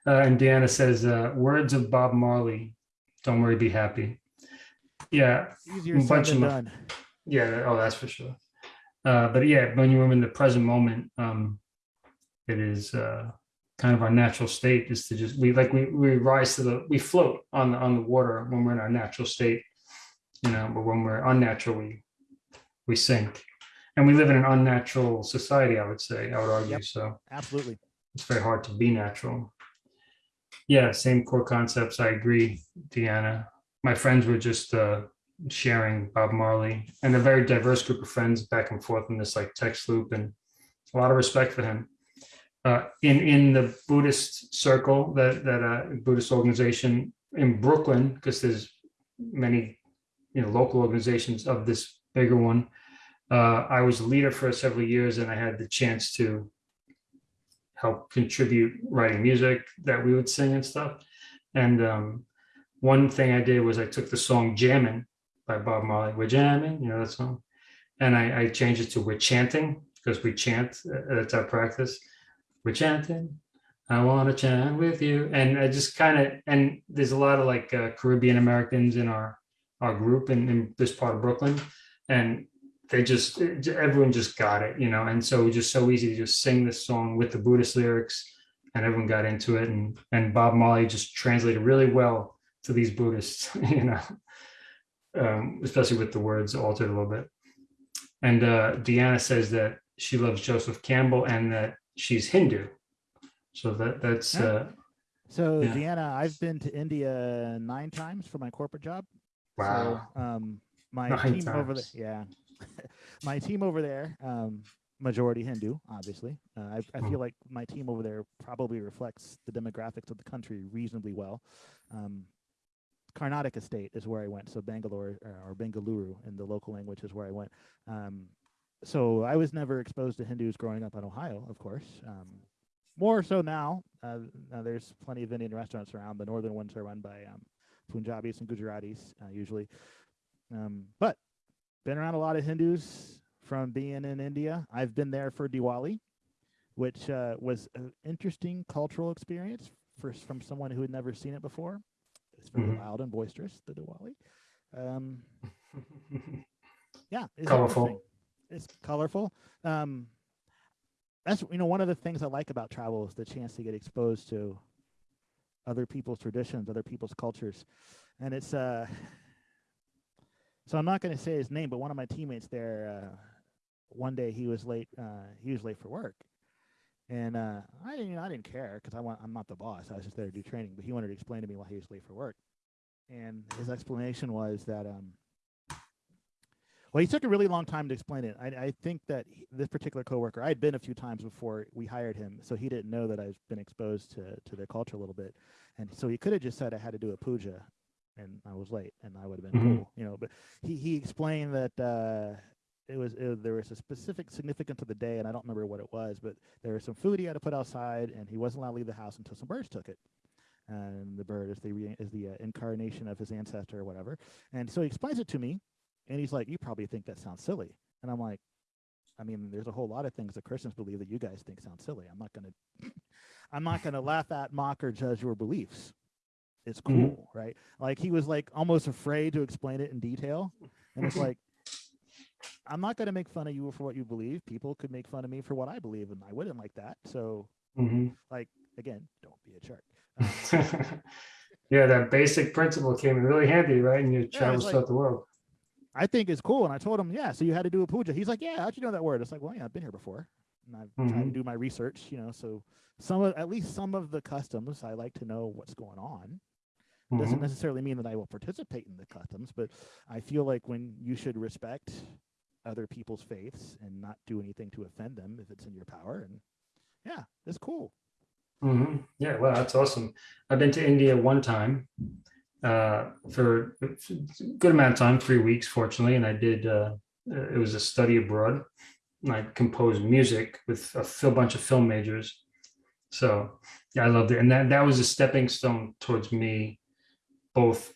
Uh, and Deanna says, uh, words of Bob Marley, don't worry, be happy. Yeah. Easier bunch of- done. Yeah. Oh, that's for sure. Uh, but yeah, when you're in the present moment, um, it is uh, kind of our natural state is to just we like we we rise to the we float on the on the water when we're in our natural state, you know. But when we're unnatural, we we sink, and we live in an unnatural society. I would say I would argue Yep. so. Absolutely. It's very hard to be natural. Yeah, same core concepts. I agree, Deanna. My friends were just uh, sharing Bob Marley and a very diverse group of friends back and forth in this like text loop and a lot of respect for him. Uh, in in the Buddhist circle, that that uh, Buddhist organization in Brooklyn, because there's many you know local organizations of this bigger one. Uh, I was a leader for several years, and I had the chance to help contribute writing music that we would sing and stuff. And um, one thing I did was I took the song "Jammin'" by Bob Marley. We're jamming, you know that song, and I, I changed it to "We're chanting" because we chant. uh, That's our practice. We're chanting. I want to chant with you, and I just kind of and there's a lot of like uh, Caribbean Americans in our our group in, in this part of Brooklyn, and they just everyone just got it, you know, and so it was just so easy to just sing this song with the Buddhist lyrics, and everyone got into it, and and Bob Marley just translated really well to these Buddhists, [LAUGHS] you know, um, especially with the words altered a little bit. And uh, Deanna says that she loves Joseph Campbell and that she's Hindu, so that that's uh, So Yeah. Deanna, I've been to India nine times for my corporate job. wow. So, um, my [LAUGHS] Nine team over there, times. yeah, [LAUGHS] my team over there, um, majority Hindu, obviously. Uh, I, I feel like my team over there probably reflects the demographics of the country reasonably well. Um, Karnataka state is where I went, so Bangalore uh, or Bengaluru in the local language is where I went. Um, so I was never exposed to Hindus growing up in Ohio, of course. Um, more so now. Uh, now there's plenty of Indian restaurants around. The northern ones are run by um, Punjabis and Gujaratis uh, usually. Um, but been around a lot of Hindus from being in India. I've been there for Diwali, which uh, was an interesting cultural experience for from someone who had never seen it before. It's very Mhm. loud and boisterous, the Diwali. Um, yeah, it's Colorful. It's colorful. Um, that's you know one of the things I like about travel is the chance to get exposed to other people's traditions, other people's cultures, and it's uh. So I'm not going to say his name, but one of my teammates there, uh, one day he was late. Uh, he was late for work, and uh, I didn't. You know, I didn't care because I want. I'm not the boss. I was just there to do training. But he wanted to explain to me why he was late for work, and his explanation was that um, well, he took a really long time to explain it. I, I think that he- this particular coworker, I had been a few times before we hired him, so he didn't know that I've been exposed to to their culture a little bit, and so he could have just said I had to do a puja, and I was late, and I would have been Mhm. cool, you know. But he he explained that uh, it was it, there was a specific significance of the day, and I don't remember what it was, but there was some food he had to put outside, and he wasn't allowed to leave the house until some birds took it. And the bird is the re- is the uh, incarnation of his ancestor or whatever. And so he explains it to me, and he's like, "You probably think that sounds silly," and I'm like, "I mean, there's a whole lot of things that Christians believe that you guys think sound silly. I'm not gonna, [LAUGHS] I'm not gonna laugh at, mock, or judge your beliefs. It's cool, Mhm. right? Like he was like almost afraid to explain it in detail, and it's like." I'm not going to make fun of you for what you believe. People could make fun of me for what I believe, and I wouldn't like that. So, Mhm. again, don't be a jerk. [LAUGHS] Um, yeah, that basic principle came in really handy, right? In your it's travels like- throughout the world. I think it's cool. And I told him, yeah, so you had to do a puja. He's like, yeah, how'd you know that word? It's like, well, yeah, I've been here before. And I've tried to Mhm. do my research, you know, so some of, at least some of the customs, I like to know what's going on. Doesn't Mhm. necessarily mean that I will participate in the customs, but I feel like when you should respect other people's faiths and not do anything to offend them if it's in your power. And yeah, it's cool. Mhm. Yeah, well, that's awesome. I've been to India one time uh, for a good amount of time, three weeks, fortunately, and I did. Uh, uh, it was a study abroad. And I composed music with a bunch of film majors. So yeah, I loved it, and that that was a stepping stone towards me both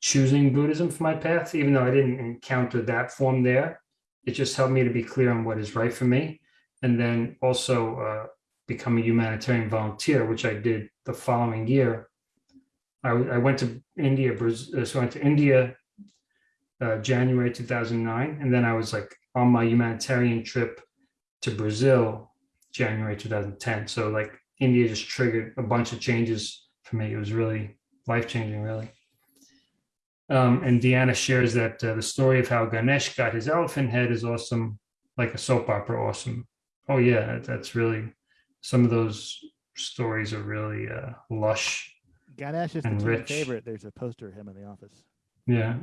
choosing Buddhism for my path, even though I didn't encounter that form there. It just helped me to be clear on what is right for me. And then also uh, become a humanitarian volunteer, which I did the following year. I, I went to India, Brazil, so I went to India uh, January 2009. And then I was like on my humanitarian trip to Brazil, January 2010. So like India just triggered a bunch of changes for me. It was really life changing, really. Um, and Deanna shares that uh, the story of how Ganesh got his elephant head is awesome, like a soap opera awesome. Oh yeah, that's really, some of those stories are really uh, lush. Ganesh is the And rich. favorite. There's a poster of him in the office. Yeah.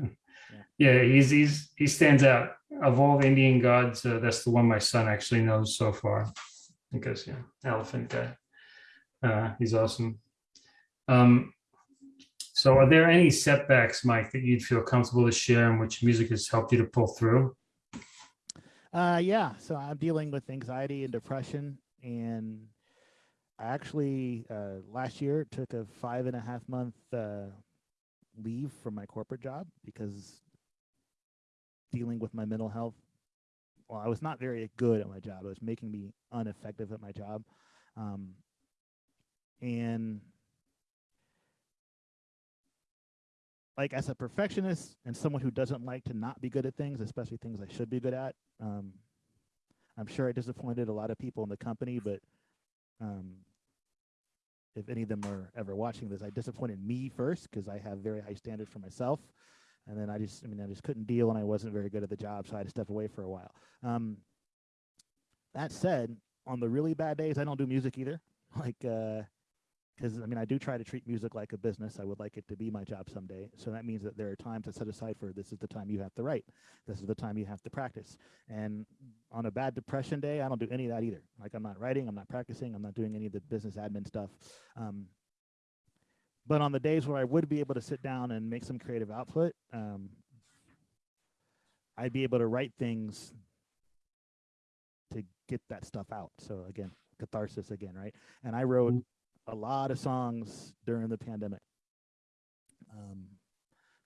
Yeah, he's, he's, he stands out. Of all the Indian gods, uh, that's the one my son actually knows so far. Because, yeah, elephant guy. Uh, he's awesome. Um, so are there any setbacks, Mike, that you'd feel comfortable to share in which music has helped you to pull through? Uh, yeah. So I'm dealing with anxiety and depression, and I actually uh, last year took a five and a half month uh, leave from my corporate job because dealing with my mental health. Well, I was not very good at my job. It was making me ineffective at my job, um, and like as a perfectionist and someone who doesn't like to not be good at things, especially things I should be good at. Um, I'm sure I disappointed a lot of people in the company, but um, if any of them are ever watching this, I disappointed me first because I have very high standards for myself. And then I just, I mean, I just couldn't deal and I wasn't very good at the job. So I had to step away for a while. Um, that said, on the really bad days, I don't do music either. [LAUGHS] Like, uh, because I mean, I do try to treat music like a business. I would like it to be my job someday. So that means that there are times I set aside for this is the time you have to write, this is the time you have to practice. And on a bad depression day, I don't do any of that either. Like I'm not writing, I'm not practicing, I'm not doing any of the business admin stuff. Um, but on the days where I would be able to sit down and make some creative output, um, I'd be able to write things to get that stuff out. So again, catharsis again, right? And I wrote Mhm. A lot of songs during the pandemic. Um,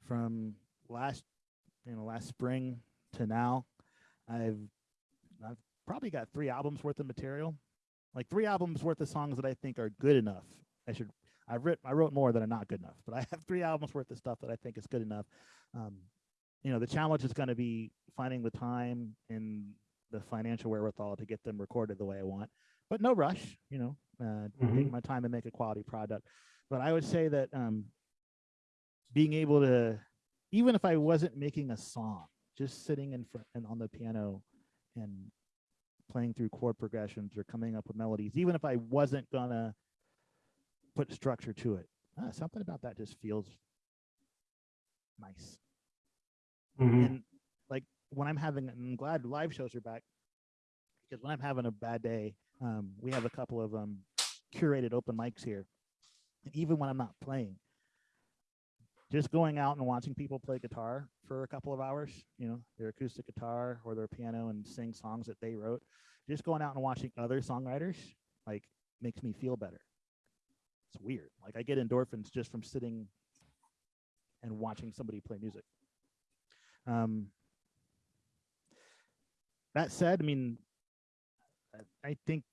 from last, you know, last spring to now, I've I've probably got three albums worth of material, like three albums worth of songs that I think are good enough. I should I wrote I wrote more that are not good enough, but I have three albums worth of stuff that I think is good enough. Um, you know, the challenge is going to be finding the time and the financial wherewithal to get them recorded the way I want, but no rush. You know, uh, take Mhm. my time and make a quality product. But I would say that um, being able to, even if I wasn't making a song, just sitting in front and on the piano and playing through chord progressions or coming up with melodies, even if I wasn't gonna put structure to it, ah, something about that just feels nice. Mhm. And like when I'm having, I'm glad live shows are back because when I'm having a bad day, um, we have a couple of um, curated open mics here. And even when I'm not playing, just going out and watching people play guitar for a couple of hours, you know, their acoustic guitar or their piano and sing songs that they wrote, just going out and watching other songwriters like makes me feel better. It's weird. Like I get endorphins just from sitting and watching somebody play music. Um, that said, I mean, I- think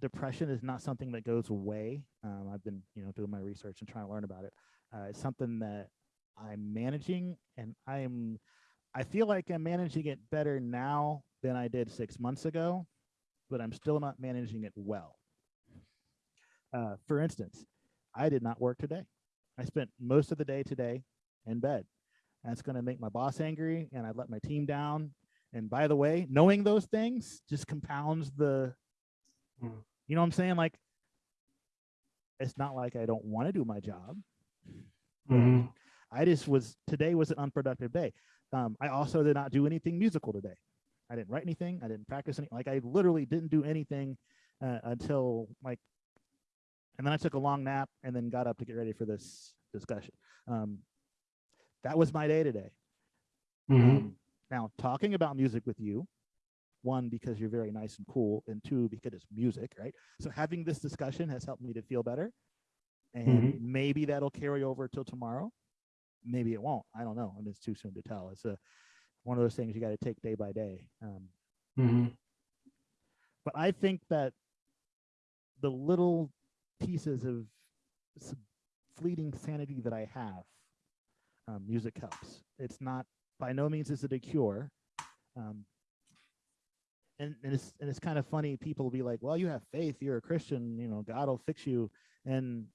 depression is not something that goes away. Um, I've been, you know, doing my research and trying to learn about it. Uh, it's something that I'm managing, and I'm, I feel like I'm managing it better now than I did six months ago, but I'm still not managing it well. Uh, for instance, I did not work today. I spent most of the day today in bed. That's going to make my boss angry, and I let my team down. And by the way, knowing those things just compounds the, Mm. you know what I'm saying? Like, it's not like I don't want to do my job. Mhm. I just was today was an unproductive day. Um, I also did not do anything musical today. I didn't write anything. I didn't practice anything. Like I literally didn't do anything uh, until like, and then I took a long nap and then got up to get ready for this discussion. Um, that was my day today. Mhm. Um, now, talking about music with you, one, because you're very nice and cool, and two, because it's music, right? So having this discussion has helped me to feel better. And maybe that'll carry over till tomorrow. maybe it won't. I don't know. And it's too soon to tell. It's a one of those things you got to take day by day. Um, hmm but I think that the little pieces of fleeting sanity that I have, um, music helps. It's not by no means is it a cure. Um, and, and it's and it's kind of funny. People will be like, "Well, you have faith. You're a Christian. You know, God will fix you." And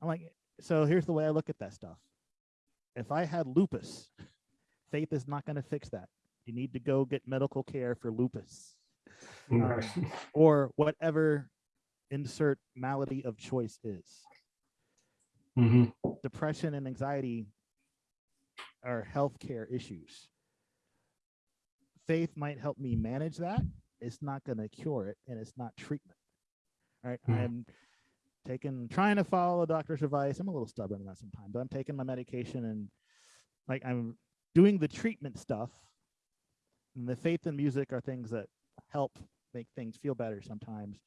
I'm like, so here's the way I look at that stuff. If I had lupus, faith is not going to fix that. You need to go get medical care for lupus Right. [LAUGHS] or whatever insert malady of choice is. hmm Depression and anxiety are healthcare issues. Faith might help me manage that. It's not going to cure it and it's not treatment. All right. Mhm. I'm taking, trying to follow a doctor's advice. I'm a little stubborn about sometimes, but I'm taking my medication and like I'm doing the treatment stuff. And the faith and music are things that help make things feel better sometimes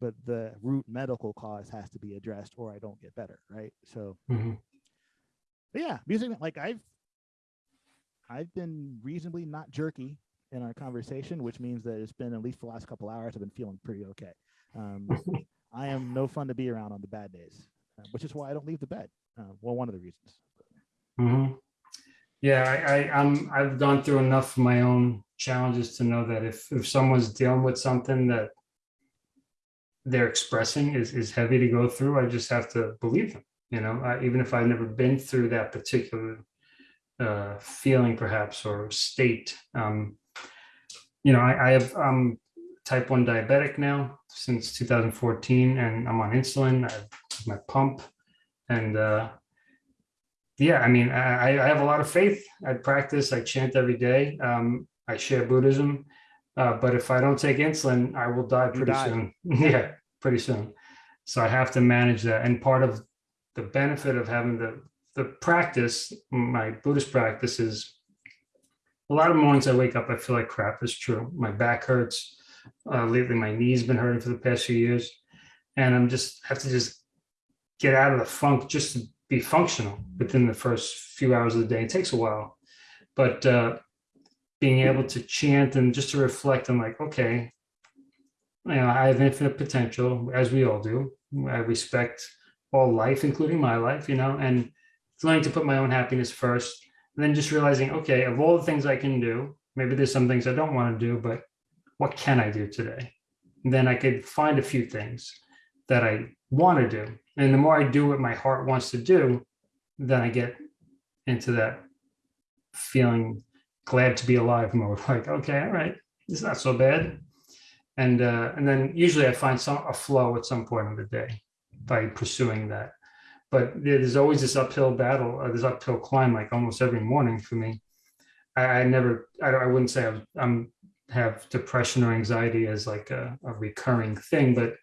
but the root medical cause has to be addressed or I don't get better, right? So hmm but yeah, music like I've I've been reasonably not jerky in our conversation, which means that it's been at least the last couple hours I've been feeling pretty okay. Um, [LAUGHS] I am no fun to be around on the bad days, uh, which is why I don't leave the bed. Uh, well, one of the reasons. hmm Yeah, I, I, I'm, I've gone through enough of my own challenges to know that if, if someone's dealing with something that they're expressing is, is heavy to go through, I just have to believe them, you know, uh, even if I've never been through that particular uh, feeling perhaps or state. Um, you know, I, I have, I'm type one diabetic now since 2014 and I'm on insulin, I have my pump and, uh, yeah, I mean, I, I have a lot of faith. I practice, I chant every day. Um, I share Buddhism. Uh, but if I don't take insulin, I will die pretty die. soon. [LAUGHS] yeah, pretty soon. So I have to manage that. And part of the benefit of having the the practice, my Buddhist practice is a lot of mornings I wake up, I feel like crap. It's true. My back hurts. Uh, lately, my knee's been hurting for the past few years, and I'm just have to just get out of the funk just to be functional within the first few hours of the day. It takes a while, but uh, being able to chant and just to reflect on like, okay, you know, I have infinite potential, as we all do. I respect all life, including my life, you know, and learning to put my own happiness first. And then just realizing, okay, of all the things I can do, maybe there's some things I don't want to do, but what can I do today? And then I could find a few things that I want to do. And the more I do what my heart wants to do, then I get into that feeling glad to be alive mode. [LAUGHS] Like, okay, all right, it's not so bad. And uh, and then usually I find some a flow at some point of the day by pursuing that. But there's always this uphill battle, uh, this uphill climb, like almost every morning for me. I, I never, I, don't- I wouldn't say I'm, I'm have depression or anxiety as like a, a recurring thing, but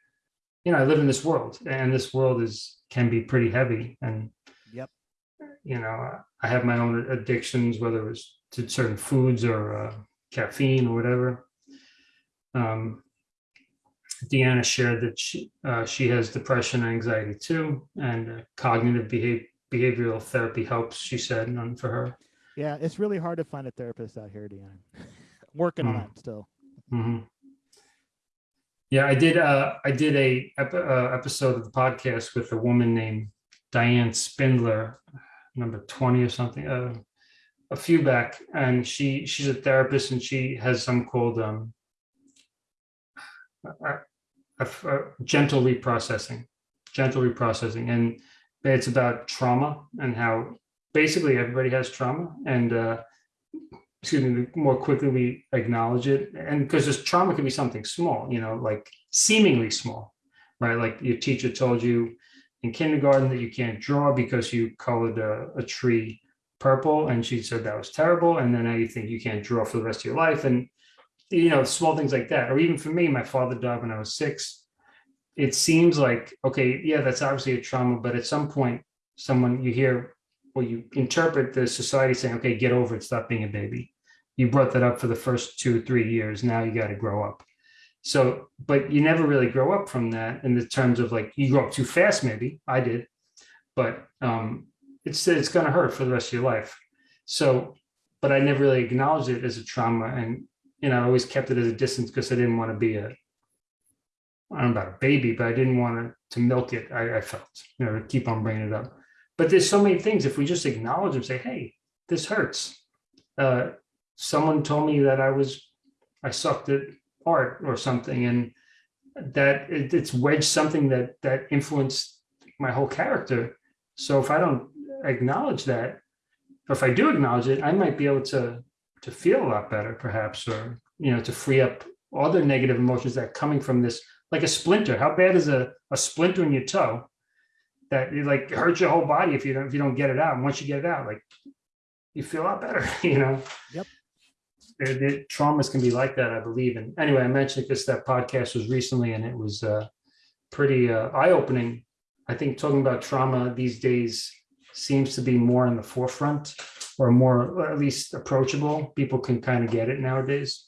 you know, I live in this world, and this world is can be pretty heavy, and Yep. you know, I have my own addictions, whether it's to certain foods or uh, caffeine or whatever. Um, Deanna shared that she uh, she has depression and anxiety too, and uh, cognitive behavior behavioral therapy helps. She said, none for her. Yeah, it's really hard to find a therapist out here, Deanna. [LAUGHS] Working on Mm. that still. Mhm. Yeah, I did. Uh, I did a ep- uh, episode of the podcast with a woman named Diane Spindler, number twenty or something, uh, a few back, and she she's a therapist and she has some called um, a, a- gentle reprocessing, gentle reprocessing, and it's about trauma and how basically everybody has trauma and. Uh, excuse me, the more quickly we acknowledge it. And because this trauma can be something small, you know, like seemingly small, right? Like your teacher told you in kindergarten that you can't draw because you colored a, a tree purple and she said that was terrible. And then now you think you can't draw for the rest of your life. And, you know, small things like that. Or even for me, my father died when I was six. It seems like, okay, yeah, that's obviously a trauma, but at some point, someone you hear or you interpret the society saying, okay, get over it, stop being a baby you brought that up for the first two or three years. Now you got to grow up. So, but you never really grow up from that in the terms of like you grow up too fast, maybe I did, but um, it's it's going to hurt for the rest of your life. So, but I never really acknowledged it as a trauma, and you know, I always kept it at a distance because I didn't want to be a I don't know about a baby, but I didn't want to, to milk it. I, I felt, you know, to keep on bringing it up. But there's so many things. If we just acknowledge and say, "Hey, this hurts." Uh, someone told me that I was, I sucked at art or something, and that it, it's wedged something that that influenced my whole character. So if I don't acknowledge that, or if I do acknowledge it, I might be able to to feel a lot better, perhaps, or you know, to free up other negative emotions that are coming from this like a splinter. How bad is a, a splinter in your toe that it like hurts your whole body if you don't if you don't get it out? And once you get it out, like you feel a lot better, [LAUGHS] you know. Yep. The, traumas can be like that, I believe. And anyway, I mentioned because that podcast was recently, and it was uh, pretty uh, eye opening. I think talking about trauma these days seems to be more in the forefront, or more or at least approachable. People can kind of get it nowadays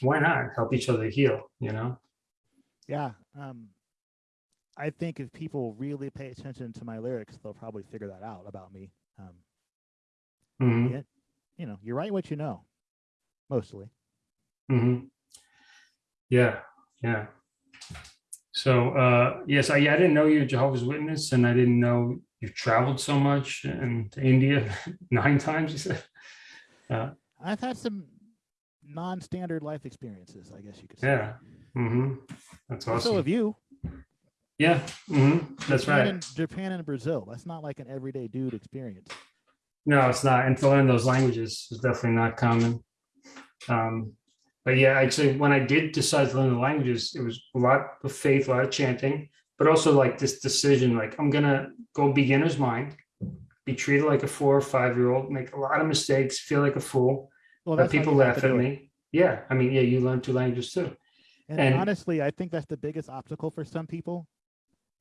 why not help each other heal you know Yeah. Um, I think if people really pay attention to my lyrics, they'll probably figure that out about me. Um, Mhm, yeah, you know, you write what you know, mostly. Mm -hmm. yeah yeah so uh yes i i didn't know you're jehovah's witness and i didn't know you've traveled so much and to india [LAUGHS] nine times you said I've had some non-standard life experiences, I guess you could say. Yeah. hmm that's awesome. So have you. yeah hmm that's Japan right and, Japan and Brazil. That's not like an everyday dude experience. No, it's not. And to learn those languages is definitely not common. Um, but yeah, actually, when I did decide to learn the languages, it was a lot of faith, a lot of chanting, but also like this decision, like I'm gonna go beginner's mind, be treated like a four or five year old, make a lot of mistakes, feel like a fool. Well, that's people laugh at me. Yeah, I mean, yeah, you learn two languages too. And, And- honestly, I think that's the biggest obstacle for some people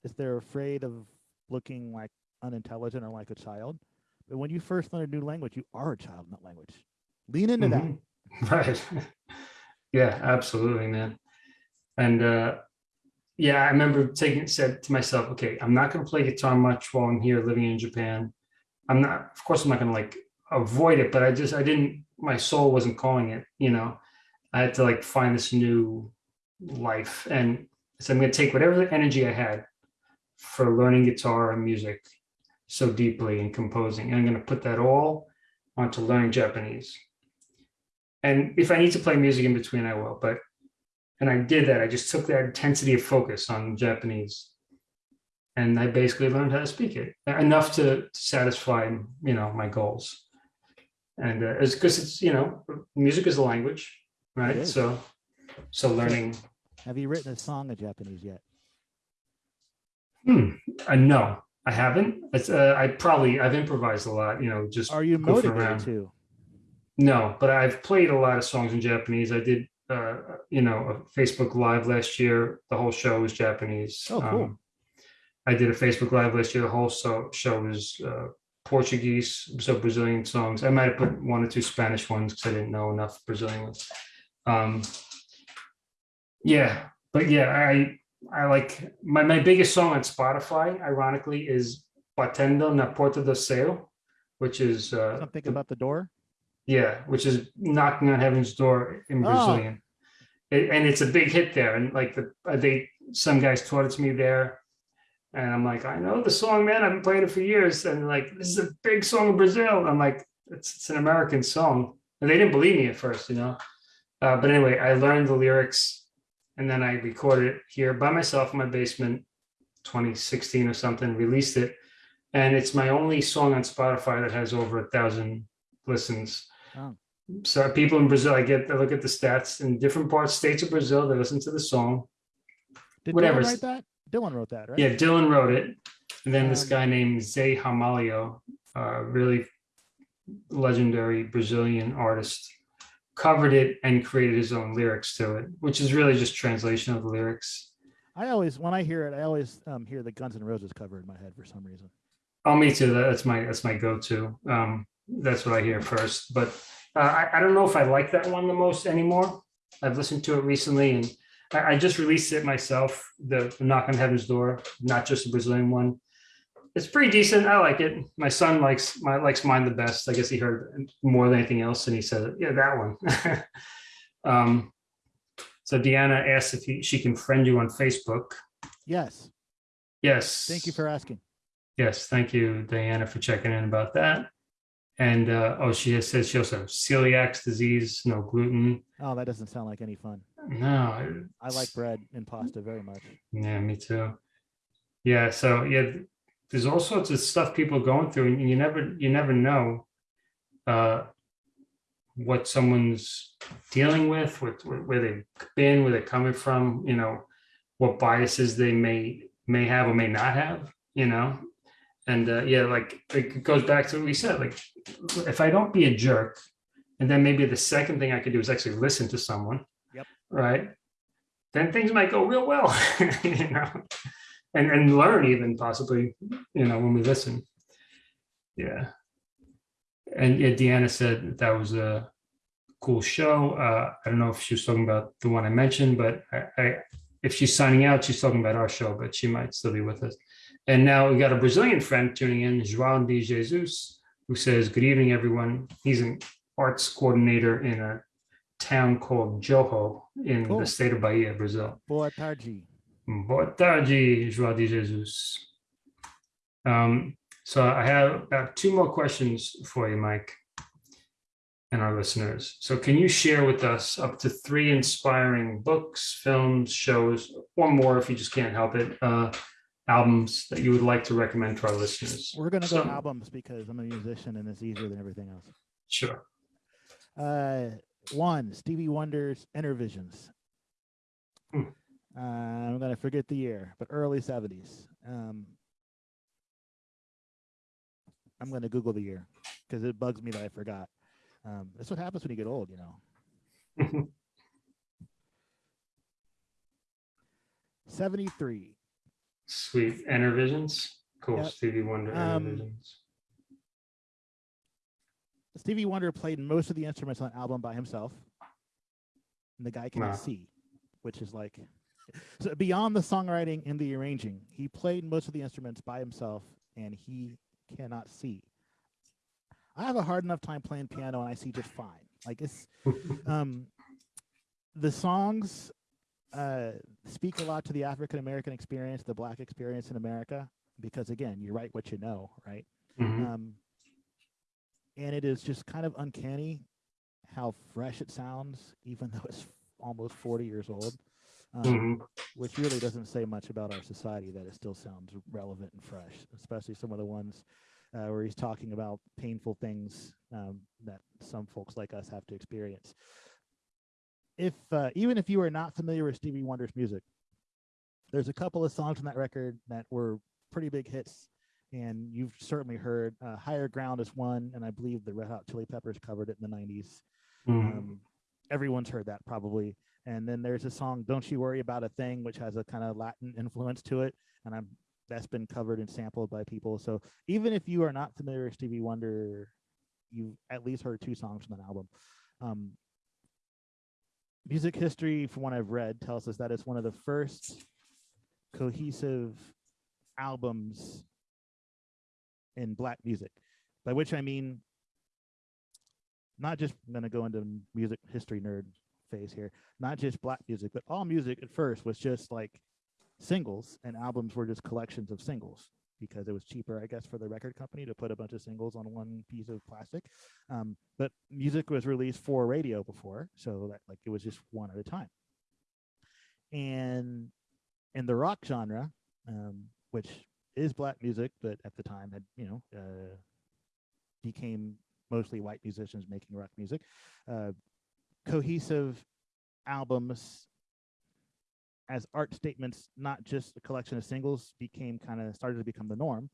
is they're afraid of looking like unintelligent or like a child. But when you first learn a new language, you are a child in that language. Lean into that. Mhm. [LAUGHS] Right. [LAUGHS] yeah, absolutely, man. And uh yeah, I remember taking said to myself, okay, I'm not gonna play guitar much while I'm here living in Japan. I'm not, of course, I'm not gonna like avoid it, but I just I didn't my soul wasn't calling it, you know. I had to like find this new life. And so I'm gonna take whatever energy I had for learning guitar and music so deeply and composing, and I'm gonna put that all onto learning Japanese and if I need to play music in between, I will. But and I did that. I just took that intensity of focus on Japanese, and I basically learned how to speak it enough to satisfy you know my goals. And uh, it's because it's you know music is a language, right? So so learning. Have you written a song in Japanese yet? Hmm. Uh, no, I haven't. It's uh, I probably I've improvised a lot. You know, just Are you motivated around. to? No, but I've played a lot of songs in Japanese. I did, uh, you know, a Facebook Live last year. The whole show was Japanese. Oh, cool. Um, I did a Facebook Live last year. The whole so, show was uh, Portuguese, so Brazilian songs. I might have put one or two Spanish ones because I didn't know enough Brazilian ones. Um, yeah, but yeah, I I like my my biggest song on Spotify. Ironically, is Batendo na Porta do Céu, which is uh, Something about the door? yeah, which is knocking on heaven's door in Oh. Brazilian. It- and it's a big hit there. And like the uh, they some guys taught it to me there. And I'm like, I know the song, man. I've been playing it for years. And like, this is a big song in Brazil. I'm like, it's, it's an American song. And they didn't believe me at first, you know. Uh, but anyway, I learned the lyrics and then I recorded it here by myself in my basement, 2016 or something, released it. And it's my only song on Spotify that has over a thousand listens. Oh. So people in Brazil, I get, I look at the stats in different parts, states of Brazil, they listen to the song. Did Whatever. Dylan write that? Dylan wrote that, right? Yeah, Dylan wrote it. And then this Um, guy named Zé Ramalho, uh, really legendary Brazilian artist, covered it and created his own lyrics to it, which is really just translation of the lyrics. I always, when I hear it, I always um, hear the Guns N' Roses cover in my head for some reason. Oh, me too. That- That's my that's my go-to. Um, that's what I hear first. But uh, I, I don't know if I like that one the most anymore. I've listened to it recently, and I, I just released it myself. The, Knock on Heaven's Door, not just the Brazilian one. it's pretty decent. I like it. My son likes my likes mine the best. I guess he heard more than anything else, and he said, "Yeah, that one." [LAUGHS] um, so Deanna asked if he, she can friend you on Facebook. Yes. Yes. Thank you for asking. Yes, thank you, Diana, for checking in about that. And uh, oh, she has said she also has celiac disease, no gluten. Oh, that doesn't sound like any fun. No, I like bread and pasta very much. Yeah, me too. Yeah, so yeah, there's all sorts of stuff people are going through, and you never you never know uh, what someone's dealing with, what where where they've been, where they're coming from, you know, what biases they may may have or may not have, you know. And uh, yeah, like it goes back to what we said, like if I don't be a jerk, and then maybe the second thing I could do is actually listen to someone. Yep. Right. Then things might go real well, [LAUGHS] you know, and and learn even possibly, you know, when we listen. Yeah. And yeah, Deanna said that was a cool show. Uh, I don't know if she was talking about the one I mentioned, but I, I if she's signing out, she's talking about our show, but she might still be with us. And now we got a Brazilian friend tuning in, João de Jesus, who says, Good evening, everyone. He's an arts coordinator in a town called Joho in the state of Bahia, Brazil. Boa tarde. Boa tarde, João de Jesus. Um, so I have about two more questions for you, Mike, and our listeners. So can you share with us up to three inspiring books, films, shows, or more if you just can't help it, uh, albums that you would like to recommend to our listeners? We're gonna go albums because I'm a musician and it's easier than everything else. Sure. Uh, one, Stevie Wonder's Innervisions. Hmm. Uh, I'm gonna forget the year, but early '70s. Um, I'm gonna Google the year because it bugs me that I forgot. Um, that's what happens when you get old, you know. [LAUGHS] 73. Sweet. Innervisions. Cool. Yep. Stevie Wonder. Um, Innervisions. Stevie Wonder played most of the instruments on the album by himself. And the guy cannot Wow. see, which is like so beyond the songwriting and the arranging, he played most of the instruments by himself and he cannot see. I have a hard enough time playing piano and I see just fine. Like it's [LAUGHS] um the songs uh speak a lot to the African American experience, the black experience in America, because again, you write what you know, right? Mhm. Um, and it is just kind of uncanny how fresh it sounds, even though it's almost 40 years old, um, Mhm. which really doesn't say much about our society that it still sounds relevant and fresh, especially some of the ones uh, where he's talking about painful things um, that some folks like us have to experience. If uh, even if you are not familiar with Stevie Wonder's music, there's a couple of songs on that record that were pretty big hits and you've certainly heard uh, higher ground is one and i believe the red hot chili peppers covered it in the 90s Mhm. um, everyone's heard that probably. And then there's a song don't you worry about a thing which has a kind of latin influence to it and i'm that's been covered and sampled by people. So even if you are not familiar with stevie wonder you've at least heard two songs from that album. Um, music history from what i've read tells us that it's one of the first cohesive albums in black music by which i mean not just i'm going to go into music history nerd phase here not just black music but all music at first was just like singles and albums were just collections of singles because it was cheaper i guess for the record company to put a bunch of singles on one piece of plastic um, but music was released for radio before so that like it was just one at a time and in the rock genre um, which is black music, but at the time had you know uh, became mostly white musicians making rock music. Uh, cohesive albums as art statements, not just a collection of singles, became kind of started to become the norm.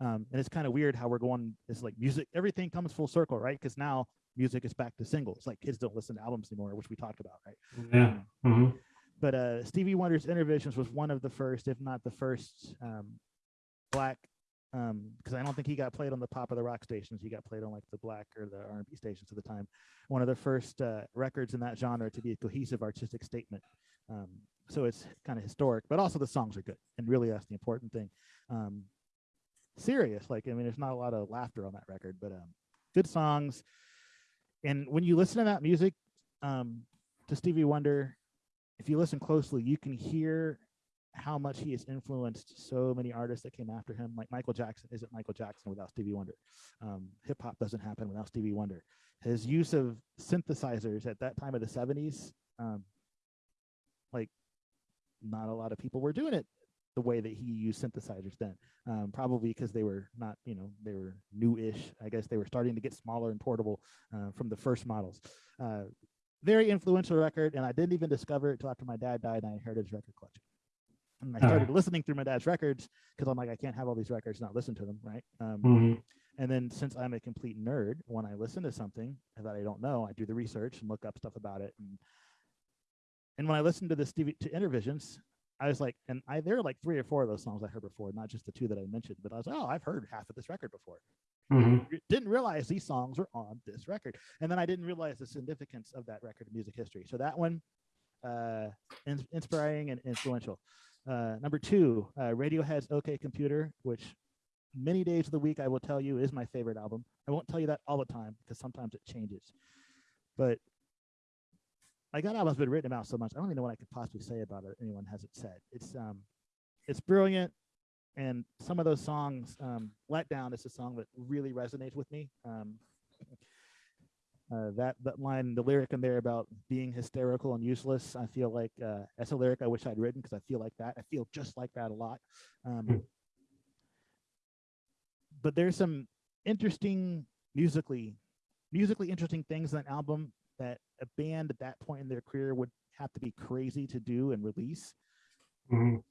Um, and it's kind of weird how we're going. It's like music, everything comes full circle, right? Because now music is back to singles. Like kids don't listen to albums anymore, which we talked about, right? Yeah. Um, Mhm. but uh, Stevie Wonder's Innervisions was one of the first, if not the first, um, black. Because I don't think he got played on the pop of the rock stations. He got played on like the black or the R&B stations at the time. One of the first uh, records in that genre to be a cohesive artistic statement. Um, so it's kind of historic, but also the songs are good, and really that's the important thing. Um, serious. Like, I mean, there's not a lot of laughter on that record, but um, good songs. And when you listen to that music, um, to Stevie Wonder, if you listen closely, you can hear how much he has influenced so many artists that came after him. Like Michael Jackson isn't Michael Jackson without Stevie Wonder. Um, Hip hop doesn't happen without Stevie Wonder. His use of synthesizers at that time of the 70s, um, like not a lot of people were doing it the way that he used synthesizers then. Um, probably because they were not, you know, they were new-ish. I guess they were starting to get smaller and portable uh, from the first models. Uh, very influential record, and I didn't even discover it until after my dad died and I inherited his record collection. And I started listening through my dad's records because I'm like, I can't have all these records, not listen to them, right? Um, Mhm. and then since I'm a complete nerd, when I listen to something that I don't know, I do the research and look up stuff about it. And and when I listened to the Stevie to Innervisions, I was like, and I there are like three or four of those songs I heard before, not just the two that I mentioned, but I was like, oh, I've heard half of this record before. Mhm. Didn't realize these songs were on this record, and then I didn't realize the significance of that record in music history. So that one, uh, in- inspiring and influential. Uh, number two, uh, Radiohead's OK Computer, which many days of the week I will tell you is my favorite album. I won't tell you that all the time because sometimes it changes. But like that album's been written about so much, I don't even know what I could possibly say about it. Anyone has it said it's um, it's brilliant, and some of those songs, um, "Let Down" is a song that really resonates with me. Um, [LAUGHS] uh, that that line, the lyric in there about being hysterical and useless, I feel like uh, that's a lyric I wish I'd written because I feel like that. I feel just like that a lot. Um, Hmm. But there's some interesting musically, musically interesting things in that album that a band at that point in their career would have to be crazy to do and release Mhm.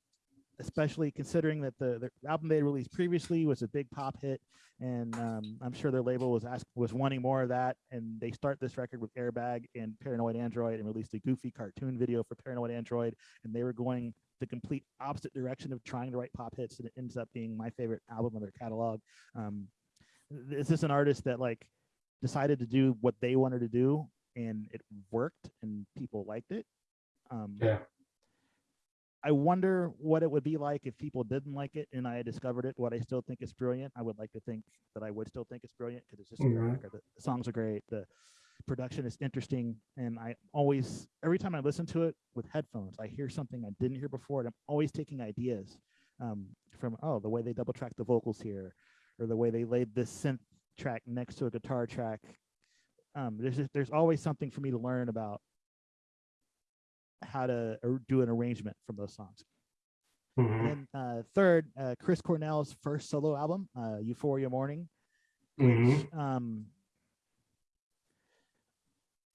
especially considering that the, the album they released previously was a big pop hit, and um, I'm sure their label was asked was wanting more of that, and they start this record with Airbag and Paranoid Android, and released a goofy cartoon video for Paranoid Android, and they were going the complete opposite direction of trying to write pop hits, and it ends up being my favorite album of their catalog. Um, this is an artist that like decided to do what they wanted to do, and it worked, and people liked it. Um, Yeah. I wonder what it would be like if people didn't like it and I had discovered it. What I still think is brilliant. I would like to think that I would still think it's brilliant because it's just Mhm. record. The, the songs are great. The production is interesting, and I always, every time I listen to it with headphones, I hear something I didn't hear before, and I'm always taking ideas um, from oh the way they double track the vocals here, or the way they laid this synth track next to a guitar track. Um, there's just, there's always something for me to learn about how to do an arrangement from those songs. Mhm. And uh, third, uh, Chris Cornell's first solo album, uh, Euphoria Morning, Mhm. um,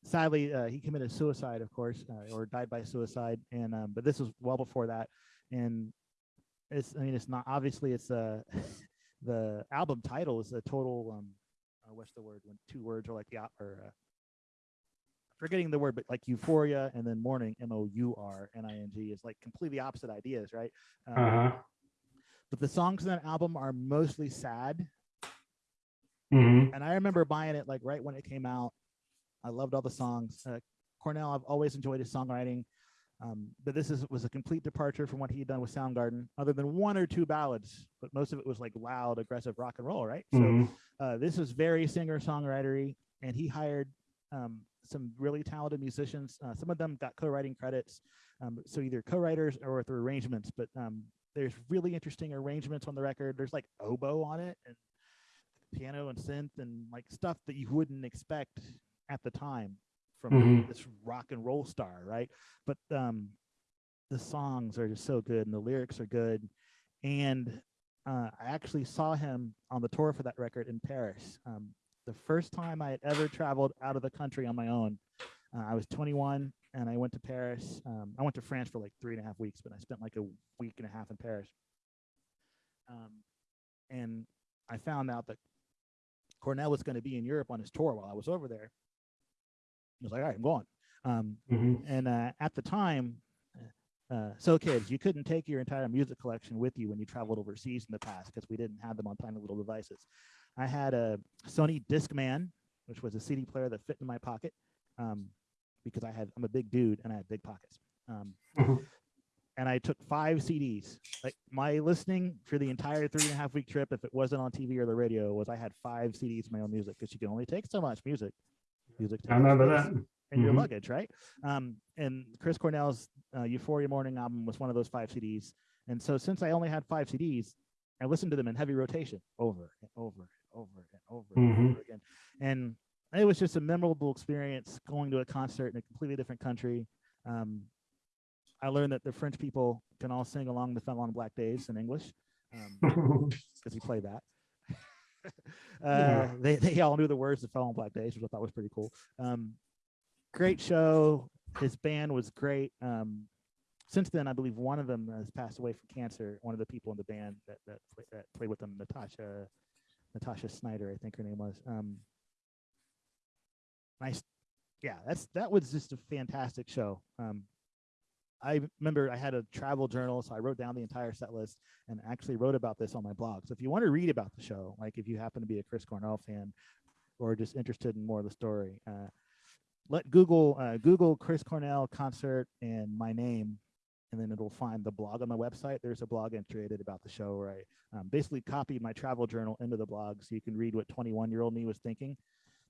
sadly uh, he committed suicide, of course, uh, or died by suicide. And um, but this was well before that, and it's I mean it's not obviously it's uh, [LAUGHS] the album title is a total um, uh, what's the word when two words are like the or uh, forgetting the word, but like euphoria and then morning, M O U R N I N G is like completely opposite ideas, right? Um, Uh-huh. But the songs in that album are mostly sad. Mhm. And I remember buying it like right when it came out. I loved all the songs. Uh, Cornell, I've always enjoyed his songwriting. Um, but this is was a complete departure from what he had done with Soundgarden, other than one or two ballads. But most of it was like loud, aggressive rock and roll, right? So Mhm. uh, this was very singer songwritery, and he hired um, some really talented musicians. Uh, some of them got co-writing credits, um, so either co-writers or through arrangements. But um, there's really interesting arrangements on the record. There's like oboe on it, and piano and synth, and like stuff that you wouldn't expect at the time from Mhm. this rock and roll star, right? But um, the songs are just so good, and the lyrics are good, and uh, I actually saw him on the tour for that record in Paris. Um, the first time I had ever traveled out of the country on my own. Uh, I was 21 and I went to Paris. Um, I went to France for like three and a half weeks, but I spent like a week and a half in Paris. Um, and I found out that Cornell was going to be in Europe on his tour while I was over there. I was like, all right, I'm going. Um, Mhm. and uh, at the time, uh, so kids, you couldn't take your entire music collection with you when you traveled overseas in the past because we didn't have them on tiny little devices. I had a Sony Discman, which was a CD player that fit in my pocket, um, because I had I'm a big dude and I had big pockets. Um, Mhm. and I took five CDs. Like my listening for the entire three and a half week trip, if it wasn't on TV or the radio, was I had five CDs of my own music because you can only take so much music. Music. I remember that. in your Mhm. luggage, right? Um, and Chris Cornell's uh, Euphoria Morning album was one of those five CDs. And so since I only had five CDs, I listened to them in heavy rotation over and over and over and over and Mhm. over again. And it was just a memorable experience going to a concert in a completely different country. Um, I learned that the French people can all sing along the Fell on Black Days in English um, [LAUGHS] because he played that. [LAUGHS] uh, Yeah. they, they all knew the words to Fell on Black Days, which I thought was pretty cool. Um, great show. His band was great. Um, since then, I believe one of them has passed away from cancer. One of the people in the band that that, that played with them, Natasha, Natasha Shneider, I think her name was. Um, nice, yeah. That's that was just a fantastic show. Um, I remember I had a travel journal, so I wrote down the entire set list and actually wrote about this on my blog. So if you want to read about the show, like if you happen to be a Chris Cornell fan or just interested in more of the story, uh, let Google uh, Google Chris Cornell concert and my name, and then it'll find the blog on my website. There's a blog entry I did about the show where I um, basically copied my travel journal into the blog, so you can read what 21 year old me was thinking.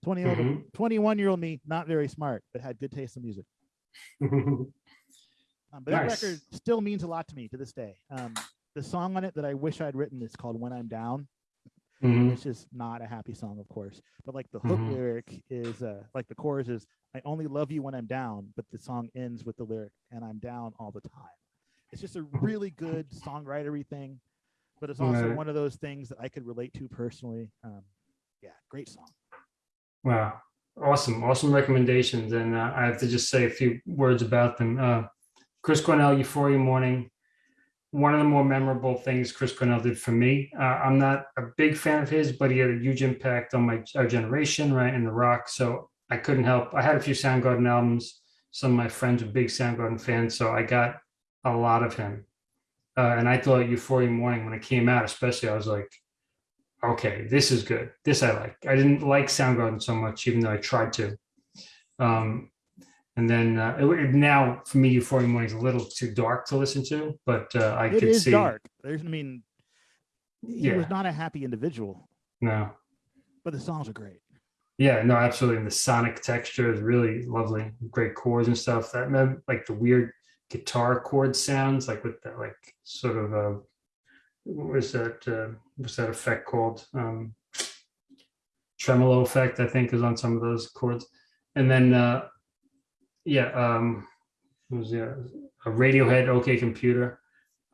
20 year old, Mhm. 21 year old me, not very smart, but had good taste in music. [LAUGHS] Um, but Nice. that record still means a lot to me to this day. Um, the song on it that I wish I'd written is called "When I'm Down," Mhm. which is not a happy song, of course. But like the hook Mhm. lyric is, uh, like the chorus is, "I only love you when I'm down," but the song ends with the lyric, "And I'm down all the time." It's just a really good songwritery thing, but it's also Right. one of those things that I could relate to personally. Um, yeah, great song. Wow. Awesome. Awesome recommendations. And uh, I have to just say a few words about them. Uh, Chris Cornell, Euphoria Morning. One of the more memorable things Chris Cornell did for me. Uh, I'm not a big fan of his, but he had a huge impact on my our generation, right? In the rock. So I couldn't help. I had a few Soundgarden albums. Some of my friends were big Soundgarden fans. So I got a lot of him. Uh, and I thought Euphoria Morning, when it came out, especially, I was like, okay, this is good. This I like. I didn't like Soundgarden so much, even though I tried to. Um, and then uh, it, it- now for me, Euphoria Morning is a little too dark to listen to, but uh, I It could is see. dark. There's, I mean, he was not a happy individual, no, but the songs are great. yeah, no, absolutely. And the sonic texture is really lovely. Great chords and stuff. That mem- like the weird guitar chord sounds, like with that, like sort of uh, what was that? Uh, what's that effect called? Um, tremolo effect, I think, is on some of those chords. And then, uh, yeah, um, was yeah, a Radiohead, OK Computer.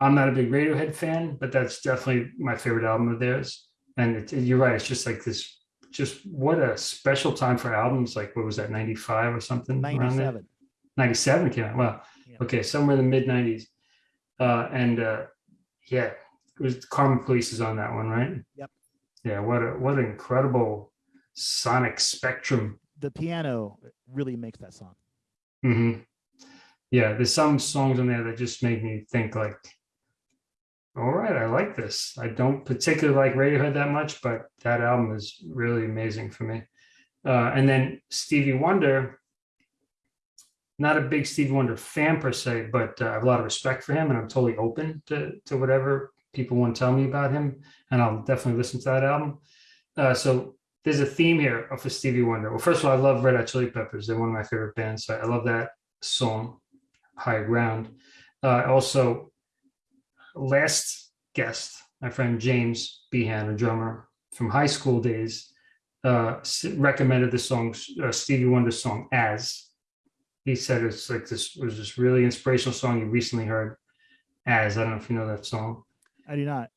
I'm not a big Radiohead fan, but that's definitely my favorite album of theirs. And it, you're right, it's just like this, just what a special time for albums. Like, what was that, 95 or something? around there? 97. 97 came out. Wow. Yeah. Okay, somewhere in the mid 90s. Uh, and uh, yeah, it was Karma Police is on that one, right? Yep. Yeah, what a what an incredible sonic spectrum. The piano really makes that song. Hmm Yeah, there's some songs on there that just make me think like, all right, I like this. I don't particularly like Radiohead that much, but that album is really amazing for me. Uh, and then Stevie Wonder, not a big Stevie Wonder fan per se, but uh, I have a lot of respect for him, and I'm totally open to to whatever people want to tell me about him, and I'll definitely listen to that album. Uh, so there's a theme here for Stevie Wonder. Well, first of all, I love Red Hot Chili Peppers; they're one of my favorite bands. So I love that song, High Ground. Uh, also, last guest, my friend James Behan, a drummer from high school days, uh, recommended the song uh, Stevie Wonder's song "As." He said it's like this was this really inspirational song you recently heard. As I don't know if you know that song. I do not.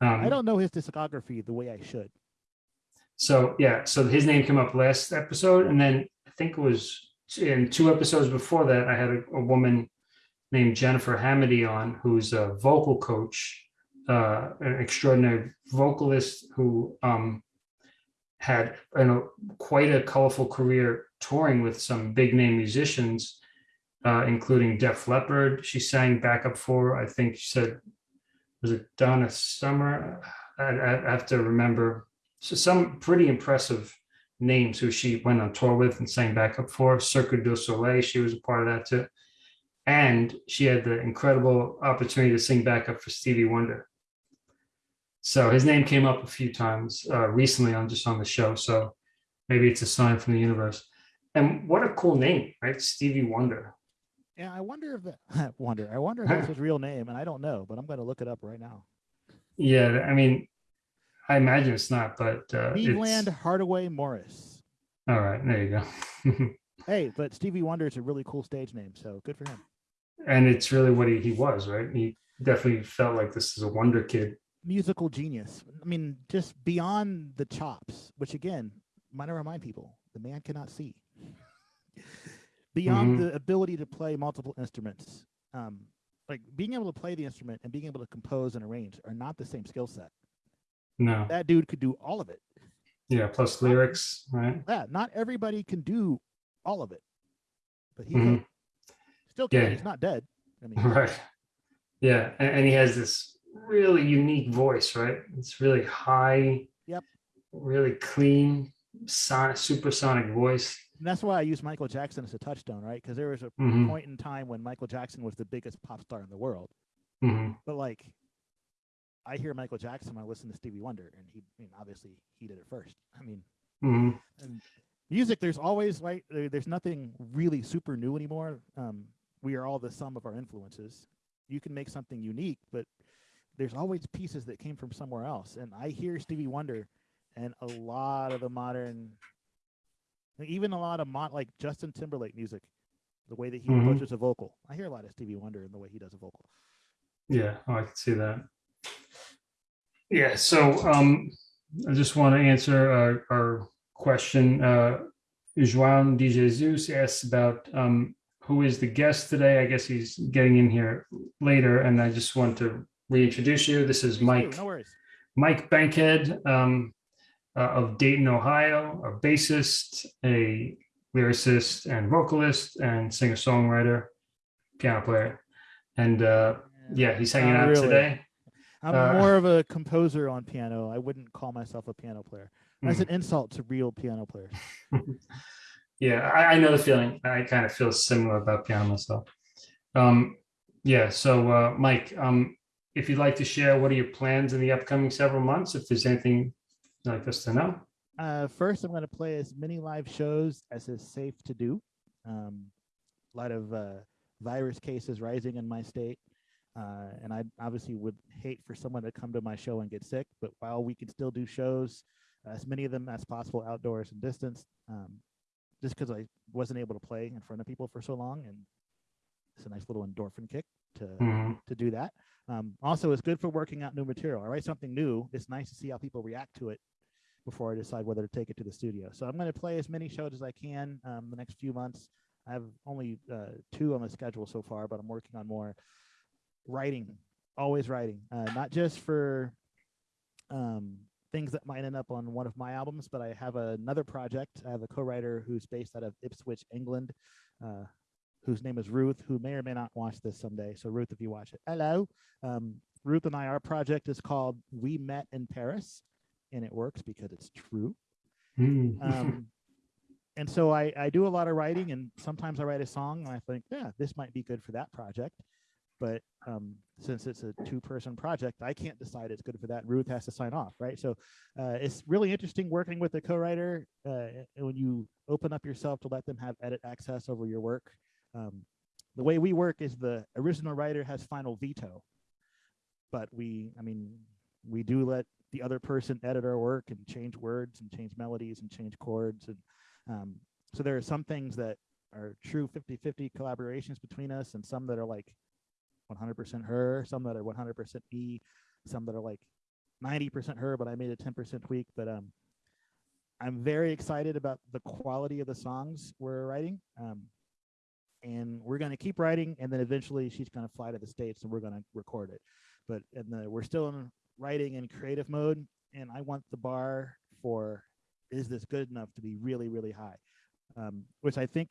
Um, I don't know his discography the way I should. So yeah, so his name came up last episode, and then I think it was in two episodes before that, I had a, a woman named Jennifer Hamady on, who's a vocal coach, uh, an extraordinary vocalist who um, had you know quite a colorful career touring with some big name musicians, uh, including Def Leppard. She sang backup for, I think she said, was it Donna Summer? I, I have to remember so some pretty impressive names who she went on tour with and sang backup for. Cirque du Soleil, she was a part of that too. and she had the incredible opportunity to sing backup for Stevie Wonder. So his name came up a few times uh, recently on just on the show. So maybe it's a sign from the universe. And what a cool name, right? Stevie Wonder. Yeah, I wonder if that [LAUGHS] wonder. I wonder if that's his [LAUGHS] real name, and I don't know, but I'm going to look it up right now. Yeah, I mean, I imagine it's not, but uh, Stevland Hardaway Morris. all right. There you go. [LAUGHS] Hey, but Stevie Wonder is a really cool stage name, so good for him. and it's really what he, he was, right? He definitely felt like this is a wonder kid. Musical genius. I mean, just beyond the chops, which again, might remind people, the man cannot see. [LAUGHS] beyond Mhm. the ability to play multiple instruments, um, like being able to play the instrument and being able to compose and arrange are not the same skill set. No, That dude could do all of it. yeah. Plus lyrics, right? Yeah, not everybody can do all of it, but he Mhm. still can. Yeah. He's not dead. I mean, [LAUGHS] Right. Yeah, and, and he has this really unique voice, right? It's really high. Yep. Really clean, sonic, supersonic voice. and that's why I use Michael Jackson as a touchstone, right? Because there was a hmm point in time when Michael Jackson was the biggest pop star in the world. hmm But like, I hear Michael Jackson when I listen to Stevie Wonder, and he, I mean, obviously he did it first. I mean, hmm and music, there's always like, there, there's nothing really super new anymore. Um, we are all the sum of our influences. You can make something unique, but there's always pieces that came from somewhere else. And I hear Stevie Wonder, and a lot of the modern, even a lot of mod, like Justin Timberlake music, the way that he Mhm. approaches a vocal. I hear a lot of Stevie Wonder in the way he does a vocal. Yeah, oh, I can see that. Yeah, so um, I just want to answer our, our question. Uh, Joan de Jesus asks about um, who is the guest today. I guess he's getting in here later, and I just want to reintroduce you. This is Mike No worries. Mike Bankhead um, uh, of Dayton, Ohio, a bassist, a lyricist, and vocalist, and singer-songwriter, piano player, and uh, yeah, he's hanging Not out really. today. I'm Uh, more of a composer on piano. I wouldn't call myself a piano player. That's an insult to real piano players. [LAUGHS] Yeah, I, I know the feeling. I kind of feel similar about piano myself. Um, yeah, so uh, Mike, um, if you'd like to share, what are your plans in the upcoming several months? If there's anything you'd like us to know. Uh, first, I'm going to play as many live shows as is safe to do. Um, a lot of uh, virus cases rising in my state. Uh, and I obviously would hate for someone to come to my show and get sick. But while we can still do shows, as many of them as possible outdoors and distance, um, just because I wasn't able to play in front of people for so long. And it's a nice little endorphin kick to Mhm. to do that. Um, also, it's good for working out new material. I write something new. It's nice to see how people react to it before I decide whether to take it to the studio. So I'm going to play as many shows as I can um, the next few months. I have only uh, two on the schedule so far, but I'm working on more. Writing, always writing, uh, not just for um, things that might end up on one of my albums, but I have another project. I have a co-writer who's based out of Ipswich, England, uh, whose name is Ruth, who may or may not watch this someday. So Ruth, if you watch it, hello. Um, Ruth and I, our project is called We Met in Paris, and it works because it's true. Mhm. Um, and so I, I do a lot of writing, and sometimes I write a song, and I think, yeah, this might be good for that project. But um, since it's a two-person project, I can't decide it's good for that. Ruth has to sign off, right? So uh, it's really interesting working with a co-writer uh, when you open up yourself to let them have edit access over your work. Um, the way we work is the original writer has final veto, but we, I mean, we do let the other person edit our work and change words and change melodies and change chords. And um, so there are some things that are true 50 50 collaborations between us, and some that are like 100% her, some that are 100% me, some that are like 90% her, but I made a 10% tweak. But um, I'm very excited about the quality of the songs we're writing. Um, and we're going to keep writing, and then eventually she's going to fly to the States and we're going to record it. But in the, we're still in writing and creative mode, and I want the bar for is this good enough to be really, really high, um, which I think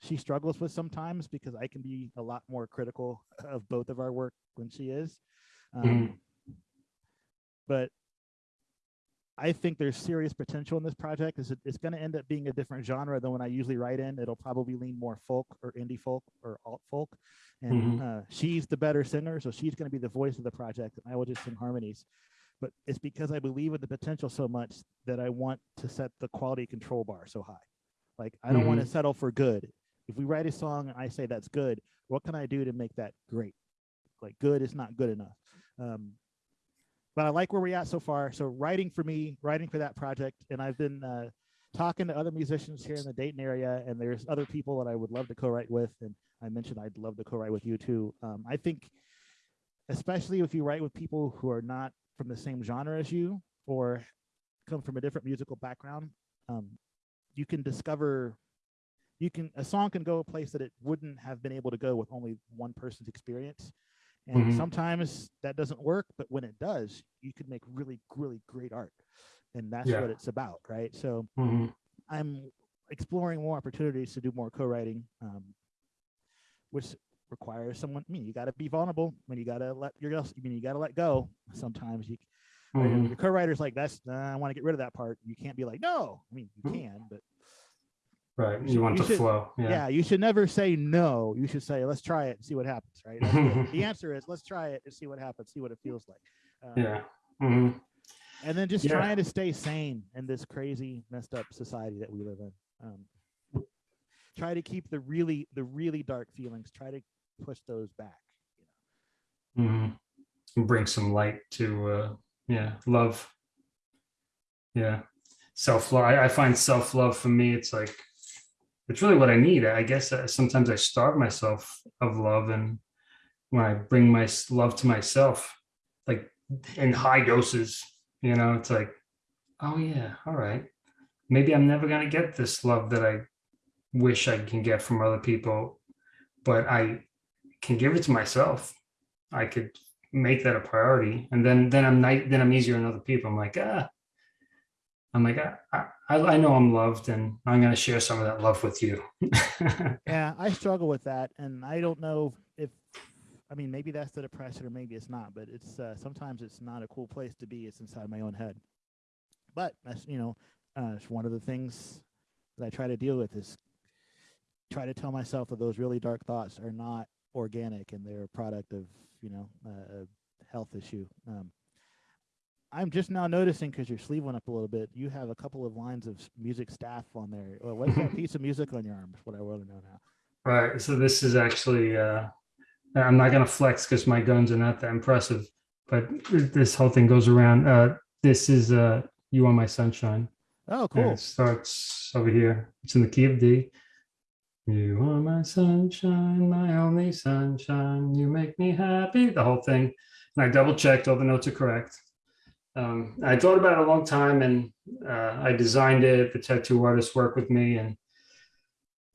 she struggles with sometimes because I can be a lot more critical of both of our work when she is. Um, But I think there's serious potential in this project. It's, it's going to end up being a different genre than when I usually write in. It'll probably lean more folk or indie folk or alt folk. And uh, she's the better singer, so she's going to be the voice of the project. And I will just sing harmonies. But it's because I believe in the potential so much that I want to set the quality control bar so high. Like I don't want to settle for good. If we write a song and I say that's good, what can I do to make that great? Like good is not good enough. Um, but I like where we're at so far. So writing for me, writing for that project, and I've been uh, talking to other musicians here in the Dayton area, and there's other people that I would love to co-write with, and I mentioned I'd love to co-write with you too. Um, I think, especially if you write with people who are not from the same genre as you or come from a different musical background, um, you can discover you can a song can go a place that it wouldn't have been able to go with only one person's experience and Mhm. sometimes that doesn't work but when it does you can make really really great art and that's Yeah. what it's about right so Mhm. i'm exploring more opportunities to do more co-writing um, which requires someone i mean you got to be vulnerable when you got to let your I mean you got to let go sometimes you right? Mhm. your co-writer's like that's uh, i want to get rid of that part you can't be like no i mean you Mhm. can but Right. You You want you the should- flow. yeah. Yeah. you should never say no you should say let's try it and see what happens right the, [LAUGHS] answer is let's try it and see what happens see what it feels like um, Yeah. Mhm. and then just Yeah. trying to stay sane in this crazy messed up society that we live in um, try to keep the really the really dark feelings try to push those back Mhm. Bring some light to, uh, yeah, love. Yeah. Self love. I, I find self love for me, it's like, it's really what I need. I guess uh, sometimes I starve myself of love. And when I bring my love to myself, like in high doses, you know, it's like, oh, yeah, all right. Maybe I'm never to get this love that I wish I can get from other people, but I can give it to myself. I could make that a priority, and then then I'm then I'm easier on other people. I'm like ah, I'm like I I, I know I'm loved, and I'm gonna share some of that love with you. [LAUGHS] yeah i struggle with that and i don't know if i mean maybe that's the depression or maybe it's not but it's uh, sometimes it's not a cool place to be it's inside my own head but that's you know uh, it's one of the things that i try to deal with is try to tell myself that those really dark thoughts are not organic and they're a product of you know a a health issue um, i'm just now noticing because your sleeve went up a little bit you have a couple of lines of music staff on there well, what's that [LAUGHS] piece of music on your arm is what i want to know now right. So this is actually uh, I'm not gonna flex because my guns are not that impressive, but this whole thing goes around. Uh, this is uh, you are my sunshine. oh And cool it starts over here. It's in the key of D. You are my sunshine, my only sunshine. You make me happy. The whole thing. And I double checked all the notes are correct. Um, I thought about it a long time and uh, I designed it. The tattoo artist worked with me and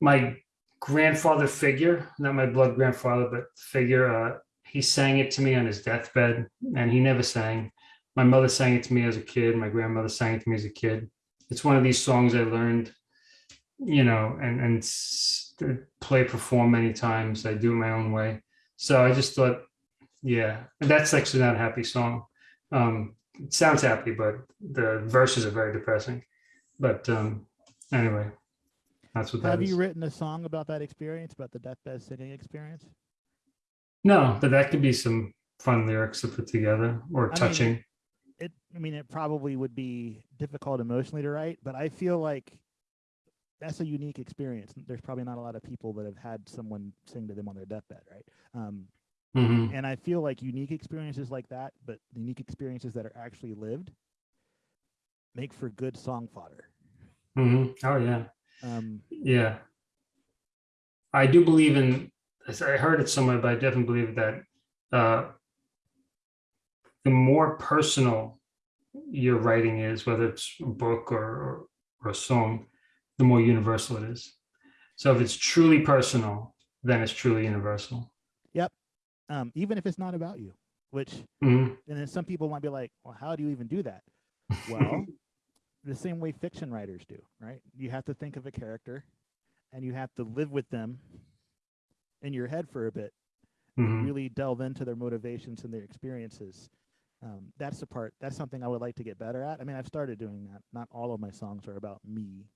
my grandfather figure, not my blood grandfather, but figure, uh, he sang it to me on his deathbed and he never sang. My mother sang it to me as a kid. My grandmother sang it to me as a kid it's one of these songs I learned, you know, and and play perform many times. I do it my own way. So I just thought, yeah, that's actually not a happy song. Um, sounds happy, but the verses are very depressing. But um, anyway, that's what that have is. you written a song about that experience about the deathbed singing experience no, but that could be some fun lyrics to put together or mean, touching. it i mean it probably would be difficult emotionally to write but i feel like that's a unique experience there's probably not a lot of people that have had someone sing to them on their deathbed right um, Mhm, and i feel like unique experiences like that but unique experiences that are actually lived make for good song fodder mhm. Oh yeah. um, Yeah. I do believe in. I heard it somewhere, but I definitely believe that uh, the more personal your writing is, whether it's a book or, or, or a song, the more universal it is. So if it's truly personal, then it's truly universal. Um, even if it's not about you which Mhm. and then some people might be like well how do you even do that [LAUGHS] well the same way fiction writers do right you have to think of a character and you have to live with them in your head for a bit Mhm. really delve into their motivations and their experiences Um, that's the part. That's something I would like to get better at. I mean, I've started doing that. Not all of my songs are about me.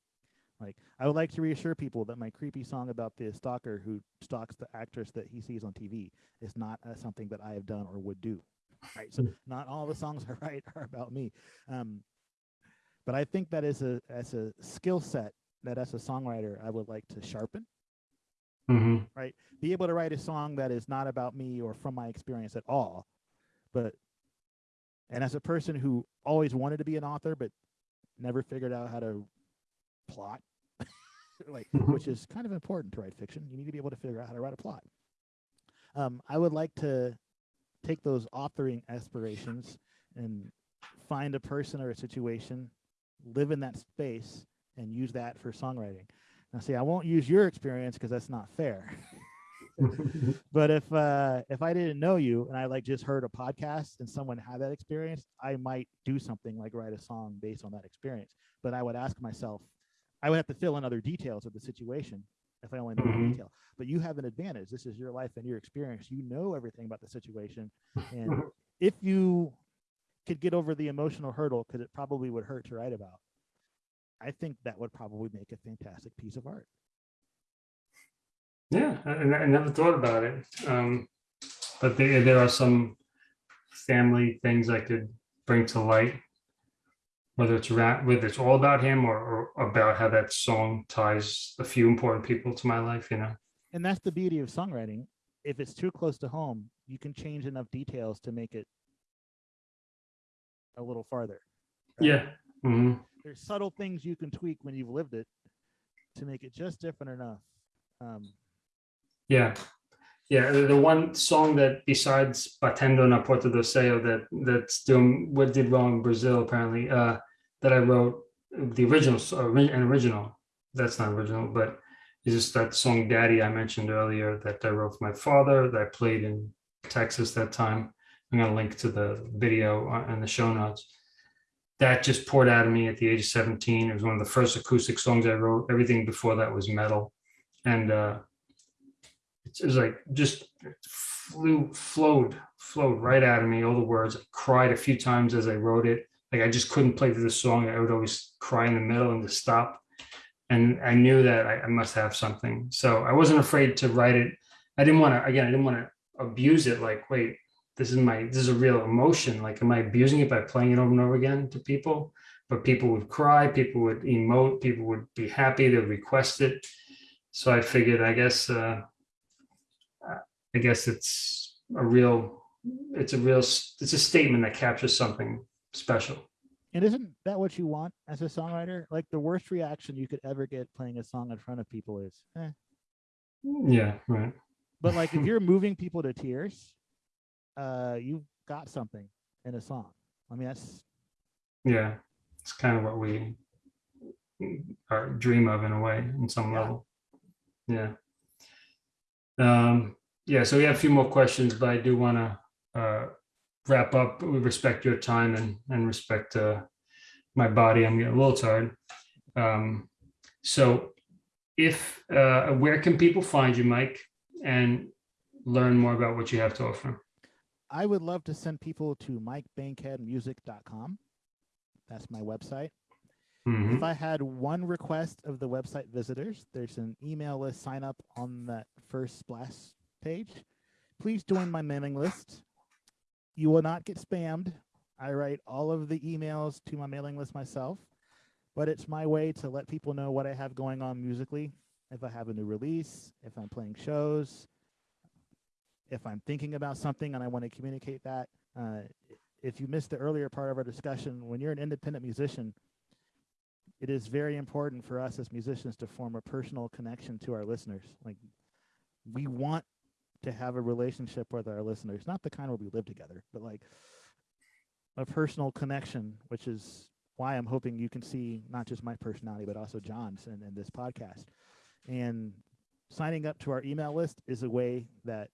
Like I would like to reassure people that my creepy song about the stalker who stalks the actress that he sees on TV is not uh, something that I have done or would do. Right. So not all the songs [LAUGHS] I write are about me. Um, but I think that is a as a skill set that as a songwriter I would like to sharpen. hmm Right. Be able to write a song that is not about me or from my experience at all, but and as a person who always wanted to be an author but never figured out how to plot [LAUGHS] like [LAUGHS] which is kind of important to write fiction. You need to be able to figure out how to write a plot. Um, i would like to take those authoring aspirations and find a person or a situation live in that space and use that for songwriting. Now see i won't use your experience because that's not fair. [LAUGHS] But if uh if i didn't know you and i like just heard a podcast and someone had that experience i might do something like write a song based on that experience. But i would ask myself i would have to fill in other details of the situation if i only know one Mhm. detail but you have an advantage this is your life and your experience you know everything about the situation and if you could get over the emotional hurdle because it probably would hurt to write about i think that would probably make a fantastic piece of art Yeah, I, I never thought about it. Um, but there, there are some family things I could bring to light. Whether it's around, whether it's all about him or, or about how that song ties a few important people to my life, you know? and that's the beauty of songwriting if it's too close to home you can change enough details to make it a little farther right? Yeah. hmm there's subtle things you can tweak when you've lived it to make it just different enough um Yeah. Yeah. The, one song that besides Batendo na Porta do Céu that that's doing what did well in Brazil apparently, uh, that I wrote the original, an original. That's not original, but it's just that song Daddy I mentioned earlier that I wrote for my father that I played in Texas that time. I'm gonna link to the video in the show notes. That just poured out of me at the age of 17. It was one of the first acoustic songs I wrote. Everything before that was metal. And uh it was like just flew flowed flowed right out of me all the words I cried a few times as i wrote it like i just couldn't play through the song. I would always cry in the middle and just stop. And i knew that I, I must have something. So i wasn't afraid to write it. I didn't want to again i didn't want to abuse it like wait this is my this is a real emotion. Like am i abusing it by playing it over and over again to people? But people would cry people would emote people would be happy they would request it. So i figured i guess uh I guess it's a real, it's a real, it's a statement that captures something special. and isn't that what you want as a songwriter like the worst reaction you could ever get playing a song in front of people is eh. Yeah, right. but like if [LAUGHS] you're moving people to tears uh you've got something in a song i mean that's Yeah, it's kind of what we are dream of in a way, in some Yeah. level. Yeah. Um, yeah, so we have a few more questions, but I do want to uh, wrap up. We respect your time and and respect uh, my body. I'm getting a little tired. Um, so, if uh, where can people find you, Mike, and learn more about what you have to offer? I would love to send people to mikebankheadmusic.com. That's my website. Mhm. If I had one request of the website visitors, there's an email list sign up on that first splash page. Please join my mailing list. You will not get spammed. I write all of the emails to my mailing list myself, but it's my way to let people know what I have going on musically. If I have a new release, if I'm playing shows, if I'm thinking about something and I want to communicate that. Uh, if you missed the earlier part of our discussion, when you're an independent musician, it is very important for us as musicians to form a personal connection to our listeners. Like we want to have a relationship with our listeners, not the kind where we live together, but like a personal connection, which is why I'm hoping you can see not just my personality, but also John's in, in this podcast. And signing up to our email list is a way that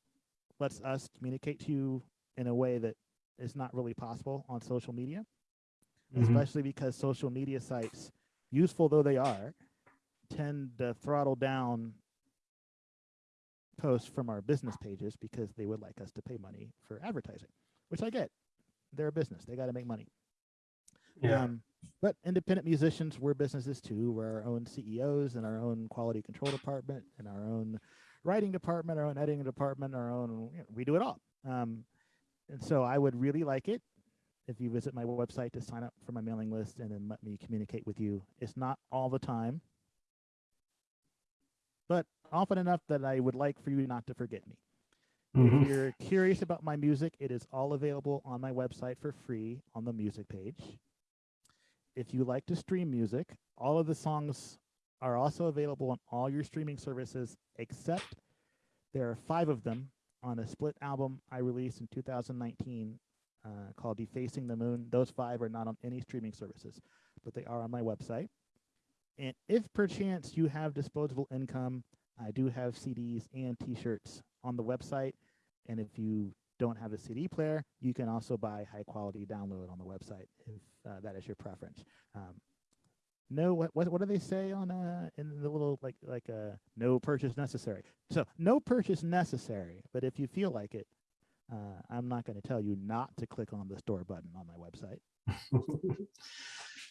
lets us communicate to you in a way that is not really possible on social media, Mhm. especially because social media sites, useful though they are, tend to throttle down posts from our business pages because they would like us to pay money for advertising, which I get. they're a business. They got to make money. Yeah. Um, but independent musicians, we're businesses too. We're our own CEOs and our own quality control department and our own writing department, our own editing department, our own, you know, we do it all. Um, and so I would really like it if you visit my website to sign up for my mailing list and then let me communicate with you. It's not all the time, but often enough that I would like for you not to forget me. Mhm. If you're curious about my music, it is all available on my website for free on the music page. If you like to stream music, all of the songs are also available on all your streaming services, except there are five of them on a split album I released in 2019 uh, called Defacing the Moon. Those five are not on any streaming services, but they are on my website. And if perchance you have disposable income, I do have CDs and T-shirts on the website. And if you don't have a CD player, you can also buy high quality download on the website if uh, that is your preference. Um, no, what, what what do they say on uh in the little like like uh no purchase necessary? So no purchase necessary, but if you feel like it, uh, I'm not going to tell you not to click on the store button on my website. [LAUGHS]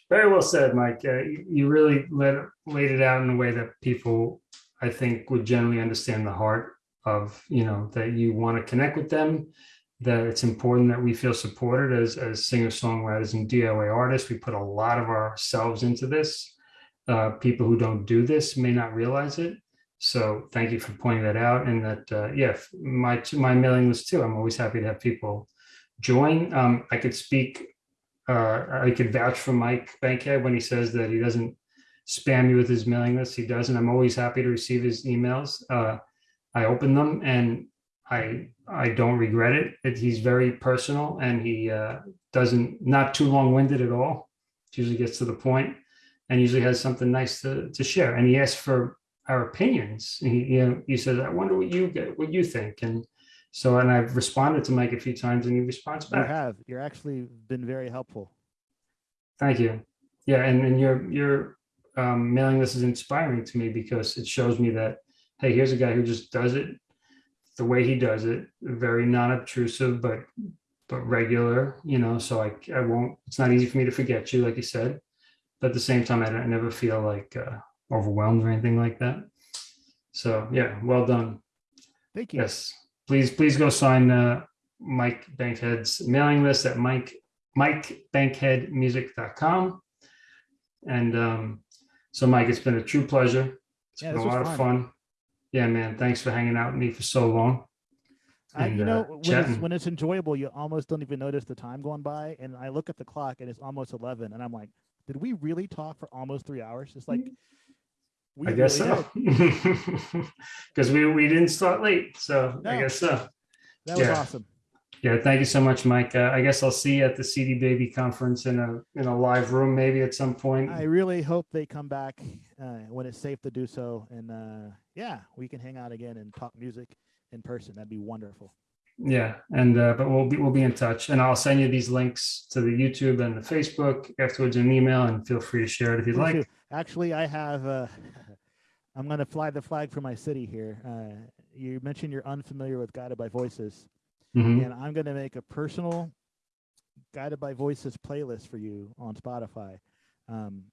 Very well said, Mike. Uh, you, really let, laid it out in a way that people, I think, would generally understand the heart of, you know, that you want to connect with them, that it's important that we feel supported as, as singer-songwriters and DIY artists. We put a lot of ourselves into this. Uh, people who don't do this may not realize it. So thank you for pointing that out. And that, uh, yeah, my, my mailing list too. I'm always happy to have people join. Um, I could speak uh, I could vouch for Mike Bankhead when he says that he doesn't spam me with his mailing list. He doesn't. I'm always happy to receive his emails. Uh, I open them and I I don't regret it. it he's very personal and he uh, doesn't not too long winded at all. Usually gets to the point and usually has something nice to to share. And he asks for our opinions. He you know he says, I wonder what you get, what you think. And so, and I've responded to Mike a few times and he responds You have. You're actually been very helpful. Thank you. Yeah, and, and your your um, mailing list is inspiring to me because it shows me that, hey, here's a guy who just does it the way he does it, very non-obtrusive, but but regular, you know, so I, I won't, it's not easy for me to forget you, like you said. But at the same time, I, don't, I never feel like uh, overwhelmed or anything like that. So yeah, well done. Thank you. Yes, please, please go sign uh, Mike Bankhead's mailing list at Mike, MikeBankheadmusic.com. And um, so Mike, it's been a true pleasure. It's Yeah, been a lot of fun. fun. Yeah, man, thanks for hanging out with me for so long. I, and, you uh, know, when it's, when it's enjoyable, you almost don't even notice the time going by. And I look at the clock and it's almost 11. And I'm like, did we really talk for almost three hours? It's like, we I guess really so. Because [LAUGHS] we, we didn't start late, so I guess so. That was Yeah. awesome. Yeah, thank you so much, Mike. Uh, I guess I'll see you at the CD Baby conference in a, in a live room maybe at some point. I really hope they come back uh, when it's safe to do so. And uh, yeah, we can hang out again and talk music in person. That'd be wonderful. Yeah, and uh, but we'll be we'll be in touch, and I'll send you these links to the YouTube and the Facebook afterwards in an email, and feel free to share it if you'd Me like. too. Actually, I have. Uh, [LAUGHS] I'm going to fly the flag for my city here. Uh, you mentioned you're unfamiliar with Guided by Voices, Mhm. and I'm going to make a personal Guided by Voices playlist for you on Spotify. Um,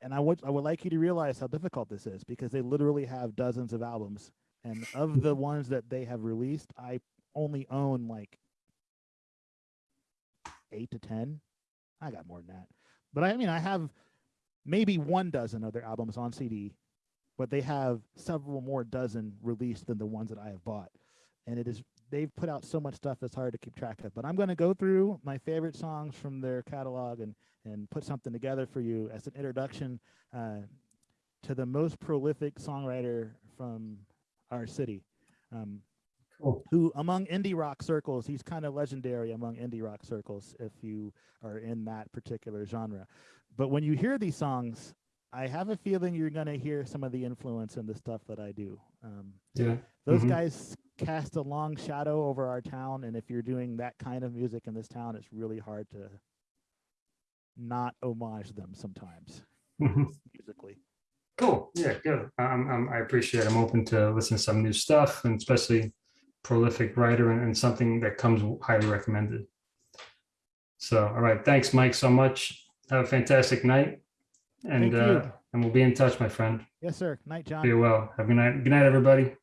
and I would I would like you to realize how difficult this is because they literally have dozens of albums, and of the ones that they have released, I only own like eight to ten. I got more than that, but I mean I have maybe one dozen other albums on CD, but they have several more dozen released than the ones that I have bought. And it is they've put out so much stuff it's hard to keep track of. But I'm going to go through my favorite songs from their catalog and and put something together for you as an introduction uh, to the most prolific songwriter from our city. Um, Cool. who among indie rock circles, he's kind of legendary among indie rock circles if you are in that particular genre. But when you hear these songs, I have a feeling you're going to hear some of the influence in the stuff that I do. Um, Yeah. those Mhm. guys cast a long shadow over our town, and if you're doing that kind of music in this town, it's really hard to not homage them sometimes [LAUGHS] Mhm. musically. Cool. Yeah, good. Um, um, I appreciate. it. I'm open to listen to some new stuff, and especially prolific writer and, and something that comes highly recommended. So, all right, thanks, Mike, so much. Have a fantastic night. And, uh, and we'll be in touch, my friend. Yes, sir. Night, John. Be well. Have a good night. Good night, everybody.